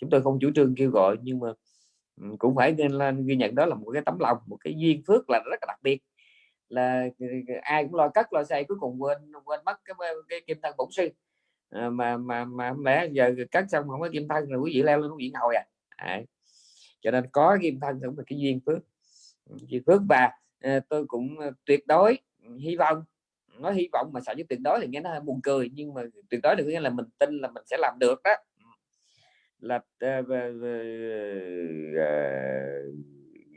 S1: chúng tôi không chủ trương kêu gọi nhưng mà cũng phải nên ghi nhận đó là một cái tấm lòng một cái duyên phước là rất là đặc biệt là ờ, ai cũng lo cất lo xây cuối cùng quên quên mất cái, cái kim thân bổn sư. À, mà mà mà lẽ giờ cắt xong không có kim thân rồi quý vị leo lên quý vị ngồi à, à. cho nên có kim thân cũng là cái duyên phước. Ừ, duyên phước và à, tôi cũng tuyệt đối ừ, hy vọng nói hy vọng mà sợ chứ tuyệt đối thì nghe nó hơi buồn cười nhưng mà tuyệt đối được nghĩa là mình tin là mình sẽ làm được đó. Ừ. Là uh, uh, uh,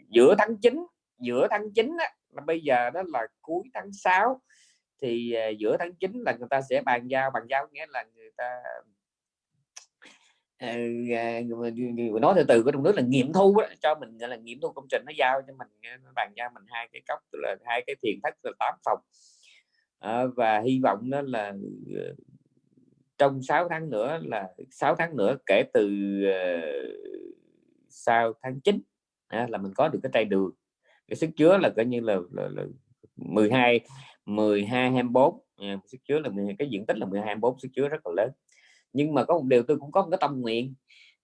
S1: giữa tháng 9 giữa tháng 9 á, bây giờ đó là cuối tháng 6 thì uh, giữa tháng 9 là người ta sẽ bàn giao bàn giao nghĩa là người ta uh, nói từ từ của trong nước là nghiệm thu đó, cho mình là nghiệm thu công trình nó giao cho mình ờ, nó bàn giao mình hai cái cốc là hai cái thiền thất là 8 phòng. Uh, và hy vọng đó là trong 6 tháng nữa là 6 tháng nữa kể từ uh, sau tháng 9 à, là mình có được cái trai đường cái sức chứa là coi như là, là, là 12 12 24 à, sức chứa là cái diện tích là 12 24 sức chứa rất là lớn. Nhưng mà có một điều tôi cũng có một cái tâm nguyện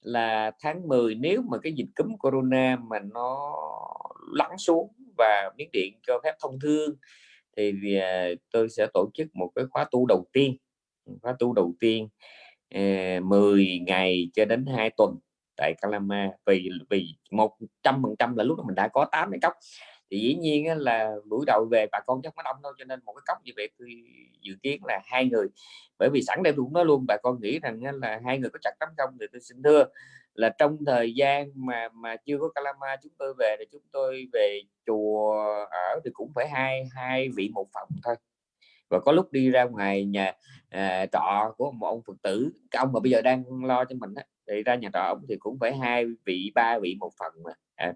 S1: là tháng 10 nếu mà cái dịch cúm corona mà nó lắng xuống và miếng điện cho phép thông thương thì à, tôi sẽ tổ chức một cái khóa tu đầu tiên. Khóa tu đầu tiên à, 10 ngày cho đến 2 tuần tại Calama vì vì một trăm phần trăm là lúc đó mình đã có 8 cái cốc. Thì dĩ nhiên là buổi đầu về bà con chắc có đông đâu cho nên một cái cốc như vậy tôi dự kiến là hai người. Bởi vì sẵn đây tôi cũng nói luôn bà con nghĩ rằng là hai người có chặt lắm không thì tôi xin thưa là trong thời gian mà mà chưa có Calama chúng tôi về thì chúng tôi về chùa ở thì cũng phải hai hai vị một phòng thôi. Và có lúc đi ra ngoài nhà à, trọ của một ông phật tử cái ông mà bây giờ đang lo cho mình đó, thì ra nhà trọ ông thì cũng phải hai vị ba vị một phần mà. À,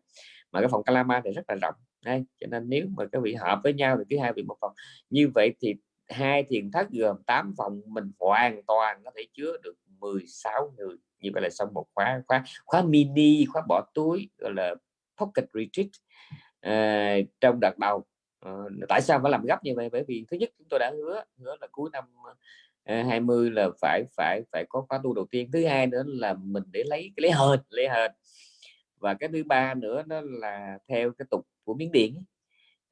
S1: mà cái phòng Calama thì rất là rộng. Đây cho nên nếu mà các vị hợp với nhau thì cứ hai vị một phòng. Như vậy thì hai thiền thất gồm 8 phòng mình hoàn toàn có thể chứa được 16 người. Như vậy là xong một khóa khóa khóa mini khóa bỏ túi gọi là pocket retreat à, trong đợt đầu. À, tại sao phải làm gấp như vậy? Bởi vì thứ nhất chúng tôi đã hứa hứa là cuối năm Ờ, 20 là phải phải phải có khóa tu đầu tiên. Thứ hai nữa là mình để lấy lấy hên lấy hên và cái thứ ba nữa đó là theo cái tục của miến điện.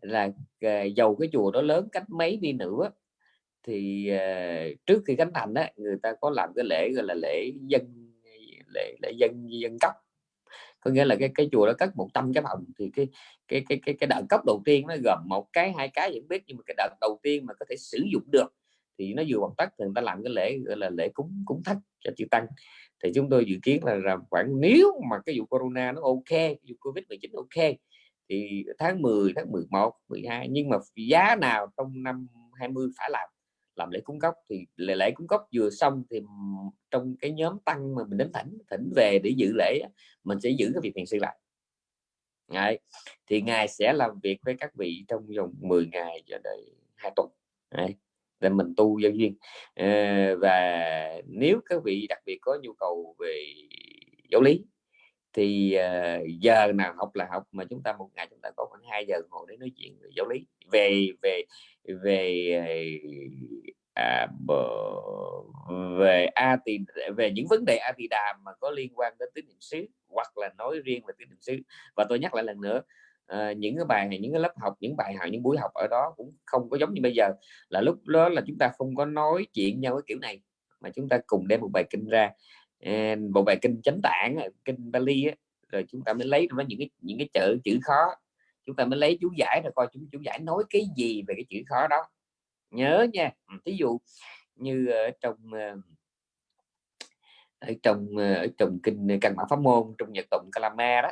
S1: Là ờ, dầu cái chùa đó lớn cách mấy đi nữa thì uh, trước khi khánh thành đó người ta có làm cái lễ gọi là lễ dân lễ lễ dân dân cấp có nghĩa là cái cái chùa đó cất 100 cái phòng thì cái cái cái cái cái đợt cấp đầu tiên nó gồm một cái hai cái vẫn biết nhưng mà cái đợt đầu tiên mà có thể sử dụng được thì nó vừa hoàn tất thì người ta làm cái lễ gọi là lễ cúng cúng thất cho chư tăng. Thì chúng tôi dự kiến là, là khoảng nếu mà cái vụ corona nó ok vụ covid 19 ok thì tháng 10 tháng 11 12 nhưng mà giá nào trong năm 20 phải làm làm lễ cúng cốc. Thì lễ lễ cúng cốc vừa xong thì trong cái nhóm tăng mà mình đến thỉnh thỉnh về để dự lễ mình sẽ giữ cái việc thiền sư lại. Đấy. thì ngài sẽ làm việc với các vị trong vòng 10 ngày cho đến hai tuần. Đấy để mình tu nhân duyên. À, và nếu các vị đặc biệt có nhu cầu về giáo lý thì uh, giờ nào học là học mà chúng ta một ngày chúng ta có khoảng 2 giờ ngồi để nói chuyện về giáo lý. Về về về à, về a tỳ về những vấn đề a tỳ đàm mà có liên quan đến tín niệm xứ hoặc là nói riêng về tín niệm xứ. Và tôi nhắc lại lần nữa à, những cái bài những cái lớp học những bài học những buổi học ở đó cũng không có giống như bây giờ. Là lúc đó là chúng ta không có nói chuyện nhau cái kiểu này mà chúng ta cùng đem một bài kinh ra. À, một bài kinh chánh tạng kinh Bali á, rồi chúng ta mới lấy nó những cái những cái chữ chữ khó. Chúng ta mới lấy chú giải rồi coi chúng chú giải nói cái gì về cái chữ khó đó. Nhớ nha. Ừ, Ví dụ như ở trong ờ, ở trong ở trong kinh căn bản pháp môn trong nhật tụng Kalama đó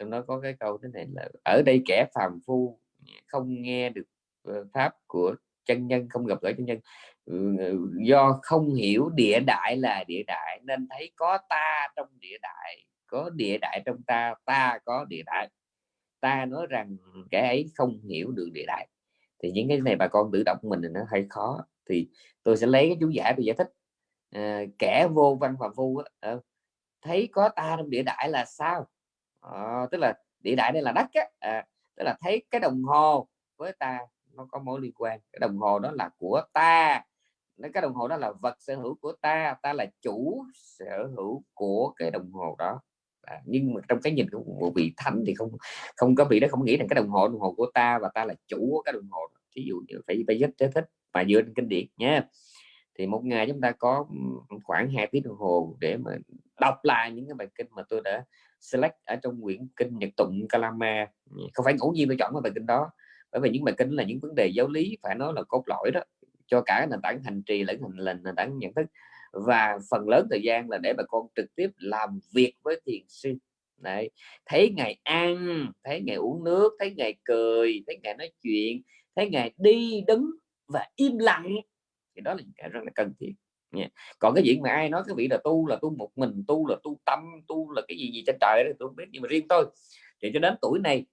S1: trong đó có cái câu thế này là ở đây kẻ phàm phu không nghe được ờ, pháp của chân nhân không gặp gỡ chân nhân. Ừ, ừ, do không hiểu địa đại là địa đại nên thấy có ta trong địa đại có địa đại trong ta ta có địa đại. Ta nói rằng kẻ ấy không hiểu được địa đại. Thì những cái này bà con tự động mình thì nó hơi khó. Thì tôi sẽ lấy cái chú giải tôi giải thích. À, kẻ vô văn phạm phu ờ, thấy có ta trong địa đại là sao? À, tức là địa đại đây là đất á à, tức là thấy cái đồng hồ với ta nó có mối liên quan. Cái đồng hồ đó là của ta. Cái đồng hồ đó là vật sở hữu của ta ta là chủ sở hữu của cái đồng hồ đó. À, nhưng mà trong cái nhìn của một vị thánh thì không không có vị đó không nghĩ rằng cái đồng hồ đồng hồ của ta và ta là chủ của cái đồng hồ ví dụ như phải phải rất thích và dựa trên kinh điển nhé. thì một ngày chúng ta có khoảng 2 tiếng đồng hồ để mà đọc lại những cái bài kinh mà tôi đã select ở trong quyển kinh Nhật Tụng Kalama không phải ngẫu nhiên tôi chọn cái bài kinh đó bởi vì những bài kinh là những vấn đề giáo lý phải nói là cốt lõi đó cho cả nền tảng hành trì lẫn hành lệnh nền tảng nhận thức và phần lớn thời gian là để bà con trực tiếp làm việc với thiền sư Đấy. thấy ngày ăn thấy ngày uống nước thấy ngày cười thấy ngày nói chuyện thấy ngày đi đứng và im lặng thì đó là những cái rất là cần thiết còn cái chuyện mà ai nói cái vị là tu là tu một mình, tu là tu tâm, tu là cái gì gì trên trời đó tôi không biết, nhưng mà riêng tôi, thì cho đến tuổi này,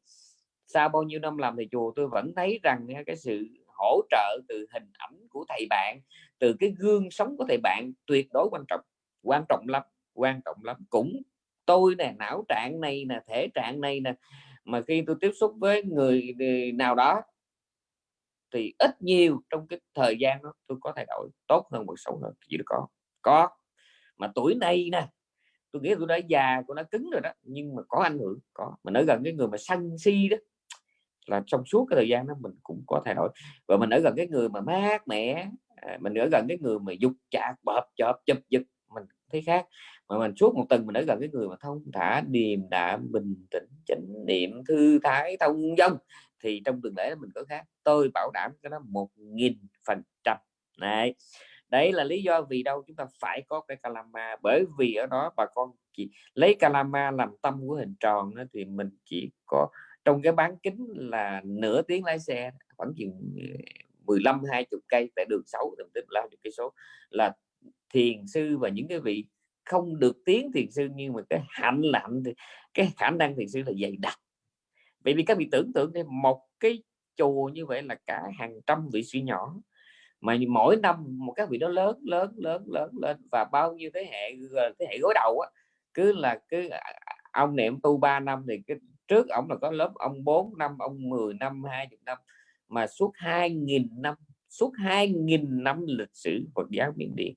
S1: sau bao nhiêu năm làm thầy chùa, tôi vẫn thấy rằng à, cái sự hỗ trợ từ hình ảnh của thầy bạn, từ cái gương sống của thầy bạn tuyệt đối quan trọng quan trọng lắm, quan trọng lắm. Cũng tôi nè, não trạng này nè, thể trạng này nè, mà khi tôi tiếp xúc với người nào đó thì ít nhiều trong cái thời gian đó tôi có thay đổi tốt hơn một xấu hơn chỉ có có. Mà tuổi này nè, tôi nghĩ tôi đã già tôi đã cứng rồi đó, nhưng mà có ảnh hưởng, có. Mà nói gần cái người mà sân si đó, là trong suốt cái thời gian đó mình cũng có thay đổi. Và mình ở gần cái người mà mát mẻ à, mình ở gần cái người mà dục chạc, bợp chợp, chụp giật, mình thấy khác mà mình suốt một tuần mình đã gặp cái người mà thông thả điềm đạm bình tĩnh chánh niệm thư thái thông dong. Thì trong tuần lễ mình có khác tôi bảo đảm cái đó một nghìn phần trăm. Này đấy là lý do vì đâu chúng ta phải có cái calama. Bởi vì ở đó bà con chỉ lấy calama làm tâm của hình tròn đó, thì mình chỉ có trong cái bán kính là nửa tiếng lái xe khoảng chừng ờ, 15 20 cây tại đường 6 tầm tính là cái số là thiền sư và những cái vị không được tiếng thiền sư, nhưng mà cái hạnh là hạnh thì, cái khả năng thiền sư là dày đặc. Bởi vì các vị tưởng tượng thêm một cái chùa như vậy là cả hàng trăm vị sĩ nhỏ, mà mỗi năm một các vị đó lớn lớn lớn lớn lên và bao nhiêu thế hệ thế hệ gối đầu á, cứ là cứ à, ông niệm tu 3 năm thì cái trước ông là có lớp ông 4 năm, ông 10 năm 20 năm, mà suốt 2.000 năm, suốt 2.000 năm lịch sử Phật giáo Miến Điện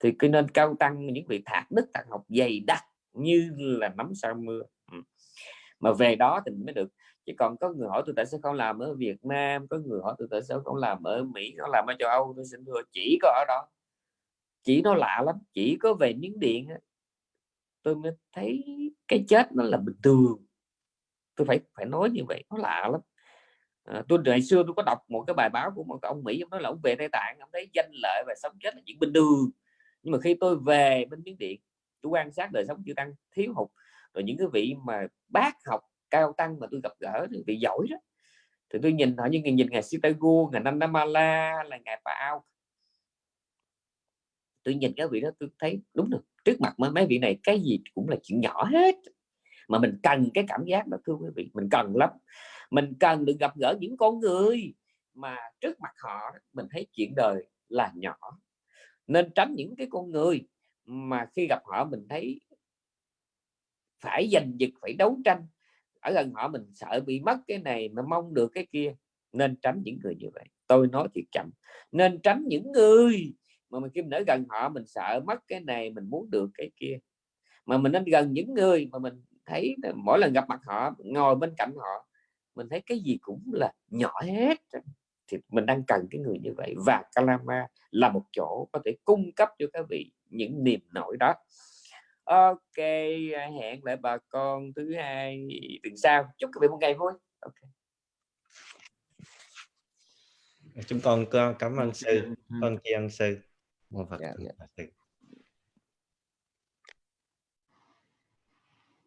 S1: thì cứ nên cao tăng những vị thạc đức thạc học dày đặc như là nắm sau mưa. Ừ. mà về đó thì mới được. Chứ còn có người hỏi tôi tại sao không làm ở Việt Nam có người hỏi tôi tại sao không làm ở Mỹ không làm ở châu Âu tôi xin thưa chỉ có ở đó. Chỉ nó lạ lắm chỉ có về miếng điện tôi mới thấy cái chết nó là bình thường. Tôi phải phải nói như vậy nó lạ lắm. À, tôi ngày xưa tôi có đọc một cái bài báo của một ông Mỹ ông nói là ông về Tây Tạng ông thấy danh lợi và sống chết là chuyện bình thường nhưng mà khi tôi về bên miếng điện, tôi quan sát đời sống chưa tăng thiếu hụt, rồi những cái vị mà bác học cao tăng mà tôi gặp gỡ thì vị giỏi đó, thì tôi nhìn họ như nhìn ngài Sitagu ngài Nandamala, là ngài Pao tôi nhìn cái vị đó tôi thấy đúng được trước mặt mấy vị này cái gì cũng là chuyện nhỏ hết. Mà mình cần cái cảm giác đó, thưa quý vị, mình cần lắm. Mình cần được gặp gỡ những con người mà trước mặt họ mình thấy chuyện đời là nhỏ nên tránh những cái con người mà khi gặp họ mình thấy phải giành giật, phải đấu tranh. Ở gần họ mình sợ bị mất cái này mà mong được cái kia, nên tránh những người như vậy. Tôi nói thiệt chậm, nên tránh những người mà mình kim nở gần họ mình sợ mất cái này, mình muốn được cái kia. Mà mình nên gần những người mà mình thấy mỗi lần gặp mặt họ, ngồi bên cạnh họ, mình thấy cái gì cũng là nhỏ hết thì mình đang cần cái người như vậy. Và Kalama là một chỗ có thể cung cấp cho các vị những niềm nổi đó. Ok hẹn lại bà con thứ hai tuần sau. Chúc các vị một ngày vui. Ok.
S3: Chúng con cảm ơn sư.
S2: Ừ.
S3: con tri ân sư. Mô phật
S1: Dạ, dạ.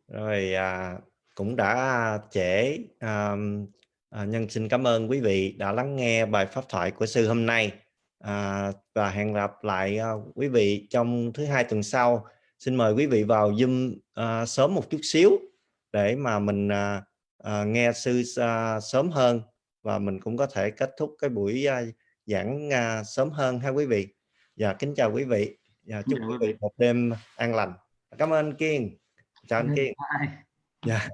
S3: Rồi à, cũng đã trễ. À, à, nhân xin cảm ơn quý vị đã lắng nghe bài pháp thoại của sư hôm nay à, và hẹn gặp lại à, quý vị trong thứ hai tuần sau. Xin mời quý vị vào zoom à, sớm một chút xíu để mà mình à, à, nghe sư à, sớm hơn và mình cũng có thể kết thúc cái buổi à, giảng à, sớm hơn ha quý vị. Và kính chào quý vị. Và chúc
S2: chào
S3: quý
S2: vị
S3: một đêm an lành. Cảm ơn kiên. Chào anh kiên.
S2: Bye.
S3: dạ